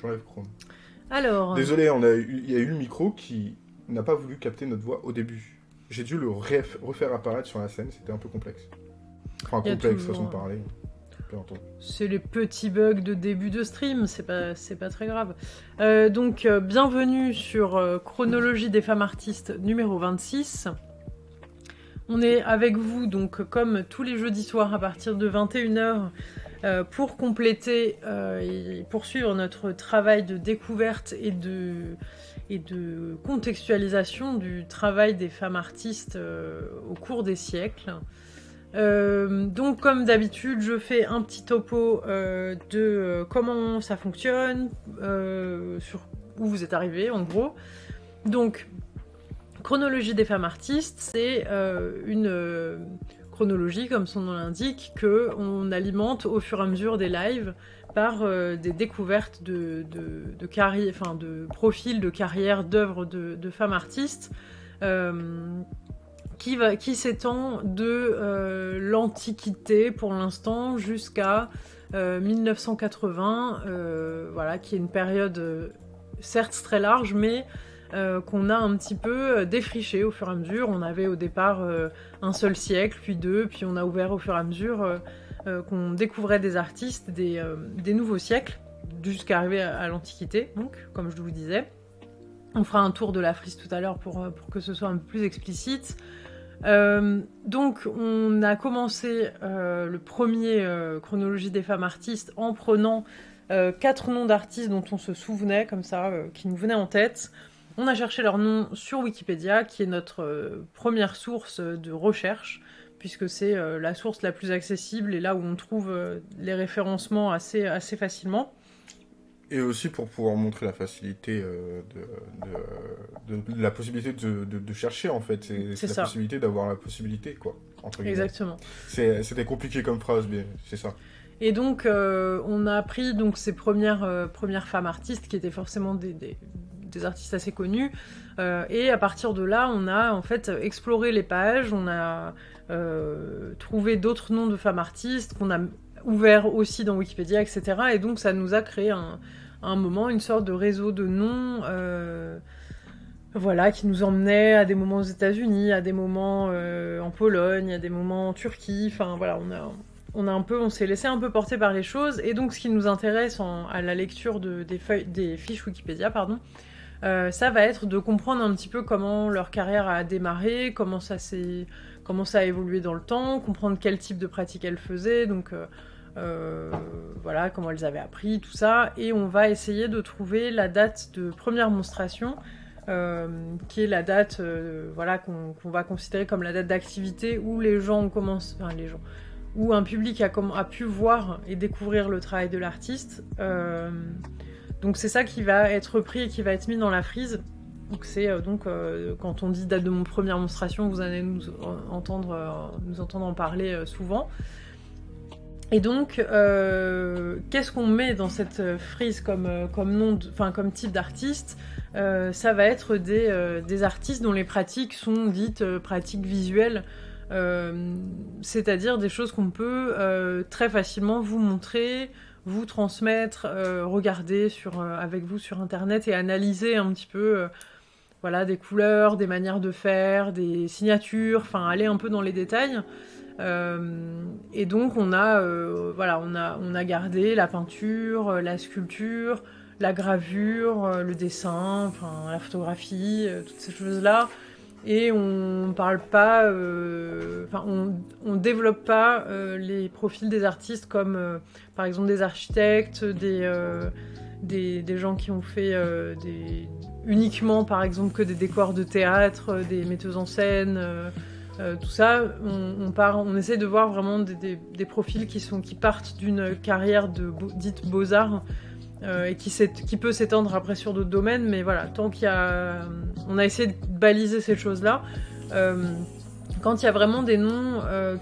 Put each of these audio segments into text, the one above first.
J'enlève Chrome. Alors, Désolé, on a eu- il y a eu le micro qui n'a pas voulu capter notre voix au début. J'ai dû le ref- refaire apparaître sur la scène, c'était un peu complexe. Enfin, complexe, façon de euh, parler. c'est les petits bugs de début de stream, c'est pas, pas très grave. Euh, donc, euh, bienvenue sur euh, Chronologie des femmes artistes numéro 26. On est avec vous, donc, comme tous les jeudis soirs à partir de 21h, euh, pour compléter euh, et poursuivre notre travail de découverte et de, et de contextualisation du travail des femmes artistes euh, au cours des siècles. Euh, donc comme d'habitude, je fais un petit topo euh, de euh, comment ça fonctionne, euh, sur où vous êtes arrivé en gros. Donc, chronologie des femmes artistes, c'est euh, une euh, chronologie, comme son nom l'indique, que on alimente au fur et à mesure des lives par euh, des découvertes de, de, enfin, de profils de carrière, d'œuvres de, femmes artistes. euh, qui, qui s'étend de euh, l'Antiquité pour l'instant jusqu'à euh, 1980, euh, voilà, qui est une période certes très large, mais euh, qu'on a un petit peu euh, défriché au fur et à mesure. On avait au départ euh, un seul siècle, puis deux, puis on a ouvert au fur et à mesure qu'on découvrait des artistes des, nouveaux siècles, jusqu'à arriver à, l'Antiquité, donc, comme je vous disais. On fera un tour de la frise tout à l'heure pour, que ce soit un peu plus explicite. Donc, on a commencé le premier chronologie des femmes artistes en prenant quatre noms d'artistes dont on se souvenait, comme ça, qui nous venaient en tête. On a cherché leurs noms sur Wikipédia, qui est notre euh, première source de recherche, puisque c'est euh, la source la plus accessible et là où on trouve euh, les référencements assez, assez facilement. Et aussi pour pouvoir montrer la facilité euh, de, de- de- la possibilité de, chercher en fait. C'est ça. la possibilité d'avoir la possibilité quoi. Entre. Exactement. C'était compliqué comme phrase, mais c'est ça. Et donc, euh, on a appris donc ces premières, euh, premières femmes artistes qui étaient forcément des, des- des artistes assez connus. Euh, et à partir de là, on a en fait exploré les pages, on a trouvé d'autres noms de femmes artistes qu'on a ouvert aussi dans Wikipédia, etc. Et donc, ça nous a créé un, un moment une sorte de réseau de noms. voilà, qui nous emmenait à des moments aux États-Unis, à des moments en Pologne, à des moments en Turquie. Enfin voilà, on a, on s'est laissé un peu porter par les choses. Et donc, ce qui nous intéresse à la lecture de- des, fiches Wikipédia, pardon, euh, ça va être de comprendre un petit peu comment leur carrière a démarré, comment ça a évolué dans le temps, comprendre quel type de pratique elles faisaient, donc euh, euh, voilà, comment elles avaient appris, tout ça. Et on va essayer de trouver la date de première monstration. qui est la date voilà, qu'on va considérer comme la date d'activité où les gens ont commencé, enfin les gens, où un public a, pu voir et découvrir le travail de l'artiste. Euh, donc c'est ça qui va être pris et qui va être mis dans la frise. Donc c'est euh, donc euh, quand on dit date de mon première monstration, vous allez nous en- entendre, nous entendre en parler souvent. Et donc, qu'est-ce qu'on met dans cette frise comme, nom, type d'artiste? Ça va être des, artistes dont les pratiques sont dites pratiques visuelles, euh, c'est-à-dire des choses qu'on peut euh, très facilement vous montrer, vous transmettre, euh, regarder avec vous sur Internet et analyser un petit peu. voilà, des couleurs, des manières de faire, des signatures, enfin aller un peu dans les détails. Et donc on a, voilà, on a, gardé la peinture, la sculpture, la gravure, le dessin, la photographie, toutes ces choses-là. Et on parle pas, euh, enfin on, développe pas euh, les profils des artistes comme euh, par exemple des architectes, des, des, gens qui ont fait des, uniquement par exemple que des décors de théâtre, des metteuses en scène. tout ça, on, on, essaie de voir vraiment des, des- profils qui, sont, qui partent d'une carrière de dite beaux-arts euh, et qui, peut s'étendre après sur d'autres domaines, mais voilà, tant qu'il y a... On a essayé de baliser ces choses-là. Euh, quand il y a vraiment des noms euh,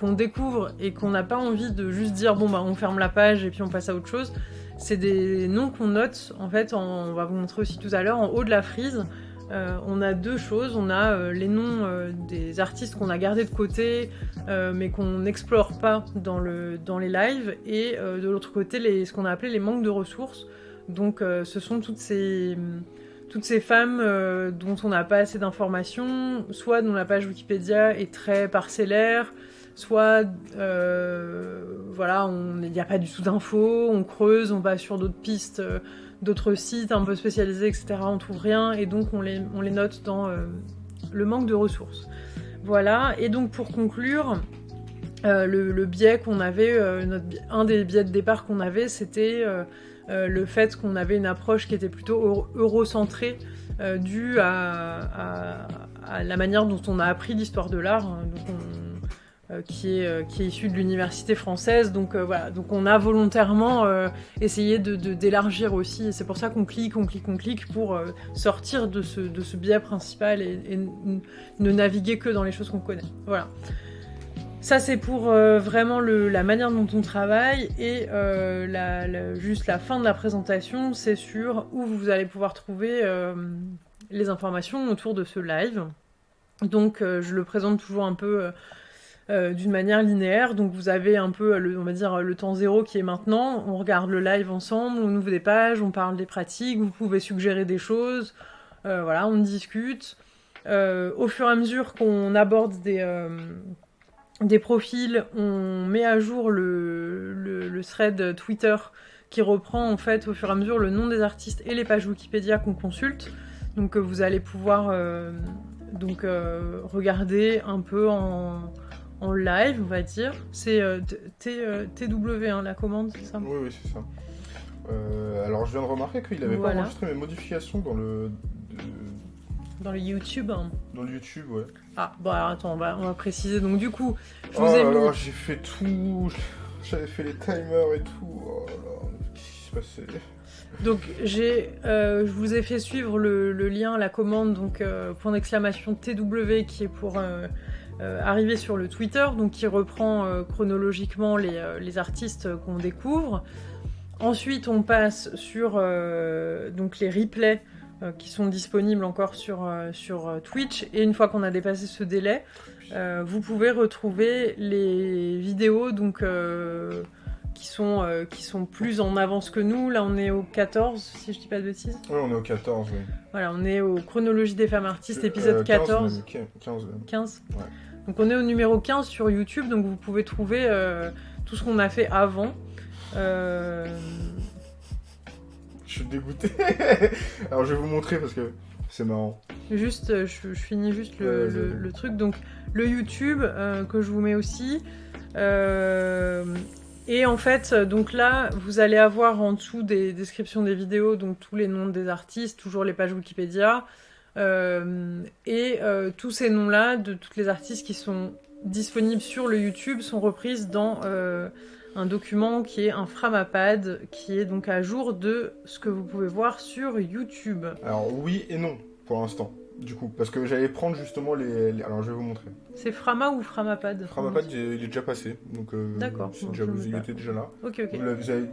qu'on découvre et qu'on n'a pas envie de juste dire bon bah on ferme la page et puis on passe à autre chose, c'est des noms qu'on note en fait, on va vous montrer aussi tout à l'heure, en haut de la frise. Euh, on a deux choses, on a euh, les noms euh, des artistes qu'on a gardés de côté mais qu'on n'explore pas dans, le, dans les lives et de l'autre côté ce qu'on a appelé les manques de ressources. Donc ce sont toutes ces, femmes dont on n'a pas assez d'informations, soit dont la page Wikipédia est très parcellaire, soit voilà, il n'y a pas du tout d'infos, on creuse, on va sur d'autres pistes, d'autres sites un peu spécialisés, etc. On trouve rien et donc on les, note dans le manque de ressources. Voilà, et donc pour conclure, le, biais qu'on avait, un des biais de départ qu'on avait, c'était euh, le fait qu'on avait une approche qui était plutôt eurocentrée, euh, due à, la manière dont on a appris l'histoire de l'art, hein, euh, qui, est, qui est issue de l'université française. Donc voilà, donc on a volontairement essayé de, d'élargir aussi, c'est pour ça qu'on clique, on clique, on clique, pour sortir de ce, de ce biais principal et, et, ne naviguer que dans les choses qu'on connaît. Voilà. Ça, c'est pour euh, vraiment la manière dont on travaille. Et euh, juste la fin de la présentation, c'est sur où vous allez pouvoir trouver euh, les informations autour de ce live. Donc, je le présente toujours un peu d'une manière linéaire. Donc, vous avez un peu, le, on va dire, le temps zéro qui est maintenant. On regarde le live ensemble, on ouvre des pages, on parle des pratiques, vous pouvez suggérer des choses. voilà, on discute. au fur et à mesure qu'on aborde des des profils, on met à jour le, thread Twitter qui reprend en fait au fur et à mesure le nom des artistes et les pages Wikipédia qu'on consulte. Donc euh, vous allez pouvoir euh, donc euh, regarder un peu en, live, on va dire. C'est TW hein, la commande, c'est ça? Oui, oui, c'est ça. alors je viens de remarquer qu'il n'avait pas enregistré mes modifications dans le dans le YouTube hein. Dans le YouTube, ouais. Ah, bon, alors attends, on va, on va préciser. Donc, du coup, je vous ai oh mis. j'ai fait tout. J'avais fait les timers et tout. Oh là là, qu'est-ce qui s'est passé donc j'ai, euh, je vous ai fait suivre le, lien, la commande, donc euh, point d'exclamation TW qui est pour euh, arriver sur le Twitter, donc qui reprend chronologiquement les, les artistes qu'on découvre. Ensuite on passe sur donc les replays euh, qui sont disponibles encore sur, euh, sur euh, Twitch. Et une fois qu'on a dépassé ce délai, vous pouvez retrouver les vidéos donc, qui, sont, qui sont plus en avance que nous. Là, on est au 14, si je dis pas de bêtises. Oui, on est au 14, oui. Voilà, on est au Chronologie des femmes artistes, épisode 14. 15, 15, Ouais. Donc on est au numéro 15 sur YouTube, donc vous pouvez trouver tout ce qu'on a fait avant. Euh, je suis dégoûté. Alors je vais vous montrer parce que c'est marrant. Juste, euh, je, finis juste le, truc. Donc le YouTube euh, que je vous mets aussi. Euh, et en fait, donc là, vous allez avoir en dessous des descriptions des vidéos, donc tous les noms des artistes, toujours les pages Wikipédia, et tous ces noms-là de toutes les artistes qui sont disponibles sur le YouTube sont reprises dans un document qui est un Framapad, qui est donc à jour de ce que vous pouvez voir sur YouTube. Alors oui et non, pour l'instant. Du coup, parce que j'allais prendre justement les, Alors je vais vous montrer. C'est Frama ou Framapad Framapad, il est déjà passé. Donc, euh, D'accord. Déjà, vous était déjà là. Ok, ok.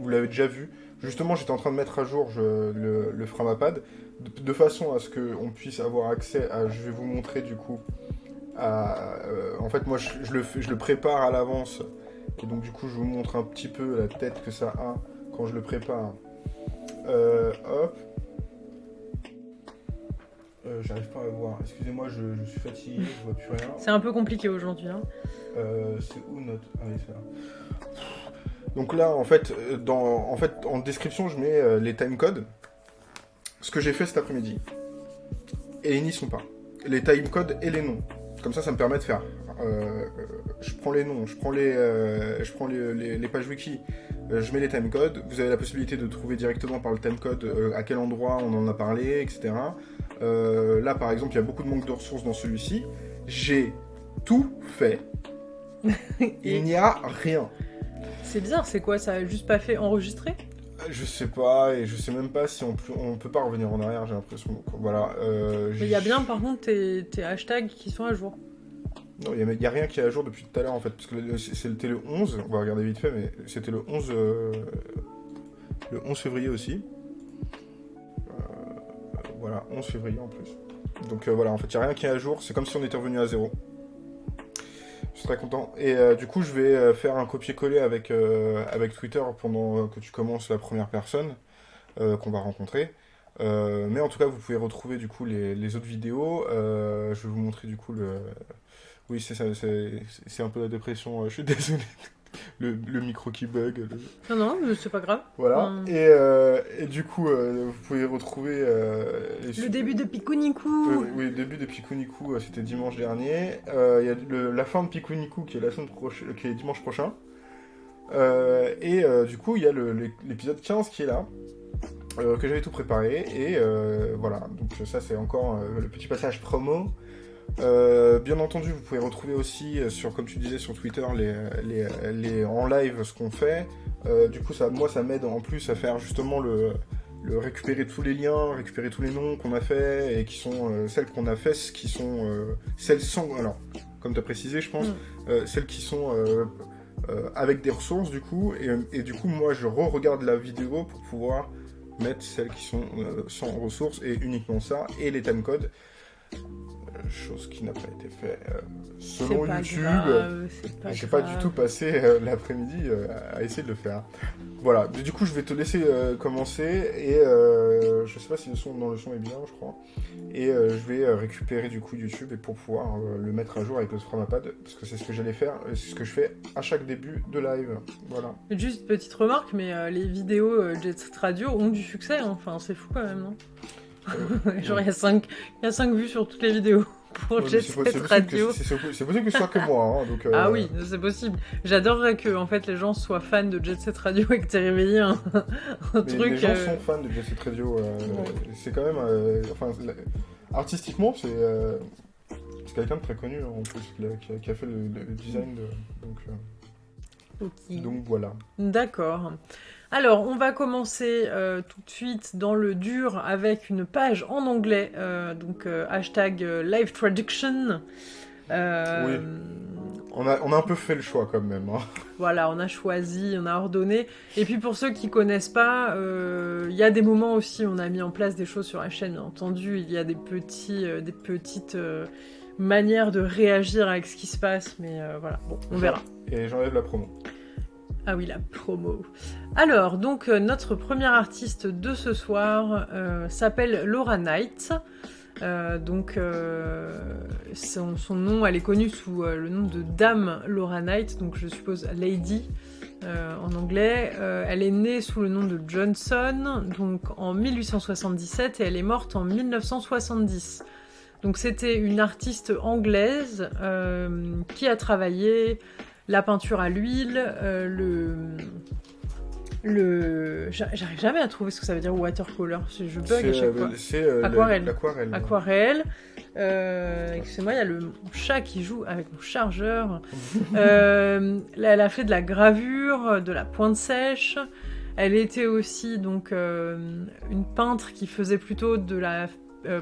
Vous l'avez déjà vu. Justement, j'étais en train de mettre à jour le, le, Framapad de, façon à ce qu'on puisse avoir accès à. Je vais vous montrer du coup. À, euh, en fait, moi, je, le, je le prépare à l'avance et donc du coup, je vous montre un petit peu la tête que ça a quand je le prépare. Euh, hop. Euh, j'arrive pas à voir. Excusez-moi, je, suis fatigué, je vois plus rien. C'est un peu compliqué aujourd'hui. Hein. Euh, c'est où notre. Ah oui, c'est là. Donc là, en fait, dans, en fait, en description, je mets les timecodes. Ce que j'ai fait cet après-midi. Et ils n'y sont pas. Les timecodes et les noms. Comme ça, ça me permet de faire euh, je prends les noms, je prends les, euh, je prends les, pages wiki, euh, je mets les timecodes. Vous avez la possibilité de trouver directement par le timecode à quel endroit on en a parlé, etc. là, par exemple, il y a beaucoup de manque de ressources dans celui-ci. J'ai tout fait. il n'y a rien. C'est bizarre, c'est quoi Ça a juste pas fait enregistrer? Je sais pas, et je sais même pas si on peut, on peut pas revenir en arrière, j'ai l'impression. Voilà. il y a bien par contre tes hashtags qui sont à jour. Non, il n'y a, rien qui est à jour depuis tout à l'heure en fait, parce que c'était le 11, on va regarder vite fait, mais c'était le 11, euh, le 11 février aussi. Euh, voilà, 11 février en plus. Donc euh, voilà, en fait, il n'y a rien qui est à jour, c'est comme si on était revenu à zéro. Je suis très content. Et du coup, je vais faire un copier-coller avec, avec Twitter pendant que tu commences la première personne. qu'on va rencontrer. mais en tout cas, vous pouvez retrouver du coup les, les autres vidéos. je vais vous montrer du coup le. Oui, c'est ça, c'est un peu la dépression. je suis désolé le, le, micro qui bug. Non, non, c'est pas grave. Voilà. Et, euh, et, du coup, euh, vous pouvez retrouver. Euh, le début de Pikuniku Oui, le début de Pikuniku, c'était dimanche dernier. Il y a la fin de Pikuniku qui est, la semaine prochaine, qui est dimanche prochain. et du coup, il y a l'épisode 15 qui est là. que j'avais tout préparé et voilà donc ça c'est encore le petit passage promo euh, bien entendu, vous pouvez retrouver aussi, euh, sur, comme tu disais sur Twitter, les, les, en live ce qu'on fait. Euh, du coup, ça, moi, ça m'aide en plus à faire justement le, le, récupérer tous les liens, récupérer tous les noms qu'on a fait et qui sont celles qu'on a fait, qui sont celles sans. Alors, comme tu as précisé, je pense, mm. celles qui sont avec des ressources du coup. Et, et du coup, moi, je re-regarde la vidéo pour pouvoir mettre celles qui sont sans ressources et uniquement ça et les timecodes chose qui n'a pas été faite euh, selon YouTube. J'ai pas du tout passé euh, l'après-midi euh, à essayer de le faire. Voilà, du coup je vais te laisser commencer et je sais pas si le son dans le son est bien, je crois. Et je vais récupérer du coup YouTube et pour pouvoir le mettre à jour avec le Scrumapad parce que c'est ce que j'allais faire, c'est ce que je fais à chaque début de live. Voilà. Juste petite remarque, mais les vidéos Jet Radio ont du succès, hein. enfin c'est fou quand même, non? Genre, il y, a 5, y a 5 vues sur toutes les vidéos pour Jet Set Radio. C'est possible que ce soit que moi. Hein, donc, euh, Ah oui, c'est possible. J'adorerais que en fait, les gens soient fans de Jet Set Radio et que tu aies réveillé un, un truc. Les gens euh, sont fans de Jet Set Radio. Euh, c'est quand même. enfin, artistiquement, c'est. c'est quelqu'un de très connu hein, en plus qui a, fait le, design de. Donc, donc voilà. D'accord. Alors, on va commencer euh, tout de suite dans le dur avec une page en anglais, euh, donc euh, hashtag live traduction. Oui. On a, on a un peu fait le choix quand même. Hein. Voilà, on a choisi, on a ordonné. Et puis pour ceux qui connaissent pas, il y a des moments aussi où on a mis en place des choses sur la chaîne. Bien entendu, il y a des, petits, des petites manières de réagir avec ce qui se passe, mais voilà, bon, on verra. Et j'enlève la promo. Ah oui, la promo. Alors, donc, euh, notre première artiste de ce soir euh, s'appelle Laura Knight. Euh, donc, son, nom, elle est connue sous le nom de Dame Laura Knight, donc je suppose Lady en anglais. elle est née sous le nom de Johnson, donc en 1877, et elle est morte en 1970. Donc, c'était une artiste anglaise qui a travaillé la peinture à l'huile, euh, le... Le... J'arrive jamais à trouver ce que ça veut dire watercolor, je bug à chaque euh, fois. C'est euh, aquarelle. Aquarelle. aquarelle. Excusez-moi, il y a le chat qui joue avec mon chargeur. elle a fait de la gravure, de la pointe sèche. Elle était aussi donc une peintre qui faisait plutôt de la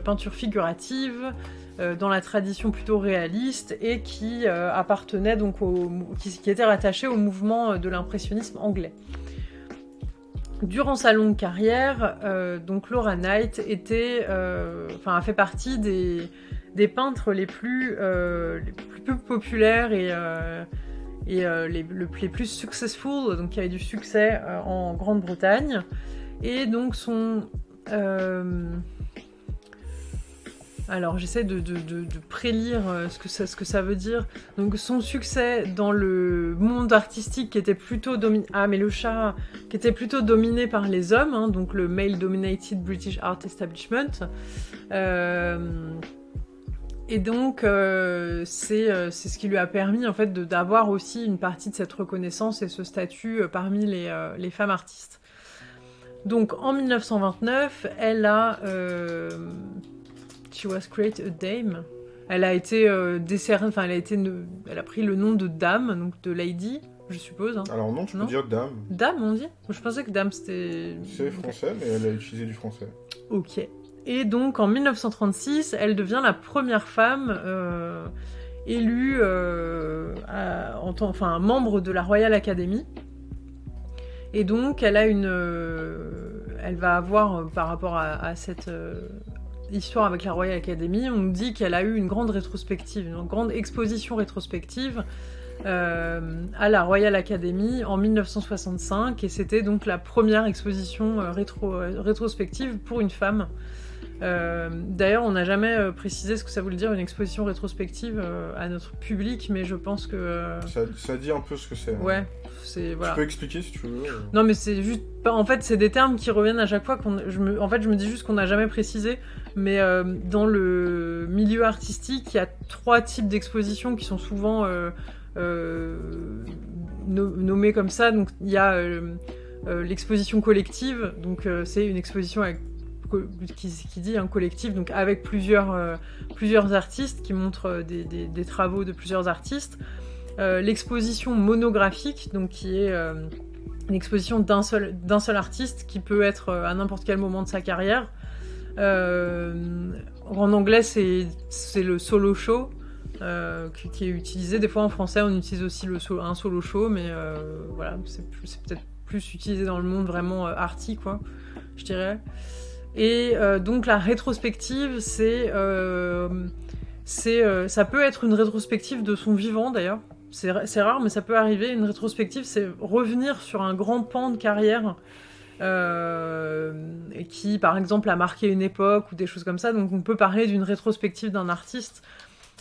peinture figurative, dans la tradition plutôt réaliste et qui euh, appartenait donc au, qui, était rattaché au mouvement de l'impressionnisme anglais. Durant sa longue carrière, euh, donc Laura Knight était, a fait partie des, des peintres les plus, les plus populaires et, et les, les, plus successful, donc qui avaient du succès en Grande-Bretagne. Et donc son alors j'essaie de, prélire euh, ce que, ça, veut dire. Donc son succès dans le monde artistique qui était plutôt dominé... Ah dominé par les hommes, hein, donc le male-dominated British Art Establishment. Euh, et donc euh, c'est ce qui lui a permis en fait d'avoir aussi une partie de cette reconnaissance et ce statut parmi les, femmes artistes. Donc en 1929, elle a She was created a dame. Elle a été euh, décernée, enfin elle a été, elle a pris le nom de dame, donc de lady, je suppose. Hein. Alors non, tu peux dire dame. Dame, on dit? Je pensais que dame c'était. C'est français, mais elle a utilisé du français. Ok. Et donc en 1936, elle devient la première femme euh, élue euh, en tant, enfin membre de la Royal Academy. Et donc elle a une, elle va avoir par rapport à cette histoire avec la Royal Academy, on nous dit qu'elle a eu une grande rétrospective, une grande exposition rétrospective à la Royal Academy en 1965 et c'était donc la première exposition rétro, rétrospective pour une femme. D'ailleurs, on n'a jamais précisé ce que ça voulait dire une exposition rétrospective à notre public, mais je pense que... Ça, dit un peu ce que c'est. Hein. Ouais, tu peux expliquer si tu veux. Euh. Non, mais c'est juste. En fait, c'est des termes qui reviennent à chaque fois. Qu'on... Je me... En fait, je me dis juste qu'on n'a jamais précisé. Mais euh, dans le milieu artistique, il y a trois types d'expositions qui sont souvent euh, nommées comme ça. Donc, il y a l'exposition collective. Donc, c'est une exposition avec qui, dit un collectif, donc avec plusieurs, plusieurs artistes qui montrent des, des, travaux de plusieurs artistes. Euh, l'exposition monographique, donc qui est euh, une exposition d'un seul, seul artiste qui peut être euh, à n'importe quel moment de sa carrière. en anglais, c'est le solo show. qui, est utilisé. Des fois en français, on utilise aussi le un solo show, mais voilà, c'est peut-être plus utilisé dans le monde vraiment arty, quoi, je dirais. Et donc la rétrospective, c'est, c'est, ça peut être une rétrospective de son vivant d'ailleurs c'est rare, mais ça peut arriver. Une rétrospective, c'est revenir sur un grand pan de carrière euh, qui, par exemple, a marqué une époque ou des choses comme ça. Donc, on peut parler d'une rétrospective d'un artiste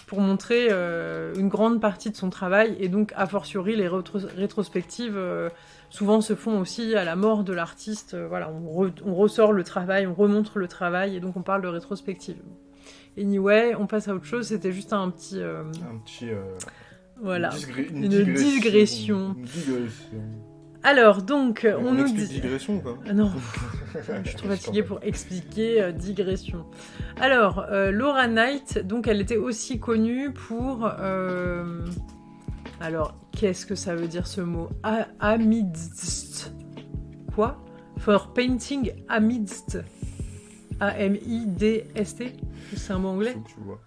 pour montrer euh, une grande partie de son travail. Et donc, a fortiori, les rétrospectives euh, souvent se font aussi à la mort de l'artiste. voilà, on, on, ressort le travail, on remontre le travail, et donc on parle de rétrospective. Anyway, on passe à autre chose. C'était juste un petit. Un petit voilà, une, digression. Alors, donc, on, nous dit... digression ou pas ah Non, je suis trop fatiguée pour expliquer euh, digression. Alors, euh, Laura Knight, donc elle était aussi connue pour... Alors, qu'est-ce que ça veut dire ce mot? Amidst. Quoi? For painting amidst. A-M-I-D-S-T C'est un mot anglais? Tu vois.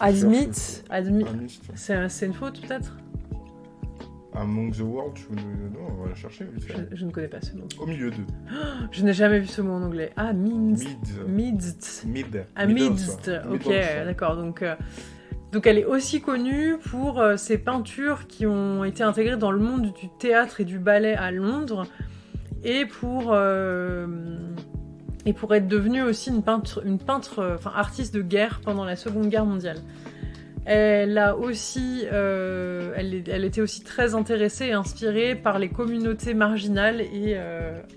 Admit, admit. C'est une faute peut-être? Among the World, je... non, on va la chercher. Je, ne connais pas ce mot. Au milieu de. je n'ai jamais vu ce mot en anglais. Ah, midst. Midst. Mid. Ah, midst. Ok, d'accord. Donc, euh, donc elle est aussi connue pour euh, ses peintures qui ont été intégrées dans le monde du théâtre et du ballet à Londres et pour euh, être devenue aussi une peintre, une euh, enfin artiste de guerre pendant la Seconde Guerre mondiale. Elle a aussi, elle, était aussi très intéressée et inspirée par les communautés marginales et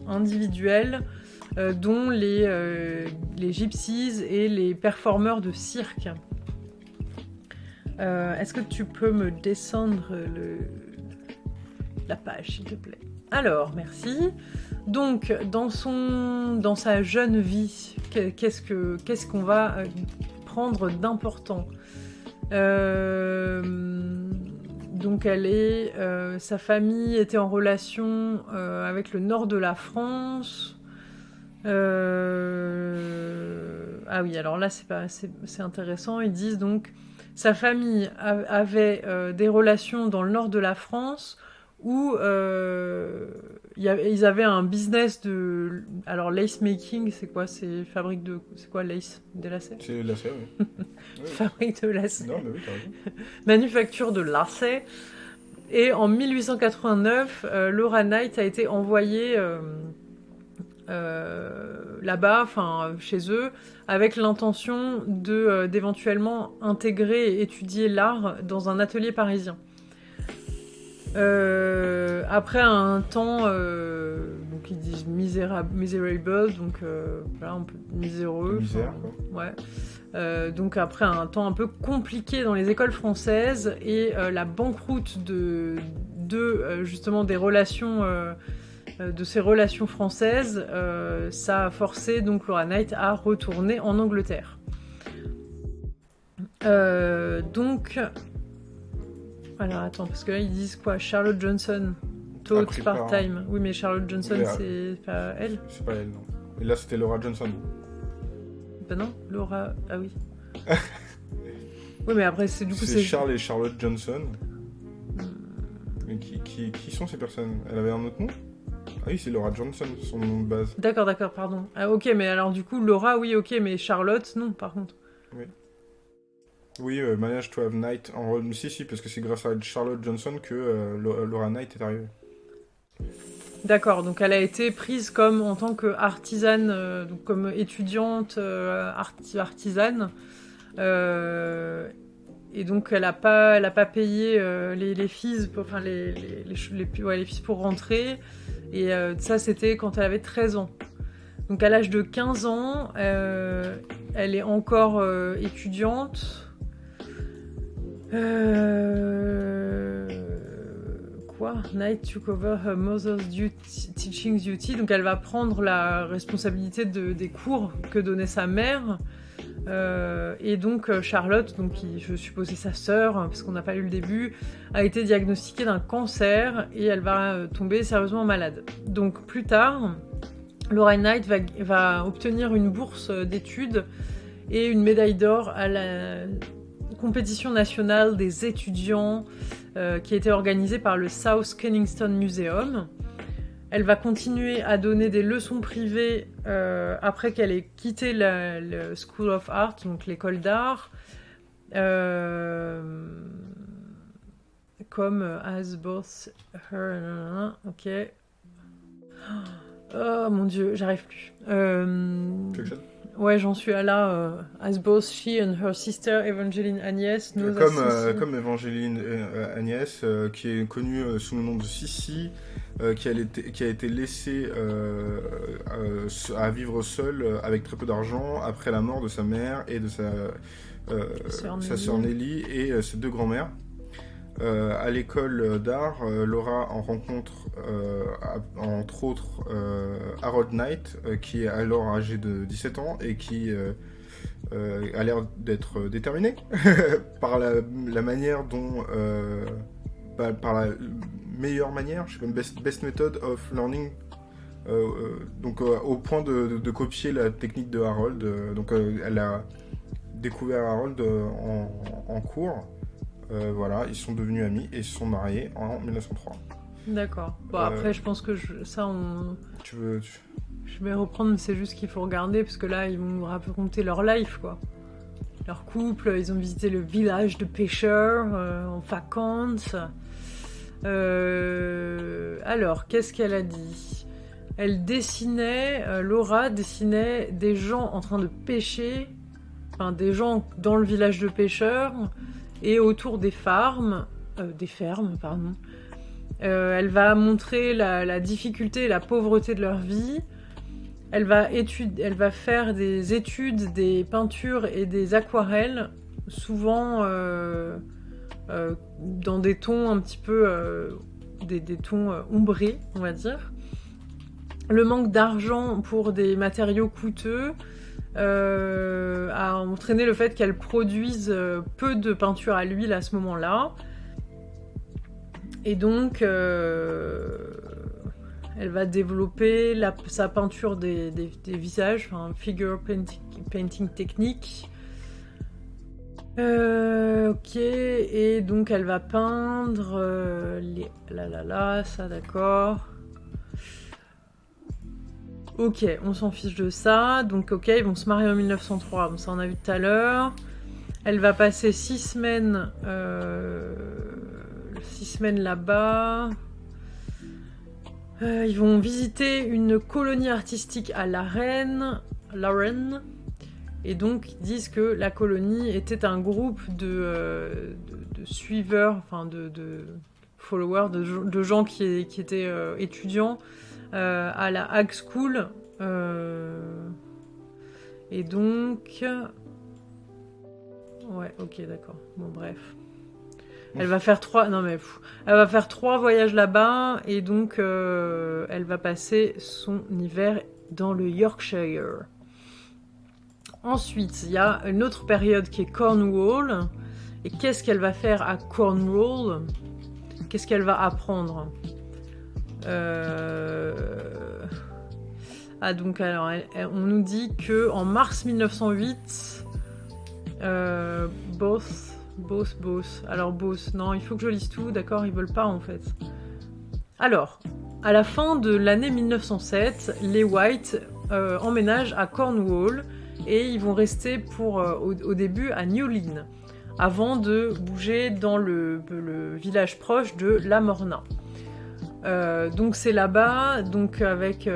individuelles, dont les, les gypsies et les performeurs de cirque. Est-ce que tu peux me descendre la page, s'il te plaît Alors, merci. Donc, dans, son, dans sa jeune vie, qu'est-ce qu'on va euh, prendre d'important euh, donc elle est, euh, sa famille était en relation avec le nord de la France. ah oui, alors là c'est c'est intéressant. Ils disent donc sa famille avait des relations dans le nord de la France où euh, ils avaient un business de. Alors, lace making, c'est quoi? C'est fabrique de. C'est quoi lace? Des lacets C'est lacets, oui. fabrique de lacets. Non, mais oui, Manufacture de lacets. Et en 1889, euh, Laura Knight a été envoyée euh, là-bas, enfin chez eux, avec l'intention de d'éventuellement intégrer et étudier l'art dans un atelier parisien. Euh, après un temps, euh, donc ils disent misérable, miserable, donc euh, voilà, un peu miséreux. Misère, ouais. donc après un temps un peu compliqué dans les écoles françaises et la banqueroute de, de justement des relations, de ces relations françaises, ça a forcé donc Laura Knight à retourner en Angleterre. donc alors attends, parce que là ils disent quoi? Charlotte Johnson, taught part-time. Oui, mais Charlotte Johnson, c'est pas elle C'est pas elle, non. Et là c'était Laura Johnson. Ben non, Laura. Ah oui. oui, mais après c'est du coup c'est. Charles et Charlotte Johnson. Mais qui, qui, qui, sont ces personnes? Elle avait un autre nom? Ah oui, c'est Laura Johnson, son nom de base. D'accord, d'accord, pardon. Ah ok, mais alors du coup Laura, oui, ok, mais Charlotte, non, par contre. Oui. Oui, euh, Manage to Have Knight en rôle. Si, si, parce que c'est grâce à Charlotte Johnson que euh, Laura Knight est arrivée. D'accord, donc elle a été prise comme en tant que artisane, euh, donc comme étudiante euh, arti- artisane. Et donc elle a pas, elle a pas payé euh, les, les fees, pour- enfin les, les, les, les- pour rentrer. Et euh, ça c'était quand elle avait 13 ans. Donc à l'âge de 15 ans, euh, elle est encore étudiante. Quoi? Knight took over her mother's duty- teaching duty. Donc elle va prendre la responsabilité de, des cours que donnait sa mère. Euh, et donc euh, Charlotte, donc qui je sa sœur, hein, parce qu'on n'a pas lu le début, a été diagnostiquée d'un cancer et elle va euh, tomber sérieusement malade. Donc plus tard, Laura Knight va, obtenir une bourse d'études et une médaille d'or à la compétition nationale des étudiants euh, qui a été organisée par le South Kensington Museum. Elle va continuer à donner des leçons privées euh, après qu'elle ait quitté la- School of Art, donc l'école d'art, euh, comme As Both Her. Ok. Oh mon dieu, j'arrive plus. Euh, Ouais, j'en suis à là. euh, as both she and her sister Evangeline Agnès as Comme, euh, comme Evangeline euh, Agnès, euh, qui est connue euh, sous le nom de Sissi, euh, qui, a été, qui a été laissée euh, euh, à vivre seule euh, avec très peu d'argent après la mort de sa mère et de sa, euh, Sœur sa Nelly. sœur Nelly et euh, ses deux grands-mères. Euh, à l'école d'art, euh, Laura en rencontre euh, entre autres Harold Knight, qui est alors âgé de 17 ans et qui a l'air d'être déterminé par la, la manière dont, euh, par, la meilleure manière, je sais pas, best, best method of learning, donc au point de, copier la technique de Harold. donc elle a découvert Harold en cours. Euh, voilà, ils sont devenus amis et se sont mariés en 1903. D'accord. Bon, Euh, après, je pense que je- ça, on... Tu veux. tu- je vais reprendre, mais c'est juste qu'il faut regarder, parce que là, ils vont nous raconter leur life, quoi. Leur couple, ils ont visité le village de pêcheurs euh, en vacances. Euh, Alors, qu'est-ce qu'elle a dit? Elle dessinait, euh, Laura dessinait des gens en train de pêcher, enfin des gens dans le village de pêcheurs et autour des farms, euh, des fermes, pardon. Euh, elle va montrer la, difficulté et la pauvreté de leur vie. Elle va, étude- elle va faire des études, des peintures et des aquarelles, souvent euh, dans des tons un petit peu, des, des tons ombrés, on va dire. Le manque d'argent pour des matériaux coûteux euh, a entraîné le fait qu'elle produise euh, peu de peinture à l'huile à ce moment-là. Et donc, euh, elle va développer sa peinture des, visages, figure painting, technique. Ok, et donc elle va peindre les... Là, là, là, ça d'accord. Ok, on s'en fiche de ça. Donc ok, ils vont se marier en 1903, bon, ça on a vu tout à l'heure. Elle va passer six semaines, euh, six semaines là-bas. Euh, ils vont visiter une colonie artistique à Lorraine, Lorraine. Et donc ils disent que la colonie était un groupe de, euh, suiveurs, enfin de, followers, de, gens- qui, étaient étudiants euh, à la Hag School. euh, et donc... Ouais, ok, d'accord. Bon, bref. Elle va faire trois... Non mais... pff, elle va faire trois voyages là-bas et donc euh, elle va passer son hiver dans le Yorkshire. Ensuite, il y a une autre période qui est Cornwall. Et qu'est-ce qu'elle va faire à Cornwall? Qu'est-ce qu'elle va apprendre? Euh, Ah donc alors, on nous dit que en mars 1908, euh, both, both, both. Alors both, non, il faut que je lise tout. D'accord, ils veulent pas en fait. Alors, à la fin de l'année 1907, les White euh, emménagent à Cornwall et ils vont rester pour au, au début à Newlyn. avant de bouger dans le, village proche de La Morna. Donc c'est là-bas, donc avec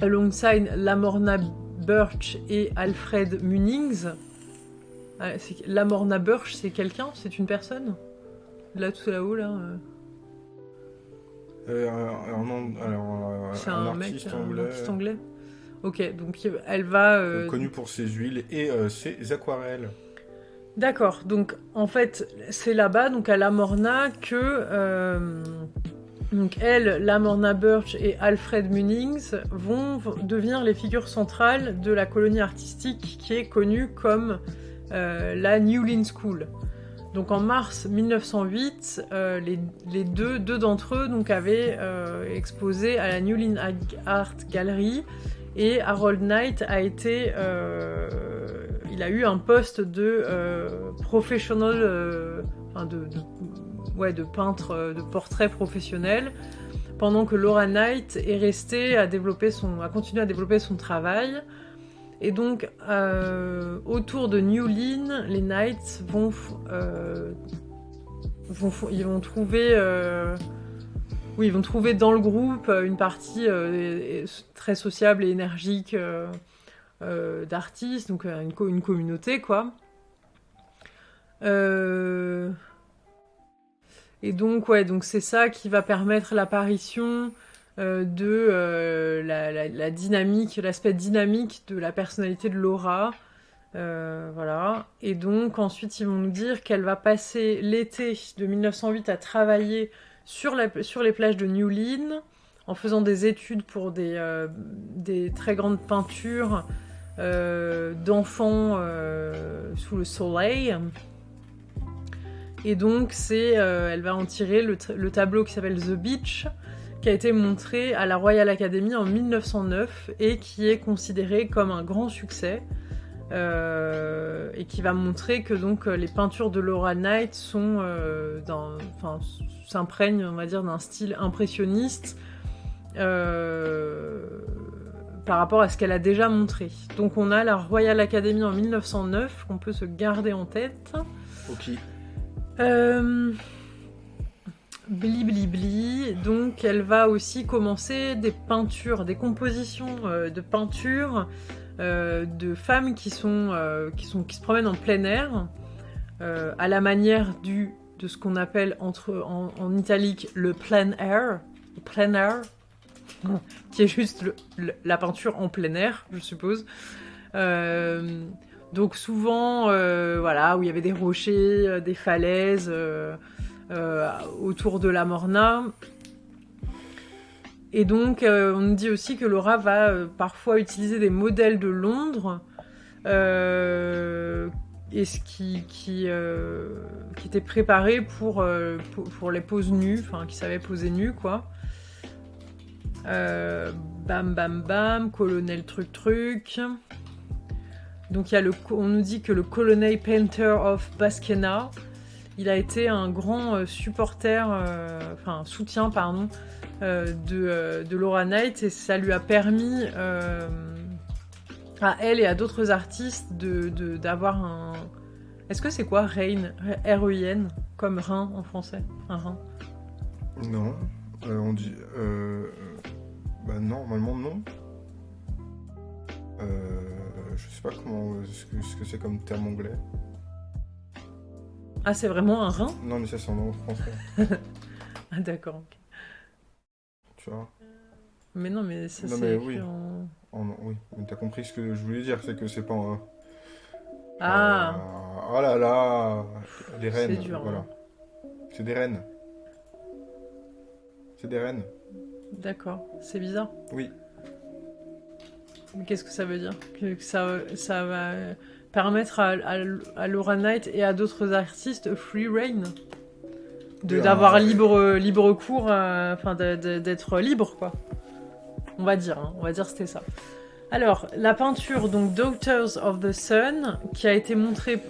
alongside Lamorna Birch et Alfred Munings. Ah, Lamorna Birch, c'est quelqu'un? C'est une personne? Là, tout là-haut, là. c'est un, mec, anglais. un artiste anglais. Ok, donc elle va. Euh, Connue pour ses huiles et euh, ses aquarelles. D'accord, donc en fait, c'est là-bas, donc à Lamorna, que euh, elle, Lamorna Birch et Alfred Munings vont devenir les figures centrales de la colonie artistique qui est connue comme euh, la New Lynn School. Donc en mars 1908, euh, les, deux, deux d'entre eux donc, avaient exposé à la New Lynn Art Gallery et Harold Knight a été, il a eu un poste de professional, de ouais, de peintre euh, de portrait professionnel, pendant que Laura Knight est restée à développer son, à continuer à développer son travail. Et donc, euh, autour de New les Knights euh, vont trouver dans le groupe une partie très sociable et énergique d'artistes, donc une, une, communauté, quoi. Et donc, ouais, donc c'est ça qui va permettre l'apparition euh, de euh, la, dynamique, l'aspect dynamique de la personnalité de Laura. Euh, voilà. Et donc, ensuite, ils vont nous dire qu'elle va passer l'été de 1908 à travailler sur, la, sur les plages de New Lynn, en faisant des études pour des, des très grandes peintures d'enfants sous le soleil. Et donc, c'est, euh, elle va en tirer le, tableau qui s'appelle The Beach, qui a été montré à la Royal Academy en 1909 et qui est considéré comme un grand succès. Euh, et qui va montrer que donc les peintures de Laura Knight euh, s'imprègnent, on va d'un style impressionniste par rapport à ce qu'elle a déjà montré. Donc on a la Royal Academy en 1909 qu'on peut se garder en tête. Ok. Euh... Bli bli bli, donc elle va aussi commencer des peintures, des compositions euh, de peintures euh, de femmes qui sont, euh, qui sont qui se promènent en plein air, à la manière du de ce qu'on appelle entre en, italique le plein air, plein air, qui est juste la peinture en plein air, je suppose. Donc souvent, euh, voilà, où il y avait des rochers, euh, des falaises euh, autour de la Morna. Et donc, on nous dit aussi que Laura va parfois utiliser des modèles de Londres, qui, qui, pour, pour, les poses nues, enfin, qui savait poser nues, quoi. Bam bam bam, colonel truc truc. Donc y a le, on nous dit que le colonel Painter of Baskena, il a été un grand euh, supporter, euh, enfin soutien, pardon, euh, de, Laura Knight et ça lui a permis à elle et à d'autres artistes d'avoir un... Est-ce que c'est quoi R-E-I-N Comme rein en français? Un rein? Non. on dit... bah non, normalement non. Euh je sais pas comment ce que c'est comme terme anglais. Ah, c'est vraiment un rein? Non, mais ça c'est en nom français. ah, d'accord. Tu vois? Mais non, mais ça c'est oui. en... Oui, mais t'as compris ce que je voulais dire, c'est que c'est pas un... Ah euh, Oh là là Les reines, C'est dur, voilà. Hein. C'est des reines. C'est des reines. D'accord, c'est bizarre. Oui. Qu'est-ce que ça veut dire? Que, ça, ça va permettre à, Laura Knight et à d'autres artistes free reign? D'avoir libre, libre cours, euh, enfin d'être libre quoi. On va dire, hein, on va dire c'était ça. Alors, la peinture, donc Daughters of the Sun, qui a été montrée,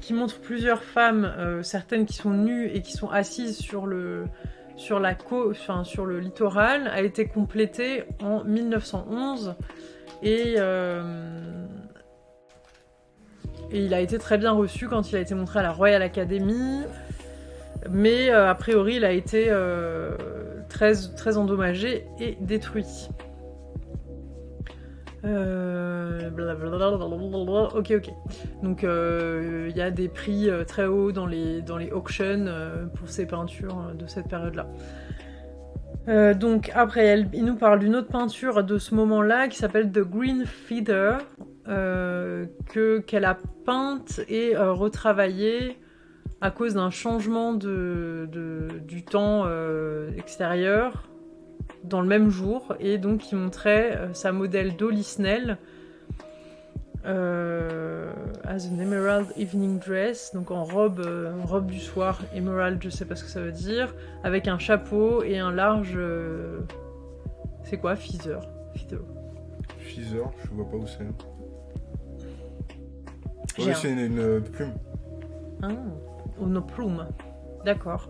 qui montre plusieurs femmes, euh, certaines qui sont nues et qui sont assises sur le, sur le littoral, a été complétée en 1911 et, euh, Et il a été très bien reçu quand il a été montré à la Royal Academy. Mais euh, a priori, il a été euh, très, très endommagé et détruit. Euh, ok, ok. Donc euh, il y a des prix euh, très hauts dans les, dans les auctions pour ces peintures de cette période-là. Donc après, il nous parle d'une autre peinture de ce moment-là qui s'appelle The Green Feather, que qu'elle a peinte et retravaillée à cause d'un changement de, du temps extérieur dans le même jour et donc qui montrait euh, sa modèle Dolly Snell euh, as an emerald evening dress, donc en robe, euh, robe du soir, emerald, je sais pas ce que ça veut dire, avec un chapeau et un large. c'est quoi, feather, feather. Feather, je vois pas où c'est. Ouais, c'est une, une plume. Ah, une plume. D'accord.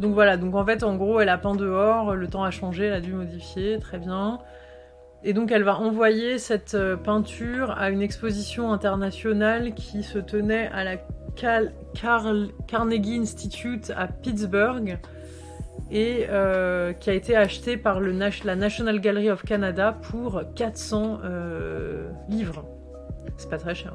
Donc voilà, donc en fait, en gros, elle a peint dehors, le temps a changé, elle a dû modifier, très bien. Et donc elle va envoyer cette euh, peinture à une exposition internationale qui se tenait à la Carl- Carnegie Institute à Pittsburgh et euh, qui a été achetée par la National Gallery of Canada pour 400 euh, livres. C'est pas très cher.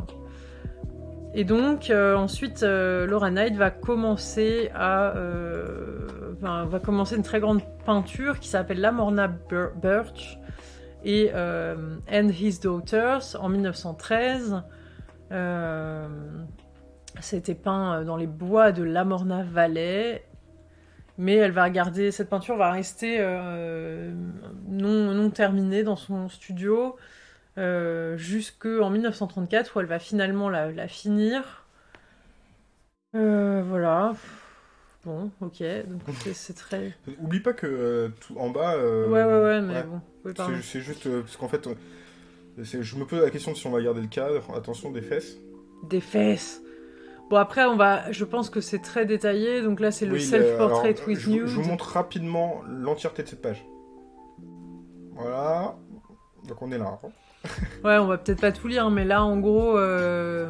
Et donc euh, ensuite, euh, Laura Knight va commencer à, euh, enfin, va commencer une très grande peinture qui s'appelle Lamorna Bir- Birch et euh, And His Daughters en 1913. Euh, C'était peint dans les bois de Lamorna Valley. Mais elle va garder, cette peinture va rester euh, non, non terminée dans son studio euh, jusqu'en 1934 où elle va finalement la, la finir. Euh, voilà. Bon, ok. Donc c'est- très. Oublie pas que euh, tout en bas. euh, Ouais, ouais, ouais, mais ouais. bon. Oui. C'est juste euh, parce qu'en fait, je me pose la question de si on va garder le cadre. Attention des fesses. Des fesses. Bon, après, on va. Je pense que c'est très détaillé. Donc là, c'est le Oui, self-portrait with je, nude. je vous montre rapidement l'entièreté de cette page. Voilà. Donc on est là. hein. Ouais, on va peut-être pas tout lire, mais là, en gros. euh,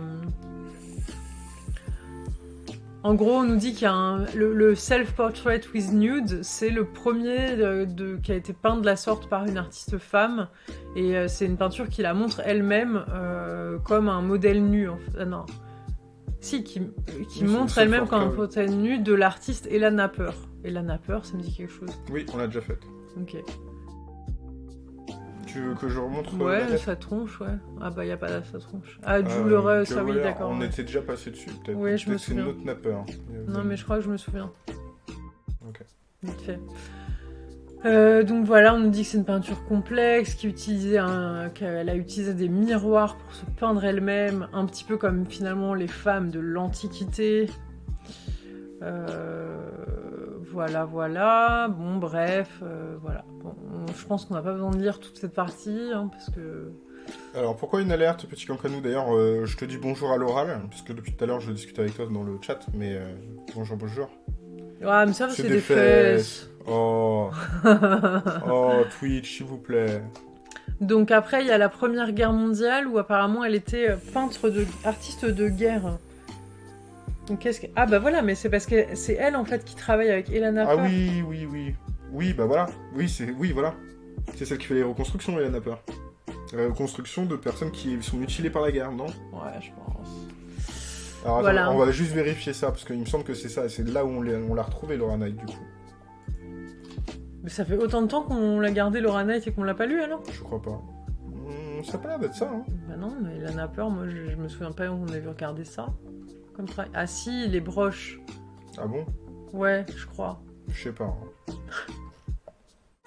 En gros, on nous dit qu'il y a un... le, le self-portrait with nude, c'est le premier de, de- qui a été peint de la sorte par une artiste femme, et euh, c'est une peinture qui la montre elle-même euh, comme un modèle nu. En fait. Ah, non, si, qui, qui Oui, montre elle-même comme un modèle nu de l'artiste Ella Napper. Ella Napper, ça me dit quelque chose. Oui, on l'a déjà fait. Ok. Tu veux que je remontre euh, Ouais, sa tronche, ouais. Ah bah y a pas là, sa tronche. Ah, Euh, Jules ça oui, Kerouac, d'accord. On ouais. était déjà passé dessus, peut-être. Oui, je me Peut-être c'est souviens. notre nappeur. Non, mais je crois que je me souviens. Ok. Vite fait. Euh, donc voilà, on nous dit que c'est une peinture complexe, qu'elle a utilisé des miroirs pour se peindre elle-même, un petit peu comme finalement les femmes de l'Antiquité. Euh, voilà, voilà. Bon, bref, euh, voilà. Bon, on- je pense qu'on n'a pas besoin de lire toute cette partie, hein, parce que Alors pourquoi une alerte, petit cancranou D'ailleurs, euh, je te dis bonjour à l'oral, parce que depuis tout à l'heure je discute avec toi dans le chat, mais euh, bonjour, bonjour. ah, mais ça, C'est des des fesses. Oh, oh, Twitch, s'il vous plaît. Donc après, il y a la Première Guerre mondiale où apparemment elle était peintre de artiste de guerre. Donc qu'est-ce que ah bah voilà, mais c'est parce que c'est elle en fait qui travaille avec Elana Ah oui, oui, oui. Oui, bah voilà. Oui, c'est oui, voilà. C'est celle qui fait les reconstructions, Hélène Napper. Les reconstructions de personnes qui sont mutilées par la guerre, non? Ouais, je pense. Alors attends, Voilà. on va juste vérifier ça, parce qu'il me semble que c'est ça, c'est là où on l'a l'a retrouvée, Laura Knight, du coup. Mais ça fait autant de temps qu'on l'a gardé Laura Knight et qu'on l'a pas lu alors? Je crois pas. Hmm, ça a pas l'air d'être ça, hein. Bah non, mais Elana Peur, moi je, je me souviens pas où on avait regardé ça. Comme travail. Ah si, les broches. Ah bon? Ouais, je crois. Je sais pas. hein.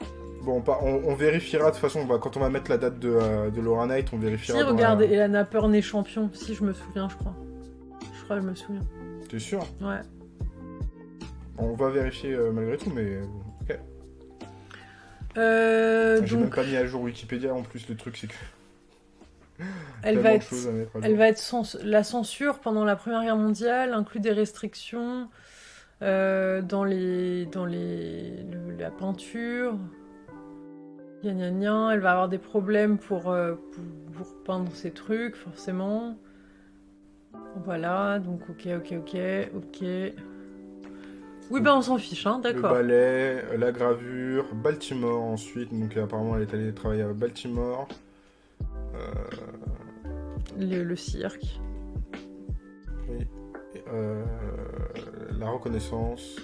Bon, pas- on, on vérifiera de toute façon, bah, quand on va mettre la date de, euh, de Laura Knight, on vérifiera. Si, regarde, la- Elana Peur né champion. Si, je me souviens, je crois. Je crois que je me souviens. T'es sûr? Ouais. On va vérifier euh, malgré tout, mais. euh, Ok. Euh, J'ai même pas mis à jour Wikipédia en plus, le truc c'est que. elle va être... Elle va être la censure pendant la Première Guerre mondiale inclut des restrictions euh, dans les dans les le- la peinture. Gna gna gna. Elle va avoir des problèmes pour, euh, pour pour peindre ses trucs forcément. Voilà, donc ok, ok, ok, ok. Oui, ben on s'en fiche, hein, Le d'accord. ballet, euh, la gravure, Baltimore ensuite. Donc apparemment elle est allée travailler à Baltimore. Euh, Le, le cirque. oui. Euh, la reconnaissance.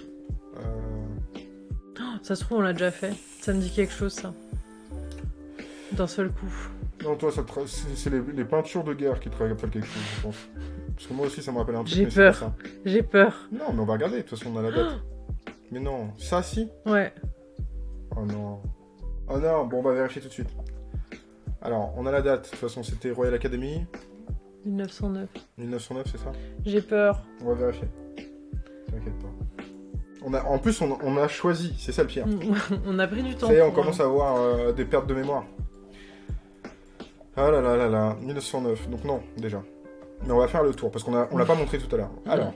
euh, Ça se trouve, on l'a déjà fait. Ça me dit quelque chose, ça. D'un seul coup. Non, toi, ça te c'est les, les peintures de guerre qui te rappellent quelque chose, je pense. Parce que moi aussi, ça me rappelle un truc. J'ai peur. J'ai peur. Non, mais on va regarder, de toute façon, on a la date. mais non, ça, si Ouais. Oh non. Oh non, bon, on va vérifier tout de suite. Alors, on a la date, de toute façon, c'était Royal Academy, 1909. 1909, c'est ça? J'ai peur. On va vérifier. T'inquiète pas. On a, en plus, on, on a choisi, c'est ça le pire. on a pris du temps. Ça y est, on commence à avoir euh, des pertes de mémoire. Ah là là là là, 1909. Donc non, déjà. Mais on va faire le tour, parce qu'on a, on l'a pas montré tout à l'heure. Alors,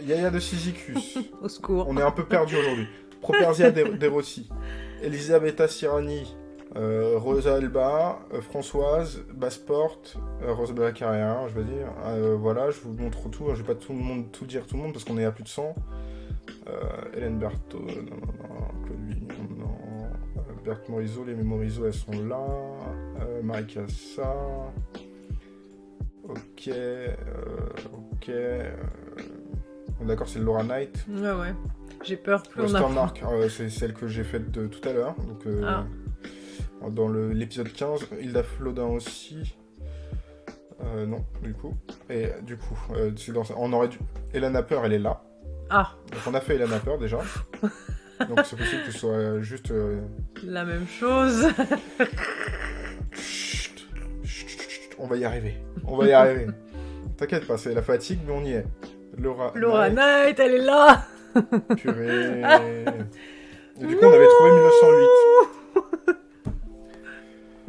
Yaya de Sisychus. Au secours. On est un peu perdu aujourd'hui. Properzia de, de Rossi. Elisabetta Sirani. Euh, Rosa Elba. euh, Françoise. Bassport. Euh, Rosabella Carrière, je veux dire. Euh, voilà, je vous montre tout. hein, Je vais pas tout le monde tout dire tout le monde, parce qu'on est à plus de 100. Euh, Hélène Berthaud, non, non, non. Claude Vignon, non. Berthe Morisot, les Morisot, elles sont là. Marie Cassa. Ok. ok. D'accord, c'est Laura Knight. Ouais, ouais. J'ai peur. Plus on a. Westermark, c'est celle que j'ai faite de tout à l'heure. Donc, Ah. Dans l'épisode 15, Hilda Flodin aussi. Euh, non, du coup. Et du coup, euh, dans on aurait dû. Elana Peur, elle est là. Ah, Donc on a fait Elana Peur déjà. Donc c'est possible que ce soit juste. euh, la même chose. chut, chut, chut, chut, on va y arriver. On va y arriver. T'inquiète pas, c'est la fatigue, mais on y est. Laura. Laura Knight, Knight, elle est là. Purée. Et du coup, on avait trouvé 1908.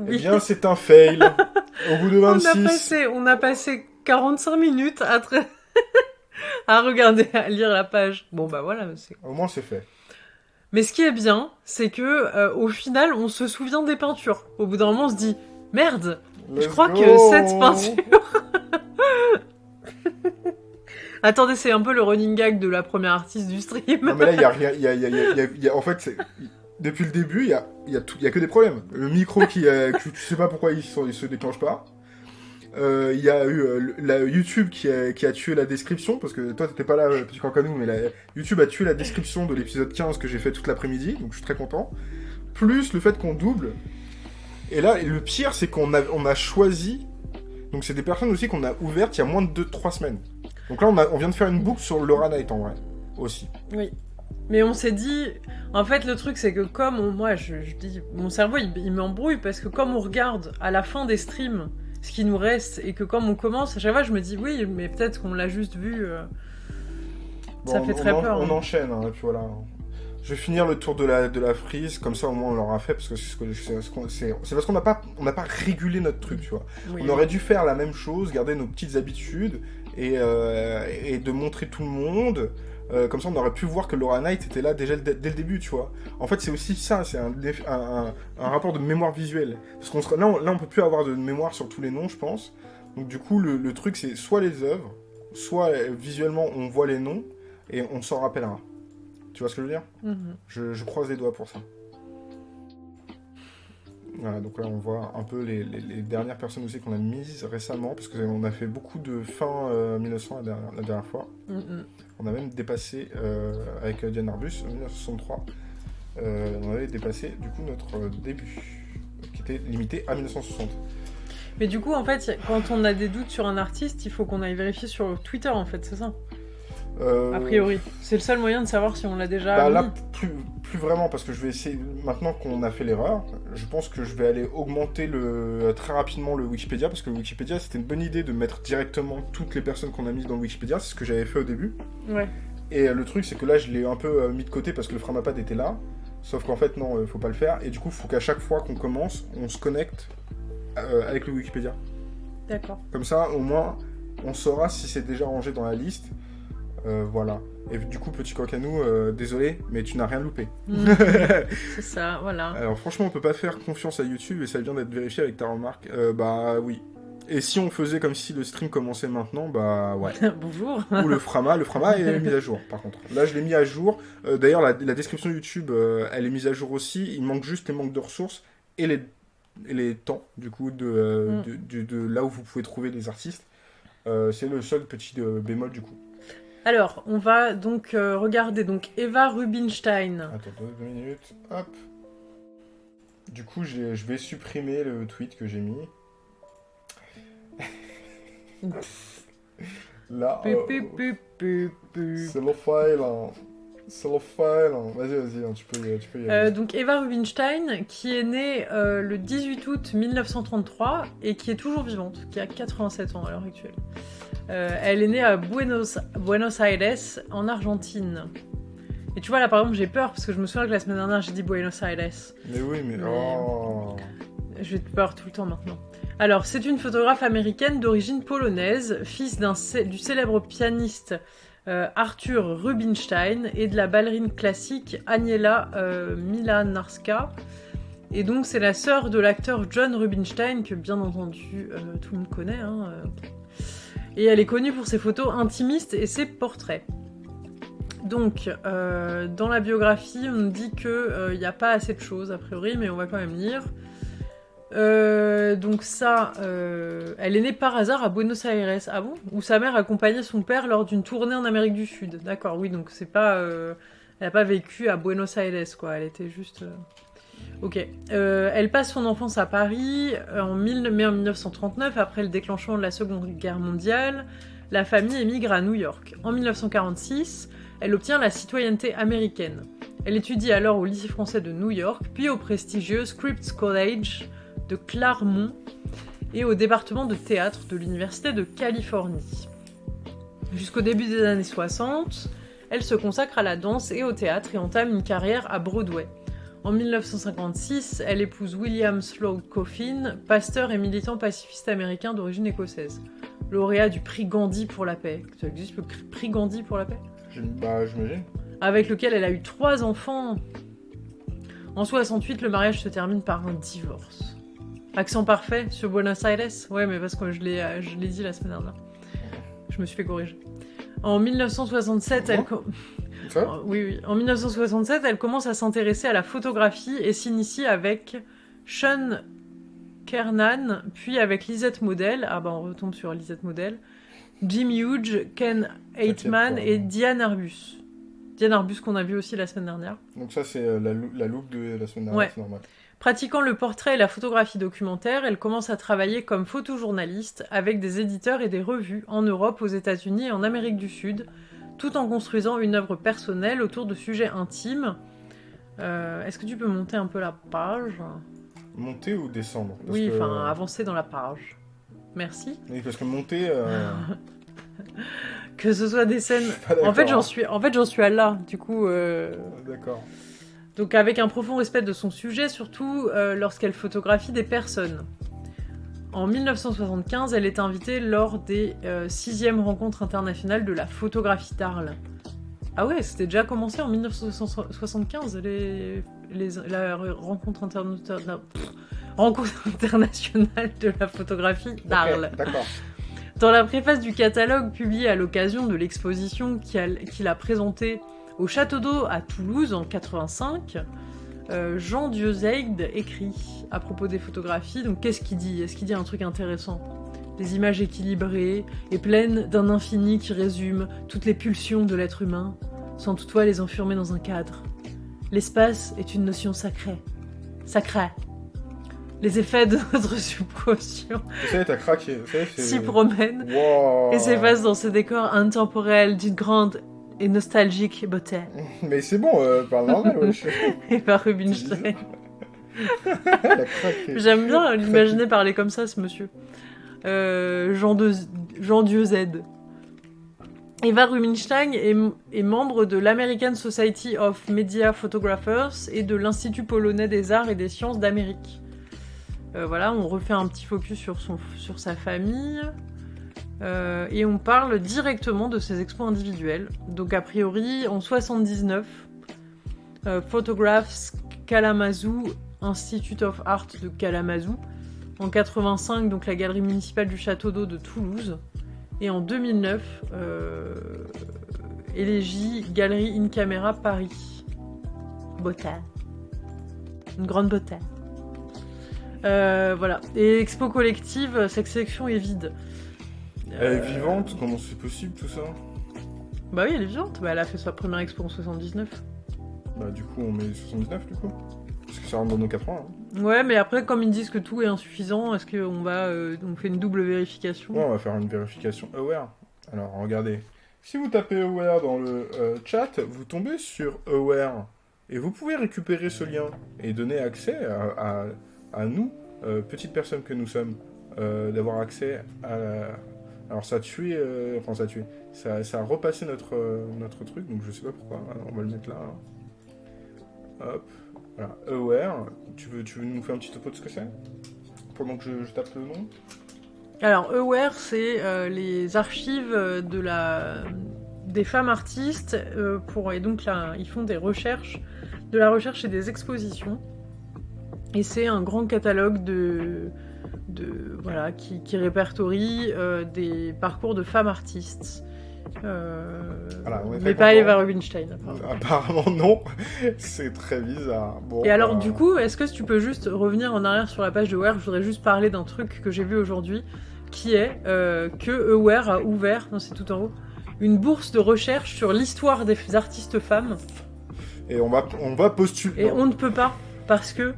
Eh bien, c'est un fail. Au bout de on, a 26. passé, on a passé 45 minutes à, tra- à regarder, à lire la page. Bon, bah voilà. Au moins, c'est fait. Mais ce qui est bien, c'est que euh, au final, on se souvient des peintures. Au bout d'un moment, on se dit merde. Je crois go. que cette peinture. Attendez, c'est un peu le running gag de la première artiste du stream. Non, mais là, il y a rien. Y a, y a- il y a- il y a- il y a- en fait, c'est- depuis le début, il y a, y, a y a que des problèmes. Le micro qui, euh, que tu sais pas pourquoi il, se- il se déclenche pas. Euh, Il y a eu euh, la YouTube qui a, qui a tué la description, parce que toi t'étais pas là, petit cancanou, mais la, YouTube a tué la description de l'épisode 15 que j'ai fait toute l'après-midi, donc je suis très content. Plus le fait qu'on double. Et là, le pire, c'est qu'on a, on a choisi. Donc c'est des personnes aussi qu'on a ouvertes il y a moins de 2-3 semaines. Donc là, on, a, on vient de faire une boucle sur Laura Knight en vrai, aussi. Oui. Mais on s'est dit, en fait, le truc, c'est que comme on- moi, je, je dis, mon cerveau, il, il m'embrouille parce que comme on regarde à la fin des streams ce qui nous reste et que comme on commence, à chaque fois, je me dis oui, mais peut-être qu'on l'a juste vu. euh, Ça fait très on, en- peur, On hein. enchaîne, hein, et puis voilà. Je vais finir le tour de la, de la frise, comme ça au moins on l'aura fait, parce que c'est ce parce qu'on n'a pas, on pas régulé notre truc, tu vois. oui. On aurait dû faire la même chose, garder nos petites habitudes, et, euh, et de montrer tout le monde. Euh, comme ça, on aurait pu voir que Laura Knight était là déjà dès, dès le début, tu vois. En fait, c'est aussi ça, c'est un, rapport de mémoire visuelle. Parce qu'on là, on, là, on peut plus avoir de mémoire sur tous les noms, je pense. Donc du coup, le, le truc, c'est soit les œuvres, soit euh, visuellement, on voit les noms, et on s'en rappellera. Tu vois ce que je veux dire? Mhm. je, je croise les doigts pour ça. Voilà, donc là on voit un peu les, les- les dernières personnes aussi qu'on a mises récemment, parce qu'on a fait beaucoup de fin euh, 1900 la dernière, la dernière fois. Mhm. On a même dépassé, euh, avec Diane Arbus, en 1963, euh, on avait dépassé du coup notre euh, début, qui était limité à 1960. Mais du coup, en fait, quand on a des doutes sur un artiste, il faut qu'on aille vérifier sur Twitter, en fait, c'est ça? Euh, A priori. C'est le seul moyen de savoir si on l'a déjà Bah, là, plus, plus vraiment, parce que je vais essayer, maintenant qu'on a fait l'erreur, je pense que je vais aller augmenter le, très rapidement le Wikipédia, parce que le Wikipédia, c'était une bonne idée de mettre directement toutes les personnes qu'on a mises dans le Wikipédia, c'est ce que j'avais fait au début. Ouais. Et le truc, c'est que là, je l'ai un peu euh, mis de côté parce que le Framapad était là, sauf qu'en fait, non, euh, faut pas le faire, et du coup, faut qu'à chaque fois qu'on commence, on se connecte euh, avec le Wikipédia. D'accord. Comme ça, au moins, on saura si c'est déjà rangé dans la liste. Euh, voilà. Et du coup, petit coq à nous, euh, désolé, mais tu n'as rien loupé. Mhm. c'est ça, voilà. Alors franchement, on peut pas faire confiance à YouTube et ça vient d'être vérifié avec ta remarque. Euh, bah oui. Et si on faisait comme si le stream commençait maintenant, bah ouais. Bonjour. Ou le Frama, le Frama est mis à jour par contre. Là je l'ai mis à jour. Euh, D'ailleurs la, la description YouTube, elle est mise à jour aussi. Il manque juste les manques de ressources et les, et les temps du coup de, Mm. de, de- de là où vous pouvez trouver des artistes. C'est le seul petit bémol du coup. Alors, on va donc euh, regarder donc Eva Rubinstein. Attends deux, minutes, hop. Du coup je vais supprimer le tweet que j'ai mis. Là, euh, c'est le file. hein. C'est le file. hein. Vas-y, vas-y, hein, tu peux y, tu peux y Euh, aller. donc Eva Rubinstein, qui est née euh, le 18 août 1933 et qui est toujours vivante, qui a 87 ans à l'heure actuelle. Euh, elle est née à Buenos, Buenos Aires, en Argentine. Et tu vois, là par exemple, j'ai peur parce que je me souviens que la semaine dernière j'ai dit Buenos Aires. Mais oui, mais. mais- Oh. Te peur tout le temps maintenant. Alors, c'est une photographe américaine d'origine polonaise, fils du célèbre pianiste euh, Arthur Rubinstein et de la ballerine classique Aniela euh, Milanarska. Et donc, c'est la sœur de l'acteur John Rubinstein, que bien entendu euh, tout le monde connaît. hein. Et elle est connue pour ses photos intimistes et ses portraits. Donc, euh, dans la biographie, on dit qu'il n'y a pas assez de choses, a priori, mais on va quand même lire. Euh, donc ça, euh, elle est née par hasard à Buenos Aires, ah bon? Où sa mère accompagnait son père lors d'une tournée en Amérique du Sud. D'accord, oui, donc c'est pas, euh, elle a pas vécu à Buenos Aires, quoi. Elle était juste. Ok. Euh, elle passe son enfance à Paris euh, en, 1000 mai en 1939, après le déclenchement de la Seconde Guerre mondiale. La famille émigre à New York. En 1946, elle obtient la citoyenneté américaine. Elle étudie alors au lycée français de New York, puis au prestigieux Scripps College de Claremont et au département de théâtre de l'Université de Californie. Jusqu'au début des années 60, elle se consacre à la danse et au théâtre et entame une carrière à Broadway. En 1956, elle épouse William Sloane Coffin, pasteur et militant pacifiste américain d'origine écossaise, lauréat du prix Gandhi pour la paix. Ça existe le prix Gandhi pour la paix? Je- Bah, j'imagine. avec lequel elle a eu trois enfants. En 68, le mariage se termine par un divorce. Accent parfait sur Buenos Aires? Ouais, mais parce que je l'ai, je l'ai dit la semaine dernière. Je me suis fait corriger. En 1967, elle... Ça Oh, Oui, oui. En 1967, elle commence à s'intéresser à la photographie et s'initie avec Sean Kernan, puis avec Lisette Model. Ah bah on retombe sur Lisette Model. Jim Hughes, Ken pas. et Diane Arbus. Diane Arbus qu'on a vu aussi la semaine dernière. Donc, ça, c'est euh, la, look de la semaine dernière, Ouais. c'est normal. Pratiquant le portrait et la photographie documentaire, elle commence à travailler comme photojournaliste avec des éditeurs et des revues en Europe, aux États-Unis et en Amérique du Sud, tout en construisant une œuvre personnelle autour de sujets intimes. Euh, Est-ce que tu peux monter un peu la page? Monter ou descendre? Parce Oui, que- enfin avancer dans la page. Merci. Oui, parce que monter. euh, Que ce soit des scènes. En fait, j'en suis, en fait, suis à là. Du coup, euh, D'accord. Donc avec un profond respect de son sujet, surtout lorsqu'elle photographie des personnes. En 1975, elle est invitée lors des euh, sixièmes rencontres internationales de la photographie d'Arles. Ah ouais, c'était déjà commencé en 1975, les, les, la rencontre, interna- pff, rencontre internationale de la photographie d'Arles. Dans la préface du catalogue publié à l'occasion de l'exposition qu'il qu'il a présentée au Château d'Eau à Toulouse en 85, euh, Jean Dieuzède écrit à propos des photographies. Donc qu'est-ce qu'il dit? Est-ce qu'il dit un truc intéressant? Des images équilibrées et pleines d'un infini qui résume toutes les pulsions de l'être humain, sans toutefois les enfermer dans un cadre. L'espace est une notion sacrée. Sacrée. Les effets de notre subconscient s'y promènent Wow. et s'effacent dans ces décors intemporels d'une grande et nostalgique beauté. Mais c'est bon, euh, parle normal, wesh. Et par Rubinstein. J'aime bien l'imaginer parler comme ça, ce monsieur. Euh, Jean, de... Jean Dieu Z. Eva Rubinstein est, est membre de l'American Society of Media Photographers et de l'Institut polonais des arts et des sciences d'Amérique. Euh, voilà, on refait un petit focus sur, son, sur sa famille. Euh, et on parle directement de ses expos individuels. Donc a priori, en 79, euh, Photographs Kalamazoo Institute of Art de Kalamazoo, En 85, donc la galerie municipale du Château d'eau de Toulouse. Et en 2009, euh, Élégie, galerie in camera Paris. Beauté. Une grande beauté. Euh, voilà. Et expo collective, cette section est vide. Elle est vivante Comment c'est possible tout ça Bah oui, elle est vivante. Bah, elle a fait sa première expo en 79. Bah du coup on met 79 du coup Parce que ça rentre dans nos 80. Hein. Ouais, mais après, comme ils disent que tout est insuffisant, est-ce qu'on va, euh, on fait une double vérification? Ouais, on va faire une vérification aware. Alors regardez, si vous tapez aware dans le euh, chat, vous tombez sur aware. Et vous pouvez récupérer ce lien et donner accès à, à, à nous, euh, petites personnes que nous sommes, euh, d'avoir accès à la... Alors ça a tué, euh, enfin ça a tué, ça, a repassé notre, euh, notre truc, donc je sais pas pourquoi, Alors, on va le mettre là. Hop, voilà, aware, tu veux, tu veux nous faire un petit topo de ce que c'est? Pendant que je, tape le nom Alors, Aware, c'est euh, les archives de la... des femmes artistes. euh, pour... Et donc là, ils font des recherches, de la recherche et des expositions. Et c'est un grand catalogue de. De voilà, qui, qui répertorie euh, des parcours de femmes artistes. Euh, Voilà, mais pas. Eva Rubinstein. apparemment. Apparemment non, c'est très bizarre. Bon, Et alors, bah, du coup, est-ce que tu peux juste revenir en arrière sur la page de Aware Je voudrais juste parler d'un truc que j'ai vu aujourd'hui, qui est euh, que Aware a ouvert, non c'est tout en haut, une bourse de recherche sur l'histoire des artistes femmes. Et on va, on va postuler. Et on ne peut pas, parce que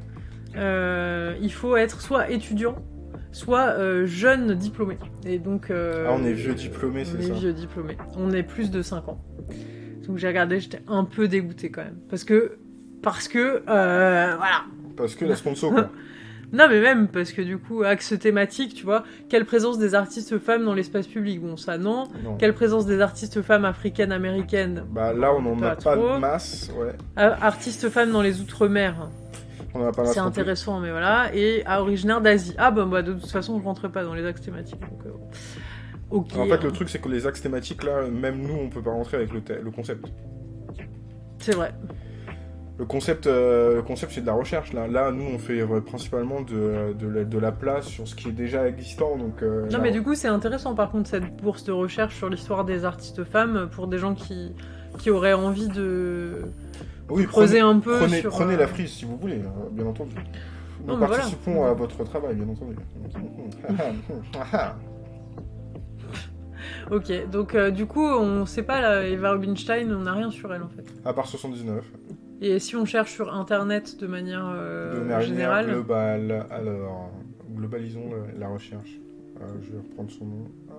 euh, il faut être soit étudiant, soit euh, jeune diplômé. Et donc... euh, Ah, on est vieux diplômé, on c'est est ça vieux diplômé. On est plus de 5 ans. Donc j'ai regardé, j'étais un peu dégoûtée quand même. Parce que... Parce que... euh, voilà. Parce que la sponsor, quoi. Non, mais même parce que du coup, axe thématique, tu vois, quelle présence des artistes femmes dans l'espace public? Bon, ça non. Non. Quelle présence des artistes femmes africaines, américaines? Bah là, on en a Pas de masse, ouais. Ah, Artistes femmes dans les outre-mer, En a pas c'est intéressant, mais voilà. Et ah, originaire d'Asie. Ah, bah, bah, de toute façon, je rentrais pas dans les axes thématiques. Donc, euh. En fait, le truc, c'est que les axes thématiques, là, même nous, on peut pas rentrer avec le, le concept. C'est vrai. Le concept, euh, le concept c'est de la recherche. Là, là nous, on fait euh, principalement de, de, la, de la place sur ce qui est déjà existant. Donc, euh, Non, là, mais du coup, c'est intéressant par contre cette bourse de recherche sur l'histoire des artistes femmes pour des gens qui, qui auraient envie de oui, creuser prenez, un peu prenez, sur. prenez euh, la frise si vous voulez, euh, bien entendu. Nous Non, mais voilà. participons à votre travail, bien entendu. Ok, donc euh, du coup, on sait pas, là, Eva Rubinstein, on n'a rien sur elle en fait. à part 79. Et si on cherche sur internet de manière euh, de manière générale, globale. Alors, globalisons la, la recherche. Euh, je vais reprendre son nom. Ah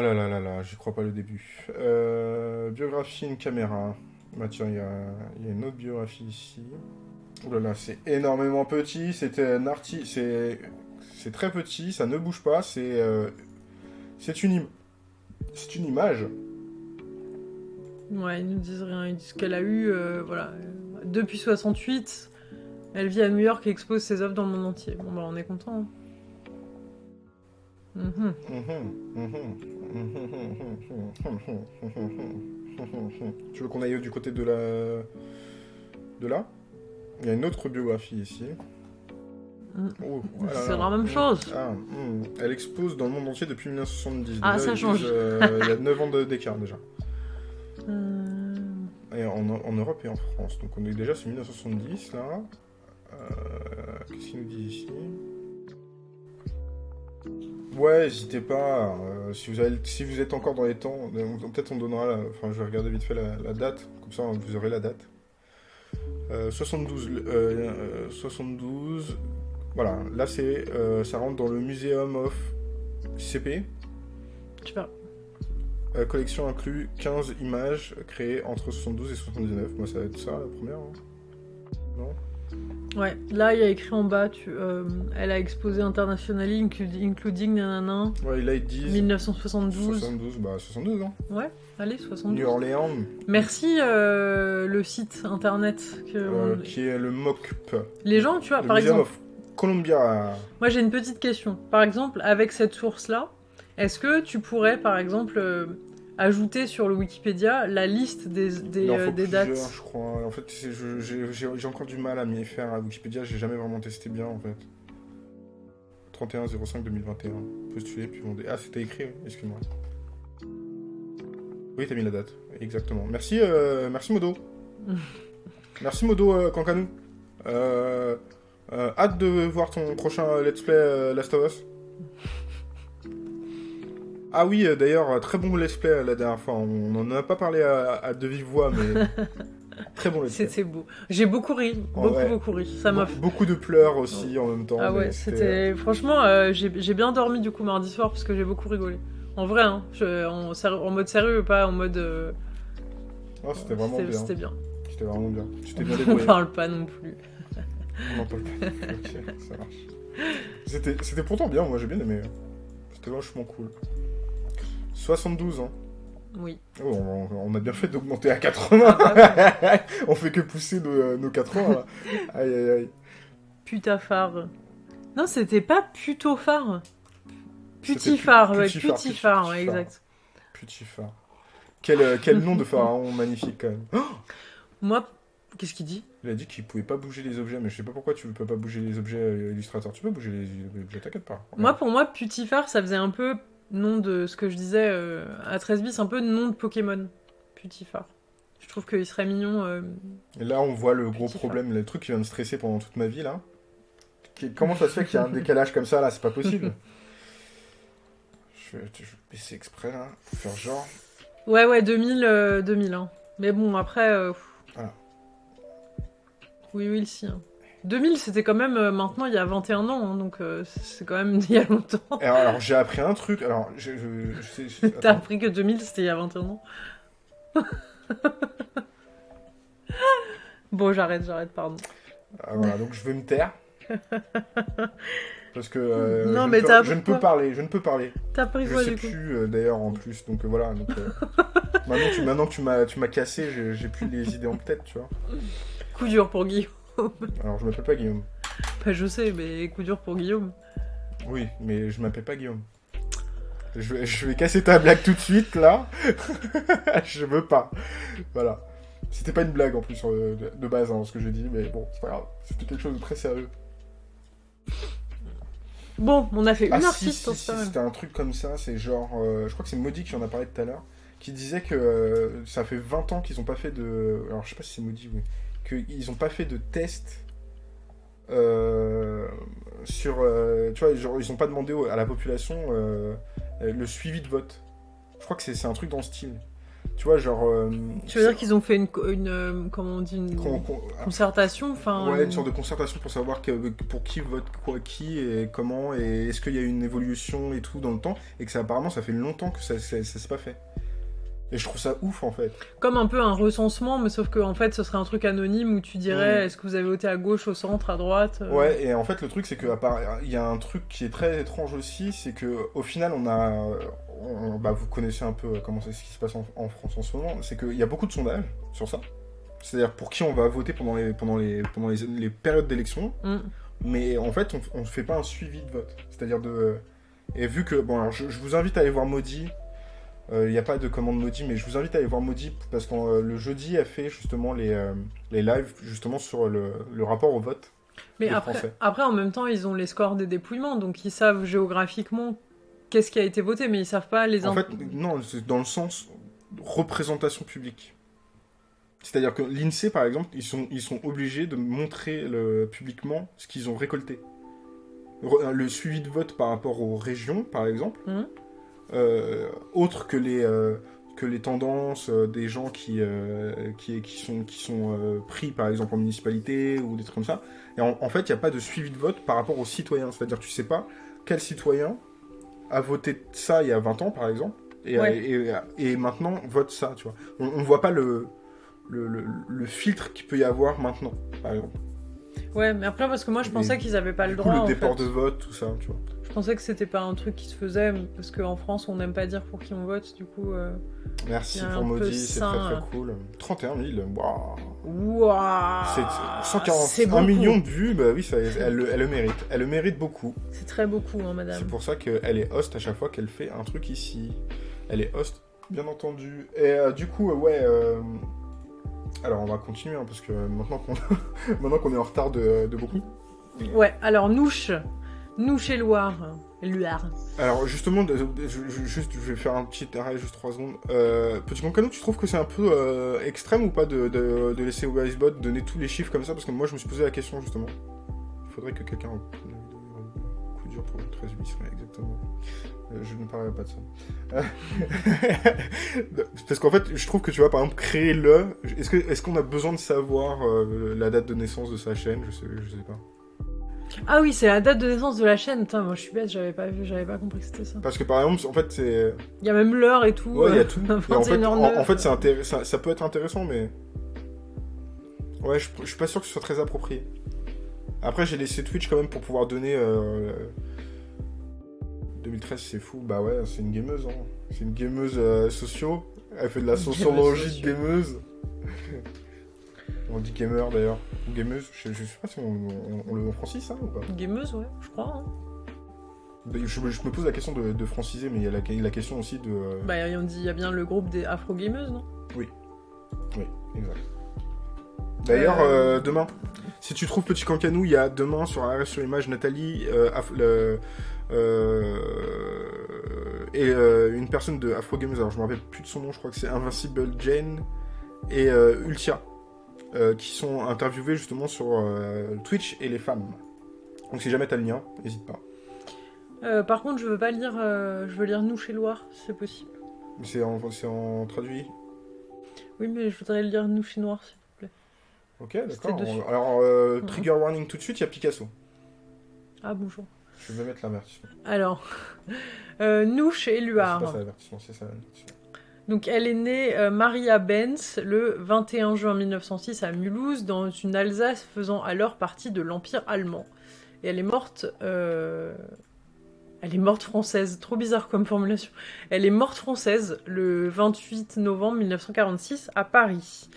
là là là là, j'y crois pas le début. Euh, biographie, une caméra. Bah tiens, il y a, il y a une autre biographie ici. Oh là là, c'est énormément petit. C'était un artiste. C'est c'est très petit, ça ne bouge pas. C'est euh, c'est une, im- c'est une image. ouais, ils nous disent rien, ils disent qu'elle a eu, euh, voilà, depuis 68, elle vit à New York et expose ses œuvres dans le monde entier. Bon bah on est content. hein. Mhm. Tu veux qu'on aille du côté de la... De là? Il y a une autre biographie ici. Mm. Oh, C'est la même chose. Ah, hmm. Elle expose dans le monde entier depuis 1970. Ah, ça change. disent, euh, il y a 9 ans d'écart déjà. Euh, Et en, en Europe et en France. Donc on est déjà sur 1970 là. Euh, Qu'est-ce qu'il nous dit ici? Ouais, n'hésitez pas. euh, si, vous avez, si vous êtes encore dans les temps, euh, peut-être on donnera. la- Enfin, je vais regarder vite fait la, la date. Comme ça, vous aurez la date. Euh, 72. euh, euh, 72. Voilà, là c'est, euh, ça rentre dans le Museum of CP. La collection inclut 15 images créées entre 72 et 79. Moi, ça va être ça la première. hein. Non? Ouais, là il y a écrit en bas, tu, euh, elle a exposé internationally, inclu- including nanana, Ouais, là ils disent 1972. 72, bah 72 hein. Ouais, allez, 72. New Orleans, Merci euh, le site internet. Que euh, on- qui est le MOCP. Les gens, tu vois, le par Museum exemple, of Columbia. moi j'ai une petite question. Par exemple, avec cette source-là, est-ce que tu pourrais, par exemple, ajouter sur le Wikipédia la liste des, des, Il en euh, des dates. je crois. En fait, j'ai encore du mal à m'y faire à Wikipédia. J'ai jamais vraiment testé bien, en fait. 31 05 2021. Postulé, puis on... Ah, c'était écrit, excuse-moi. Oui, t'as mis la date. Exactement. Merci, euh, merci Modo. merci Modo euh, Kankanou. Euh, hâte de voir ton prochain let's play Last of Us. Ah oui, euh, d'ailleurs, euh, très bon let's play euh, la dernière fois. On n'en a pas parlé à, à de vive voix, mais très bon let's play. C'était beau. J'ai beaucoup ri, Oh, beaucoup, beaucoup ri. Ça m'a Be- Beaucoup de pleurs aussi en même temps. Ah ouais, c'était. Franchement, euh, j'ai bien dormi du coup mardi soir parce que j'ai beaucoup rigolé. En vrai, hein, je- en, en mode sérieux, pas en mode. euh, Ah, c'était vraiment c'était- bien. C'était bien. C'était vraiment bien. T'es bien On parle pas non plus. On en parle pas. ok, ça marche. C'était c'était pourtant bien, moi j'ai bien aimé. C'était vachement cool. 72 ans. Oui. Oh, on, on a bien fait d'augmenter à 80. Ah bah on fait que pousser nos, nos 80 là. Aïe aïe aïe. Putaphare. Non, c'était pas ouais, putifare, putifare, ouais, putifare. exact. Petit phare. Quel, euh, quel nom de pharaon magnifique quand même. Oh Moi, qu'est-ce qu'il dit? Il a dit qu'il pouvait pas bouger les objets, mais je sais pas pourquoi tu peux pas bouger les objets euh, illustrateur. Tu peux bouger les objets, t'inquiète pas. Moi, pour moi, putifare, ça faisait un peu nom de ce que je disais euh, à 13 bis, un peu nom de Pokémon. Putifare. Je trouve qu'il serait mignon. euh, Et là, on voit le gros problème, le truc qui vient me stresser pendant toute ma vie là. Comment ça se fait qu'il y a un décalage comme ça là? C'est pas possible. Je vais, je vais baisser exprès là, pour faire genre. Ouais, ouais, 2000, euh, 2000. hein. Mais bon, après. euh. Voilà. Oui, oui, si. hein. 2000, c'était quand même euh, maintenant il y a 21 ans, hein, donc euh, c'est quand même il y a longtemps. Alors, alors, j'ai appris un truc. Alors, je, je, je sais. je- T'as attends. appris que 2000 c'était il y a 21 ans Bon, j'arrête, j'arrête, pardon. Ah, voilà, donc je vais me taire. Parce que euh, Non, je, mais ne peux, je ne peux parler, je ne peux parler. T'as appris Je quoi sais du coup plus euh, d'ailleurs en plus, donc euh, voilà. Donc, euh, maintenant, tu, maintenant que tu m'as, tu m'as cassé, j'ai, j'ai plus les idées en tête, tu vois. Coup dur pour Guillaume. Alors je m'appelle pas Guillaume. Bah, je sais, mais coup dur pour Guillaume. Oui, mais je m'appelle pas Guillaume. Je vais, je vais casser ta blague tout de suite là. je veux pas. Voilà. C'était pas une blague en plus euh, de, base hein, ce que j'ai dit, mais bon, c'est pas grave. C'était quelque chose de très sérieux. Bon, on a fait une Ah, si, artiste, si, si, mal. c'était un truc comme ça, c'est genre. euh, je crois que c'est Maudit qui en a parlé tout à l'heure, qui disait que euh, ça fait 20 ans qu'ils ont pas fait de. Alors je sais pas si c'est Maudit, oui. Qu'ils ont pas fait de test euh, sur. euh, tu vois, genre, ils ont pas demandé à la population euh, le suivi de vote. Je crois que c'est un truc dans ce style. Tu vois, genre. Tu veux dire qu'ils ont fait une, une comment on dit, une qu'on- concertation, enfin. Ouais, une sorte de concertation pour savoir que- pour qui vote quoi qui et comment et est-ce qu'il y a eu une évolution et tout dans le temps et que ça apparemment ça fait longtemps que ça, ça s'est pas fait. Et je trouve ça ouf en fait. Comme un peu un recensement, mais sauf que en fait, ce serait un truc anonyme où tu dirais Mm. est-ce que vous avez voté à gauche, au centre, à droite euh, Ouais, et en fait le truc c'est que à part- il y a un truc qui est très étrange aussi, c'est que au final on a on- bah, vous connaissez un peu comment c'est ce qui se passe en, en France en ce moment, c'est qu'il y a beaucoup de sondages sur ça. C'est-à-dire pour qui on va voter pendant les pendant les pendant les, les périodes d'élection. Mm. mais en fait, on ne fait pas un suivi de vote. C'est-à-dire de. Et vu que. Bon, alors je, je vous invite à aller voir Maudit. Euh, Il n'y a pas de commande Maudit, mais je vous invite à aller voir Maudit parce que euh, le jeudi a fait justement les, euh, les lives justement sur le, le rapport au vote. Mais après, Français. après, en même temps, ils ont les scores des dépouillements, donc ils savent géographiquement qu'est-ce qui a été voté, mais ils savent pas les. En in- fait, non, c'est dans le sens représentation publique. C'est-à-dire que l'INSEE, par exemple, ils sont, ils sont obligés de montrer le, publiquement ce qu'ils ont récolté. Re- le suivi de vote par rapport aux régions, par exemple, Mhm. Euh, autre que les, euh, que les tendances euh, des gens qui, euh, qui, qui sont, qui sont euh, pris, par exemple, en municipalité ou des trucs comme ça. Et en, en fait, il n'y a pas de suivi de vote par rapport aux citoyens. C'est-à-dire tu sais pas quel citoyen a voté ça il y a 20 ans, par exemple, et, Ouais. et, et maintenant vote ça, tu vois. On ne voit pas le, le, le, le filtre qu'il peut y avoir maintenant, par exemple. Ouais, mais après, parce que moi, je pensais qu'ils avaient pas le du coup, droit. le en déport fait. de vote, tout ça, tu vois. Je pensais que c'était pas un truc qui se faisait, parce qu'en France, on n'aime pas dire pour qui on vote, du coup. euh, Merci pour Maudit, c'est très très euh. cool. 31 000, waouh Ouah C'est C'est 141 beaucoup. millions de vues, bah oui, ça, elle, le- elle le mérite. Elle le mérite beaucoup. C'est très beaucoup, hein, madame. C'est pour ça qu'elle est host à chaque fois qu'elle fait un truc ici. Elle est host Bien entendu. Et euh, du coup, euh, ouais. euh, Alors, on va continuer, hein, parce que maintenant qu'on qu'on est en retard de, de beaucoup. Ouais, alors Nouche. Nouche et Loire. Loire. Alors, justement, je, vais faire un petit arrêt, juste 3 secondes. Euh, Petit Concano, tu trouves que c'est un peu euh, extrême ou pas de, de, de laisser Wisebot donner tous les chiffres comme ça? Parce que moi, je me suis posé la question, justement. Il faudrait que quelqu'un. Coup dur pour le 13 8 exactement. Euh, je ne parlerai pas de ça. Euh, Parce qu'en fait, je trouve que tu vois, par exemple, créer le. Est-ce qu'on a besoin de savoir la date de naissance de sa chaîne? Je sais, je sais pas. Ah oui, c'est la date de naissance de la chaîne. Putain, moi je suis bête, j'avais pas vu, j'avais pas compris que c'était ça. Parce que par exemple, en fait, c'est. Il y a même l'heure et tout. Ouais, il y a euh, tout. Et en fait, 21h09. en, en fait, c'est ça, ça peut être intéressant, mais. Ouais, je, je suis pas sûr que ce soit très approprié. Après, j'ai laissé Twitch quand même pour pouvoir donner. euh, 2013, c'est fou. Bah ouais, c'est une gameuse. Hein. C'est une gameuse euh, socio. Elle fait de la sociologie de gameuse. On dit gamer d'ailleurs. Ou gameuse. Je, je sais pas si on, on- on le francise ça ou pas? Gameuse, ouais, je crois. hein. Je, je me pose la question de, de franciser, mais il y a la, la question aussi de. euh, Bah, on dit, il y a bien le groupe des afro-gameuses, non? Oui, exact. D'ailleurs, Euh, euh, demain, si tu trouves Petit Cancanou, il y a demain sur Arrêt sur Image Nathalie le- et une personne de Afro Games, alors je me rappelle plus de son nom, je crois que c'est Invincible Jane et Ultia, euh, qui sont interviewés justement sur euh, Twitch et les femmes. Donc si jamais t'as le lien, n'hésite pas. Euh, Par contre, je veux pas lire, je veux lire Nous chez Loire, si c'est possible. C'est en, traduit. Oui, mais je voudrais lire Nous chez Noir. s'il vous plaît. Ok, d'accord. Alors, trigger warning tout de suite, il y a Picasso. Ah, bonjour. Je vais mettre l'avertissement. Alors, euh, Nouche et C'est ça l'avertissement, c'est ça l'avertissement. Donc, elle est née euh, Maria Benz le 21 juin 1906 à Mulhouse, dans une Alsace faisant alors partie de l'Empire allemand. Et elle est morte. euh, Elle est morte française, trop bizarre comme formulation. Elle est morte française le 28 novembre 1946 à Paris.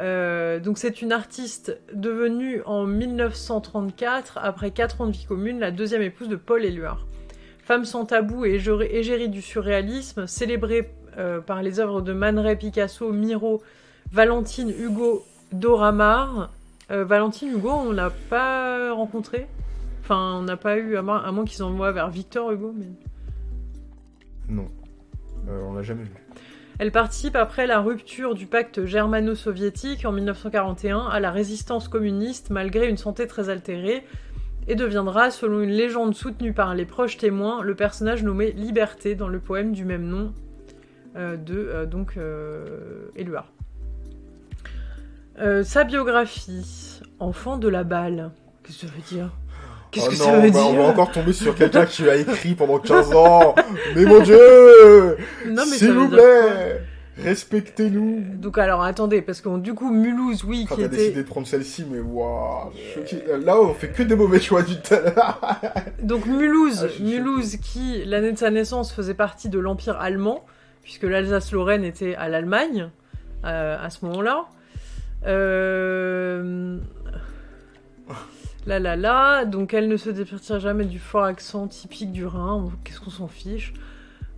Euh, donc c'est une artiste devenue en 1934, après 4 ans de vie commune, la deuxième épouse de Paul Éluard. Femme sans tabou et égérie du surréalisme, célébrée euh, par les œuvres de Man Ray, Picasso, Miro, Valentine, Hugo, Dora Maar. Euh, Valentine, Hugo, on l'a pas rencontré. Enfin, on n'a pas eu, à moins, moins qu'ils envoient vers Victor Hugo. Mais... Non. Euh, on l'a jamais vu. Elle participe après la rupture du pacte germano-soviétique en 1941 à la résistance communiste malgré une santé très altérée et deviendra, selon une légende soutenue par les proches témoins, le personnage nommé Liberté dans le poème du même nom de euh, donc euh, Éluard. Euh, sa biographie, enfant de la balle, qu'est-ce que ça veut dire? Qu'est-ce Oh que non, ça veut bah, On dire? va encore tomber sur quelqu'un qui a écrit pendant 15 ans. Mais mon dieu S'il vous dire plaît Respectez-nous Donc alors attendez, parce que du coup Mulhouse, oui, Quand qui t'as était... décidé de prendre celle-ci, mais waouh. Euh, Là, on fait que des mauvais choix du tout. Donc Mulhouse, Ah, Mulhouse qui, l'année de sa naissance, faisait partie de l'Empire allemand, puisque l'Alsace-Lorraine était à l'Allemagne euh, à ce moment-là. Euh... Là, là, là. Donc elle ne se départira jamais du fort accent typique du Rhin. Qu'est-ce qu'on s'en fiche?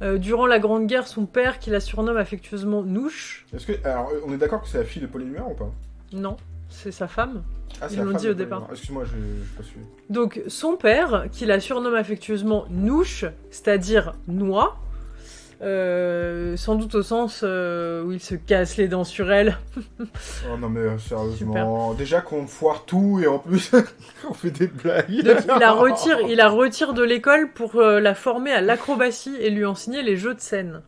Euh, Durant la Grande Guerre, son père, qui la surnomme affectueusement Nouche, Est-ce que... Alors, on est d'accord que c'est la fille de Paul Éluard ou pas? Non, c'est sa femme. Ah, c'est Ils l'ont dit au départ. Excuse-moi, je n'ai pas suivi. Donc son père, qui la surnomme affectueusement Nouche, c'est-à-dire noix, euh, sans doute au sens euh, où il se casse les dents sur elle. Oh non, mais euh, sérieusement. Déjà qu'on foire tout et en plus, on fait des blagues. Donc il la retire, il la retire de l'école pour la former à l'acrobatie et lui enseigner les jeux de scène.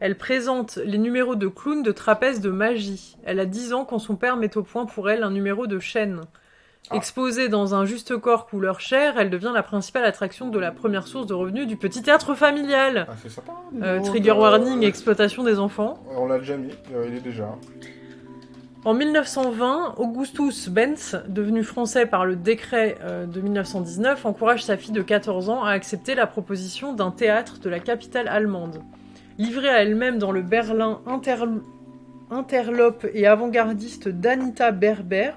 Elle présente les numéros de clown, de trapèze, de magie. Elle a 10 ans quand son père met au point pour elle un numéro de chaîne. Ah. Exposée dans un juste corps couleur chair, elle devient la principale attraction de la première source de revenus du petit théâtre familial. Ah, c'est sympa. Euh, donc, trigger euh, warning, exploitation des enfants. On l'a déjà mis, euh, il est déjà. En 1920, Augustus Benz, devenu français par le décret euh, de 1919, encourage sa fille de 14 ans à accepter la proposition d'un théâtre de la capitale allemande. Livrée à elle-même dans le Berlin interl- interlope et avant-gardiste d'Anita Berber.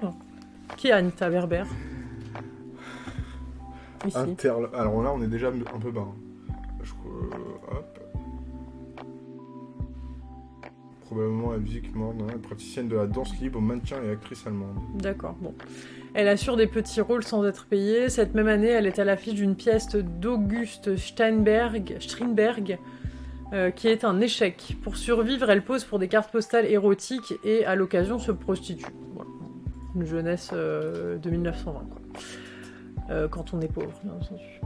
Qui est Anita Berber Ici. Interl... Alors là, on est déjà un peu bas. hein. Je crois- hop. probablement la musique morne, hein, praticienne de la danse libre, maintien et actrice allemande. D'accord, bon. Elle assure des petits rôles sans être payée. Cette même année, elle est à l'affiche d'une pièce d'Auguste Steinberg, Strindberg, euh, qui est un échec. Pour survivre, elle pose pour des cartes postales érotiques et à l'occasion se prostitue. Une jeunesse euh, de 1920, quoi. Euh, quand on est pauvre, bien entendu.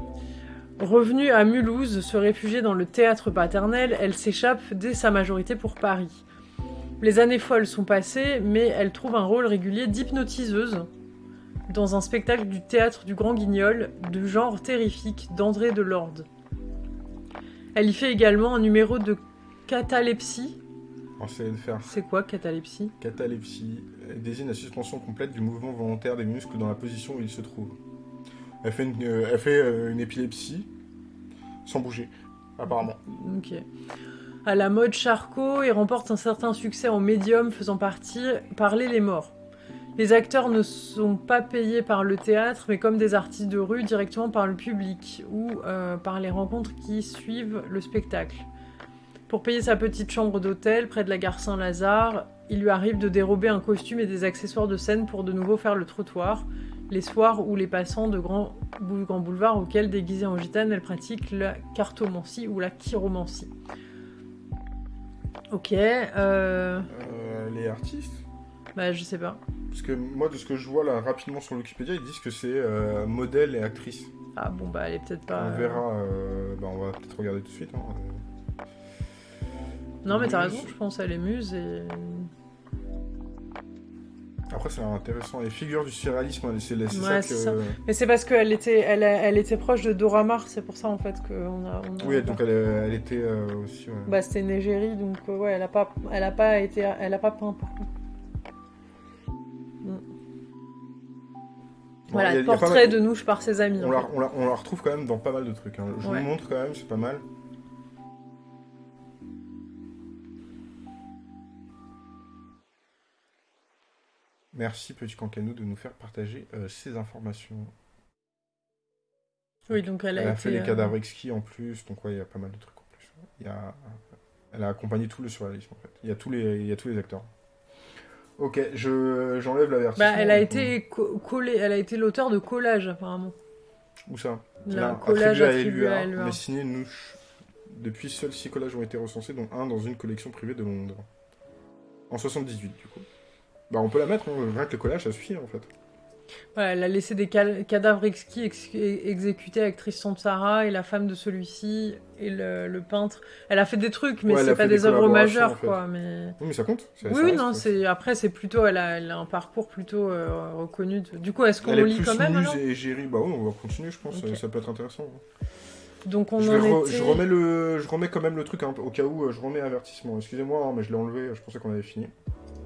Revenue à Mulhouse, se réfugier dans le théâtre paternel, elle s'échappe dès sa majorité pour Paris. Les années folles sont passées, mais elle trouve un rôle régulier d'hypnotiseuse dans un spectacle du théâtre du Grand Guignol de genre terrifique d'André Delorde. Elle y fait également un numéro de catalepsie. C'est quoi catalepsie? Catalepsie désigne la suspension complète du mouvement volontaire des muscles dans la position où ils se trouvent. Elle fait une, euh, elle fait, euh, une épilepsie sans bouger, apparemment. Ok. À la mode Charcot et remporte un certain succès en médium faisant partie parler les morts. Les acteurs ne sont pas payés par le théâtre, mais comme des artistes de rue, directement par le public ou euh, par les rencontres qui suivent le spectacle. Pour payer sa petite chambre d'hôtel près de la gare Saint-Lazare, il lui arrive de dérober un costume et des accessoires de scène pour de nouveau faire le trottoir, les soirs où les passants de grands, grands boulevards auxquels, déguisée en gitane, elle pratique la cartomancie ou la chiromancie. Ok, euh... Euh, les artistes Bah je sais pas. Parce que moi, de ce que je vois là rapidement sur Wikipédia, ils disent que c'est euh, modèle et actrice. Ah bon bah elle est peut-être pas... On verra, bah, on va peut-être regarder tout de suite. hein. Non mais t'as raison, je pense elle est muse et... Après, c'est intéressant. Les figures du surréalisme, hein, c'est c'est Ouais, ça c'est que. ça. Mais c'est parce qu'elle était, elle, elle était proche de Dora Maar, c'est pour ça en fait qu'on a... on a- Oui, donc elle, elle était euh, aussi. ouais. Bah c'était une égérie, donc euh, ouais, elle a pas, elle a pas été, elle a pas peint par contre. Bon, voilà, il y a- il y a pas portrait mal- de Nouche par ses amis. On la, fait. on, la, on la retrouve quand même dans pas mal de trucs. hein. Je Ouais. vous montre quand même, c'est pas mal. Merci Petit Cancanou de nous faire partager euh, ces informations. Oui, donc elle a, Elle a été, fait les euh, cadavres exquis en plus, donc ouais, il y a pas mal de trucs en plus. Il y a... Elle a accompagné tout le surréalisme en fait. Il y a tous les, il y a tous les acteurs. Ok, je j'enlève l'avertissement. Bah, elle a été co- collée, elle a été l'auteur de collages apparemment. Où ça? Là, collage attribué à à Éluard. mais signé Nouche. Depuis, seuls six collages ont été recensés, dont un dans une collection privée de Londres. En 78, du coup. Bah, on peut la mettre, hein. rien que le collage, ça suffit, en fait. Voilà, elle a laissé des cadavres exquis ex- exécutés avec Tristan et la femme de celui-ci et le, le peintre. Elle a fait des trucs, mais Ouais, c'est pas des des œuvres majeures, en fait. quoi. Mais Oui, mais ça compte. oui, ça oui, reste, non, c'est après c'est plutôt, elle a, elle a un parcours plutôt euh, reconnu. de- Du coup, est-ce qu'on lit plus quand même alors? et égérie. Bah oui, on va continuer, je pense. Ça, peut être intéressant. hein. Donc on Je, en re- était. je remets le, je remets quand même le truc hein, au cas où euh, je remets avertissement. Excusez-moi, hein, mais je l'ai enlevé. Je pensais qu'on avait fini.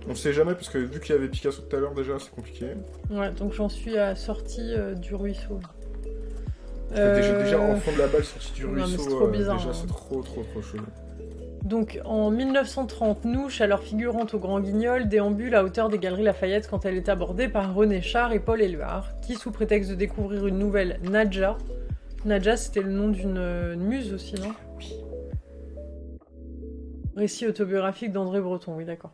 On sait jamais parce que vu qu'il y avait Picasso tout à l'heure déjà, c'est compliqué. Ouais, donc j'en suis à sortie euh, du ruisseau. Déjà, Euh, déjà en fond de la balle sorti du ruisseau. c'est trop euh, bizarre, déjà, hein. c'est trop, trop, trop chelou. Donc en 1930, Nouche, alors figurante au Grand Guignol, déambule à hauteur des Galeries Lafayette quand elle est abordée par René Char et Paul Éluard, qui, sous prétexte de découvrir une nouvelle Nadja, Nadja c'était le nom d'une euh, muse aussi, non? Récit autobiographique d'André Breton, oui d'accord.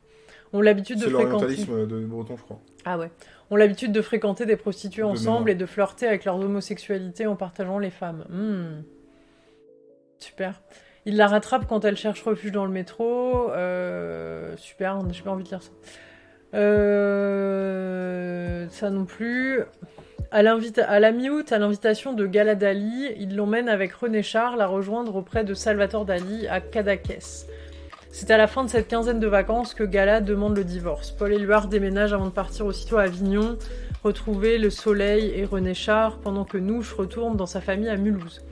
Ont l'habitude de C'est fréquenter. l'orientalisme de Breton, je crois. Ah ouais. Ont l'habitude de fréquenter des prostituées De ensemble et de flirter avec leur homosexualité en partageant les femmes. Hmm. Super. Il la rattrape quand elle cherche refuge dans le métro. Euh, super, j'ai pas envie de lire ça. Euh, ça non plus. À la mi-août, à l'invitation de Gala Dali, il l'emmène avec René Char la rejoindre auprès de Salvatore Dali à Cadaqués. C'est à la fin de cette quinzaine de vacances que Gala demande le divorce. Paul Éluard déménage avant de partir aussitôt à Avignon, retrouver le soleil et René Char, pendant que Nouche retourne dans sa famille à Mulhouse.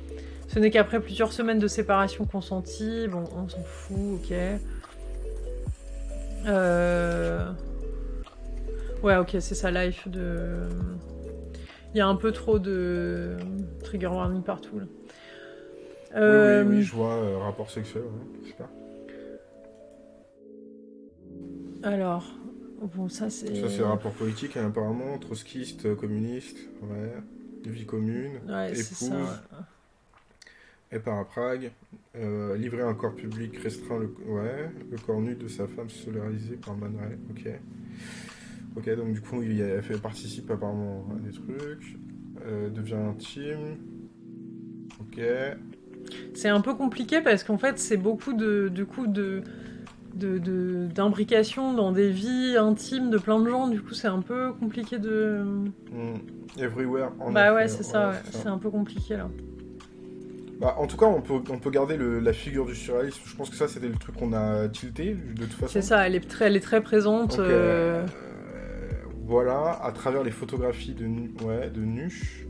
Ce n'est qu'après plusieurs semaines de séparation consentie, bon, on s'en fout, ok. Euh... Ouais, ok, c'est sa life de... Il y a un peu trop de trigger warning partout, là. Euh, Oui, oui, oui, je vois, euh, rapport sexuel, ouais, Alors, bon, ça c'est... Ça, c'est rapport politique, hein, apparemment, trotskiste, communiste, ouais, vie commune, Ouais, c'est épouse, ça. ouais. et part à Prague. Euh, livrer un corps public restreint le, ouais, le corps nu de sa femme solarisé par Man Ray. Ok. Ok, donc du coup, il a fait, participe apparemment à des trucs. Euh, devient intime. Ok. C'est un peu compliqué parce qu'en fait, c'est beaucoup de, du coup, de de- d'imbrication dans des vies intimes de plein de gens. Du coup, c'est un peu compliqué de. Hmm. Everywhere. en bah effet, ouais, c'est ça, ouais. c'est un peu compliqué là. Bah, en tout cas, on peut, on peut garder le- la figure du surréalisme. Je pense que ça, c'était le truc qu'on a tilté, de toute façon. C'est ça, elle est très, elle est très présente. Donc, euh, euh, voilà, à travers les photographies de, ouais, de Nuche.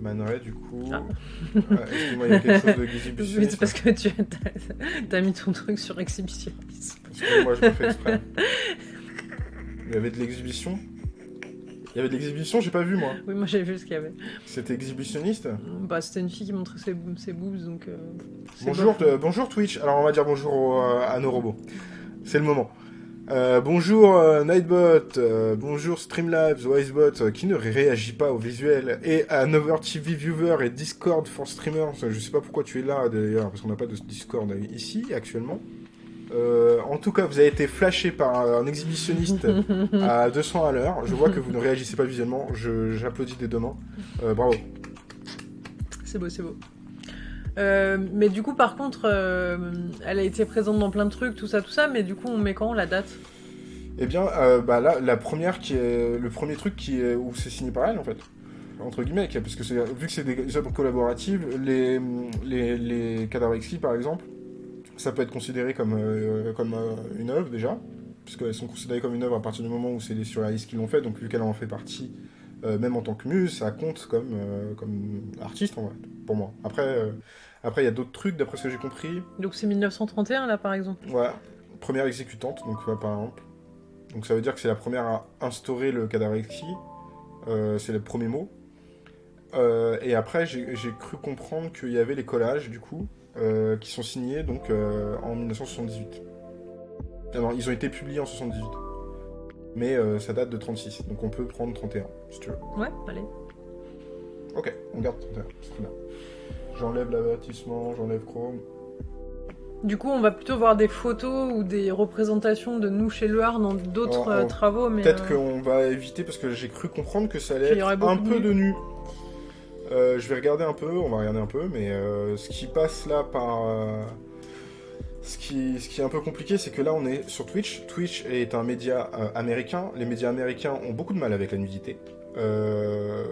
Man Ray, du coup. Ah. Euh, Excuse-moi, il y a quelque chose de Oui, c'est parce que tu as, as mis ton truc sur exhibitionnisme. Excusez-moi, je le fais exprès. Il y avait de l'exhibition? Il y avait de l'exhibition, j'ai pas vu moi. Oui, moi j'ai vu ce qu'il y avait. C'était exhibitionniste? Bah, c'était une fille qui montrait ses, ses boobs, donc. euh, Bonjour, euh, bonjour Twitch. Alors on va dire bonjour au- à nos robots. C'est le moment. Euh, bonjour euh, Nightbot, euh, bonjour Streamlabs, Wisebot, qui ne réagit pas au visuel, et à Nover TV Viewer et Discord for Streamers. Je sais pas pourquoi tu es là d'ailleurs, parce qu'on n'a pas de Discord ici actuellement. En tout cas, vous avez été flashé par un exhibitionniste à 200 à l'heure. Je vois que vous ne réagissez pas visuellement. J'applaudis des deux mains. Bravo. C'est beau, c'est beau. Euh, mais du coup, par contre, euh, elle a été présente dans plein de trucs, tout ça, tout ça, mais du coup, on met quand la date? Eh bien, euh, bah là, la première qui est le premier truc qui est où c'est signé par elle en fait, entre guillemets, parce que vu que c'est des œuvres collaboratives, les les les cadavres exquis par exemple, ça peut être considéré comme comme une œuvre déjà, puisqu'elles sont considérées comme une œuvre à partir du moment où c'est les surréalistes qui l'ont fait, donc vu qu'elle en fait partie, même en tant que muse, ça compte comme comme artiste en vrai, pour moi. Après après il y a d'autres trucs d'après ce que j'ai compris. Donc c'est 1931, là, par exemple. Voilà, première exécutante, donc euh, par exemple. Donc ça veut dire que c'est la première à instaurer le cadavre exquis. Euh, c'est le premier mot. Euh, et après, j'ai cru comprendre qu'il y avait les collages, du coup, euh, qui sont signés donc euh, en 1978. Ah non, ils ont été publiés en 78. Mais ça date de 36, donc on peut prendre 31, si tu veux. Ouais, allez. Ok, on garde 31, c'est très bien. J'enlève l'avertissement, j'enlève Chrome. Du coup, on va plutôt voir des photos ou des représentations de nous chez Loire dans d'autres Oh, euh, oh. travaux, mais. Peut-être euh, qu'on va éviter parce que j'ai cru comprendre que ça allait être un de peu de nu. Euh, je vais regarder un peu, on va regarder un peu, mais euh, ce qui passe là par. euh, ce, qui, ce qui est un peu compliqué, c'est que là on est sur Twitch. Twitch est un média euh, américain. Les médias américains ont beaucoup de mal avec la nudité. Euh,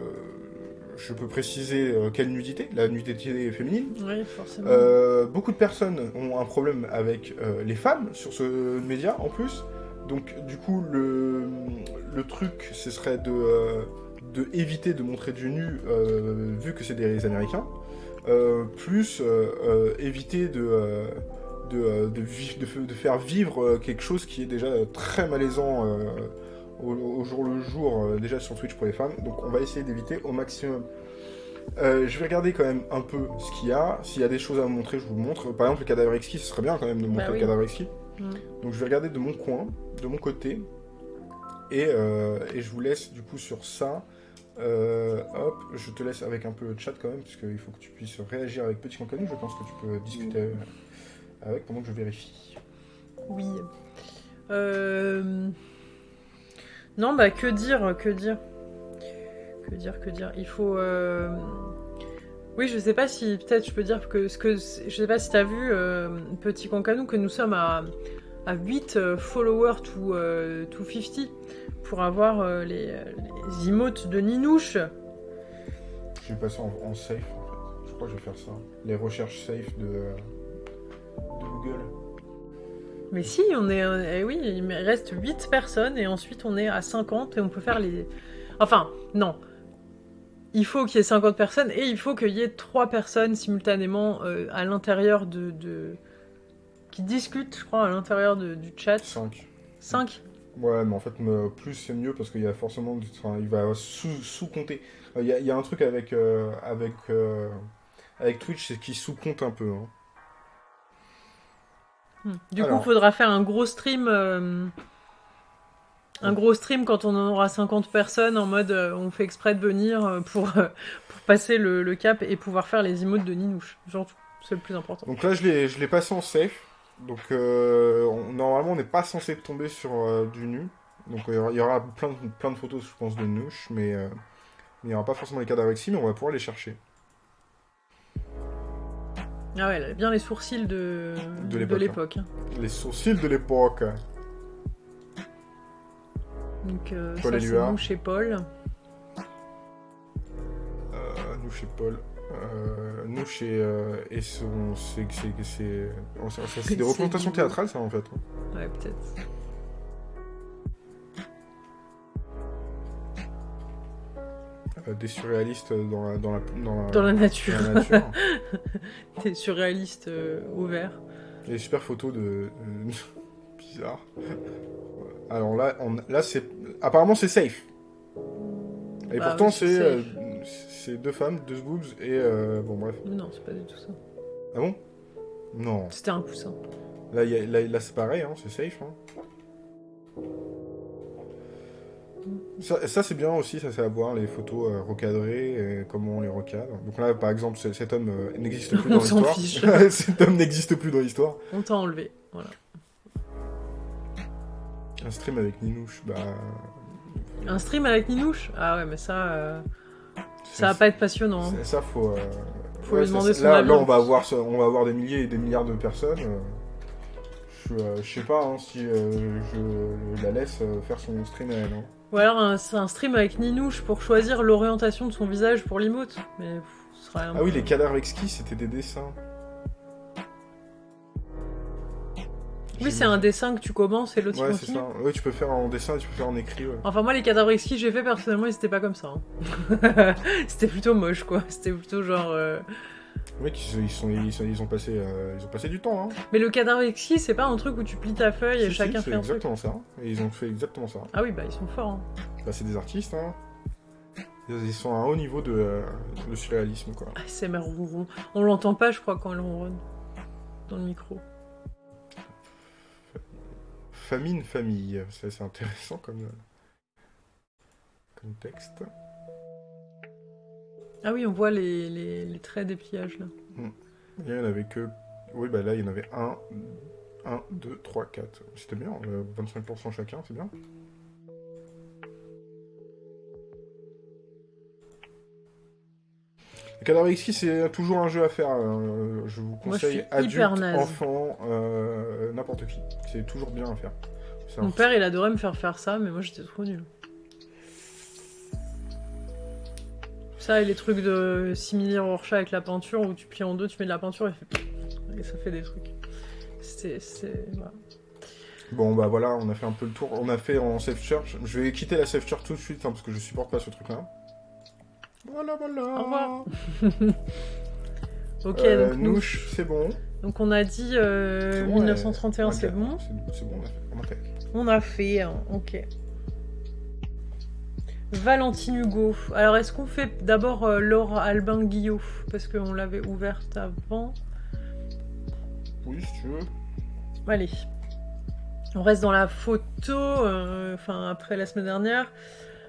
je peux préciser euh, quelle nudité La nudité féminine. Oui, forcément. Euh, beaucoup de personnes ont un problème avec euh, les femmes sur ce média en plus. Donc du coup le, le truc ce serait de, de éviter de montrer du nu vu que c'est des Américains. Plus éviter de, faire vivre quelque chose qui est déjà très malaisant au, au jour le jour euh, déjà sur Twitch pour les femmes. Donc on va essayer d'éviter au maximum. Euh, je vais regarder quand même un peu ce qu'il y a. S'il y a des choses à vous montrer, je vous montre. Par exemple, le cadavre exquis, ce serait bien quand même de montrer Bah oui. le cadavre exquis. Donc je vais regarder de mon coin, de mon côté. Et, euh, et je vous laisse du coup sur ça. Euh, hop, je te laisse avec un peu le chat quand même, parce qu'il faut que tu puisses réagir avec Petit Cancanou. Je pense que tu peux discuter avec pendant que je vérifie. Oui. Euh... Non, bah que dire, que dire Que dire, que dire Il faut... euh, Oui, je sais pas si... Peut-être je peux dire que... ce que je sais pas si t'as vu, euh, Petit Cancanou, que nous sommes à, à 8 euh, followers to, euh, to 50 pour avoir les, les emotes de Ninouche. Je vais passer en, safe en fait. Je crois que je vais faire ça. Les recherches safe de Google. Mais si, on est. eh oui, il reste 8 personnes et ensuite on est à 50 et on peut faire les. Enfin, non. Il faut qu'il y ait 50 personnes et il faut qu'il y ait 3 personnes simultanément euh, à l'intérieur de, de- qui discutent, je crois, à l'intérieur du chat. 5. 5 Ouais, mais en fait, plus c'est mieux parce qu'il y a forcément. Enfin, il va sous- sous-compter. Euh, Il y, a- il y a un truc avec, euh, avec, avec Twitch, c'est qu'il sous-compte un peu. hein. Du Alors. coup, il faudra faire un gros stream. euh, Un gros stream quand on en aura 50 personnes en mode euh, on fait exprès de venir euh, pour, euh, pour passer le, le cap et pouvoir faire les emotes de Ninouche. Genre, c'est le plus important. Donc là, je l'ai je l'ai passé en safe. Donc euh, on- normalement, on n'est pas censé tomber sur euh, du nu. Donc il y aura- il y aura plein de, plein de photos, je pense, de Nouche, mais euh, il n'y aura pas forcément les cadavres ici, mais on va pouvoir les chercher. Ah ouais, elle a bien les sourcils de, De l'époque, l'époque. hein. Les sourcils de l'époque. Donc euh, Paul ça c'est Éluard. nous chez Paul. Euh, nous chez Paul. Euh, nous chez. euh, et son. C'est des représentations théâtrales, ça, en fait. Ouais, peut-être. Des surréalistes dans la, dans la, dans la, Dans la nature. dans la nature. T'es surréaliste euh, au vert. Il y a des super photos de. euh, bizarre. Alors là, on, là c'est. Apparemment, c'est safe. Et Bah pourtant, oui, c'est euh, deux femmes, deux boobs et. euh, bon, bref. Non, c'est pas du tout ça. Ah bon? Non. C'était un. Là, y a- là, là, c'est pareil, hein, c'est safe. hein. Ça, ça, c'est bien aussi, ça c'est à voir, les photos euh, recadrées, et comment on les recadre. Donc là, par exemple, ce- cet homme euh, n'existe plus dans l'histoire. cet homme n'existe plus dans l'histoire. On t'a enlevé. Voilà. Un stream avec Ninouche, bah... Un stream avec Ninouche? Ah ouais, mais ça, euh, ça va pas être passionnant. hein. Ça, faut... euh, Faut lui demander son là, avis, là, on va, avoir, ce- on va avoir des milliers et des milliards de personnes. euh, Je, euh, je sais pas hein, si euh, je la laisse euh, faire son stream à elle. hein. Ou alors un, c'est un stream avec Ninouche pour choisir l'orientation de son visage pour l'emote. Mais pff, ce serait un Ah oui, les cadavres exquis, c'était des dessins. Oui, c'est un dessin que tu commences et l'autre Ouais, c'est continue. ça. Oui, tu peux faire en dessin et tu peux faire en écrit. Ouais. Enfin, moi, les cadavres exquis que j'ai fait personnellement, ils étaient pas comme ça. hein. C'était plutôt moche, quoi. C'était plutôt genre. euh, Oui, ils, ils sont, ils, sont, ils ont passé, euh, ils ont passé du temps. Hein. Mais le cadavre exquis, c'est pas un truc où tu plies ta feuille et Si, chacun si, fait un truc. exactement ça. Et ils ont fait exactement ça. Ah oui, bah ils sont forts. hein. Bah, c'est des artistes. Hein. Ils sont à un haut niveau de, euh, de surréalisme, quoi. Ah, c'est mère ronron. On l'entend pas, je crois, quand elle ronronne. Dans le micro. Famine, famille. C'est c'est intéressant comme, euh, comme texte. Ah oui, on voit les, les, les traits des pliages là. Il y en avait que. Oui, bah là, il y en avait 1, 1, 2, 3, 4. C'était bien, euh, 25% chacun, c'est bien. Cadavre exquis, c'est toujours un jeu à faire. euh, je vous Moi, je conseille adulte, enfant, euh, n'importe qui. C'est toujours bien à faire. Un- Mon père, il adorait me faire faire ça, mais moi j'étais trop nulle. Ça et les trucs de simili Rorschach avec la peinture où tu plies en deux, tu mets de la peinture et, fait... et ça fait des trucs. C'est. voilà. Bon, bah voilà, on a fait un peu le tour. On a fait en safe church. Je vais quitter la safe church tout de suite hein, parce que je supporte pas ce truc-là. Voilà, voilà. Au revoir. Ok, Euh, donc, nous- Nouche, c'est bon. donc on a dit euh, C'est bon, 1931, ouais. c'est bon. C'est c'est bon, on a fait. On On a fait. a fait, hein, ok. Valentine Hugo. Alors, est-ce qu'on fait d'abord euh, Laure Albin Guillot? Parce qu'on l'avait ouverte avant. Oui, si tu veux. Allez. On reste dans la photo, euh, enfin après la semaine dernière.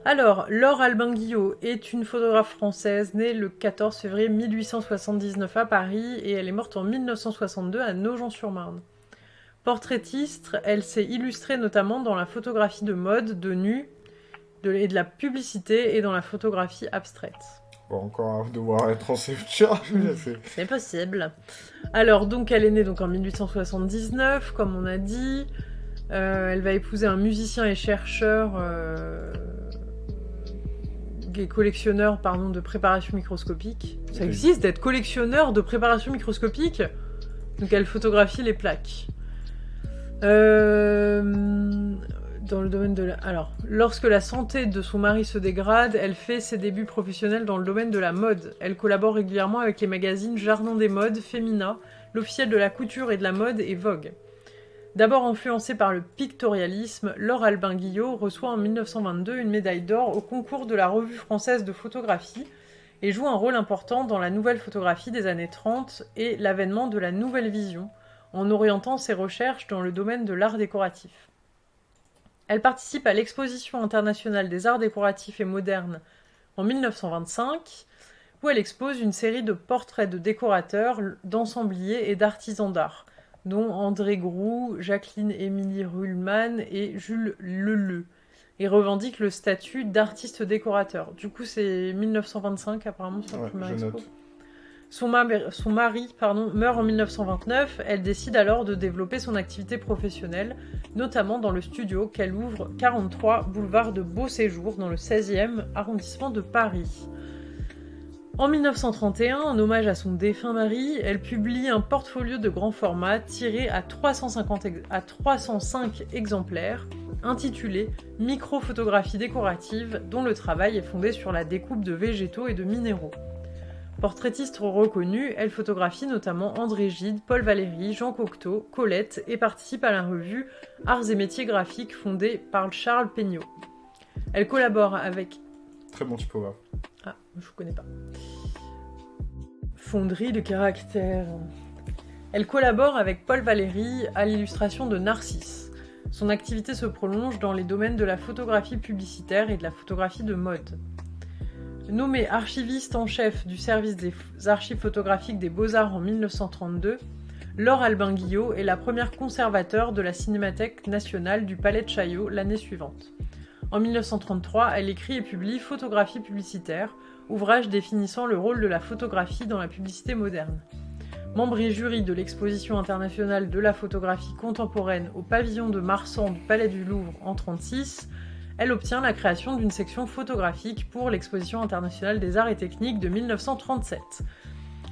Alors, Laure Albin Guillot est une photographe française née le 14 février 1879 à Paris et elle est morte en 1962 à Nogent-sur-Marne. Portraitiste, elle s'est illustrée notamment dans la photographie de mode, de nu, de, et de la publicité et dans la photographie abstraite. Bon, encore devoir être en safe church. Mm. c'est- possible. Alors, donc, elle est née donc en 1879, comme on a dit. Euh, elle va épouser un musicien et chercheur euh, et collectionneur pardon, de préparation microscopique. Ça existe d'être collectionneur de préparation microscopique Donc, elle photographie les plaques. Euh, lorsque la santé de son mari se dégrade, elle fait ses débuts professionnels dans le domaine de la mode. Elle collabore régulièrement avec les magazines Jardin des modes, Femina, l'officiel de la couture et de la mode et Vogue. D'abord influencée par le pictorialisme, Laure Albin Guillot reçoit en 1922 une médaille d'or au concours de la Revue française de photographie et joue un rôle important dans la nouvelle photographie des années 30 et l'avènement de la nouvelle vision, en orientant ses recherches dans le domaine de l'art décoratif. Elle participe à l'exposition internationale des arts décoratifs et modernes en 1925, où elle expose une série de portraits de décorateurs, d'ensembliers et d'artisans d'art, dont André Groux, Jacqueline Émilie Ruhlmann et Jules Leleu, et revendique le statut d'artiste décorateur. Du coup, c'est 1925 apparemment sur la Ouais, première je expo. note. Son, ma- son mari meurt en 1929. Elle décide alors de développer son activité professionnelle, notamment dans le studio qu'elle ouvre 43 boulevard de Beau Séjour dans le 16e arrondissement de Paris. En 1931, en hommage à son défunt mari, elle publie un portfolio de grand format tiré à, 350 ex- à 305 exemplaires, intitulé Microphotographie décorative, dont le travail est fondé sur la découpe de végétaux et de minéraux. Portraitiste reconnue, elle photographie notamment André Gide, Paul Valéry, Jean Cocteau, Colette et participe à la revue Arts et métiers graphiques fondée par Charles Peignot. Elle collabore avec Très bon typographe. ah, je connais pas. Fonderie de caractère. Elle collabore avec Paul Valéry à l'illustration de Narcisse. Son activité se prolonge dans les domaines de la photographie publicitaire et de la photographie de mode. Nommée archiviste en chef du service des archives photographiques des Beaux-Arts en 1932, Laure Albin Guillot est la première conservateur de la Cinémathèque nationale du Palais de Chaillot l'année suivante. En 1933, elle écrit et publie Photographie publicitaire, ouvrage définissant le rôle de la photographie dans la publicité moderne. Membre et jury de l'exposition internationale de la photographie contemporaine au pavillon de Marsan du Palais du Louvre en 1936, elle obtient la création d'une section photographique pour l'exposition internationale des arts et techniques de 1937.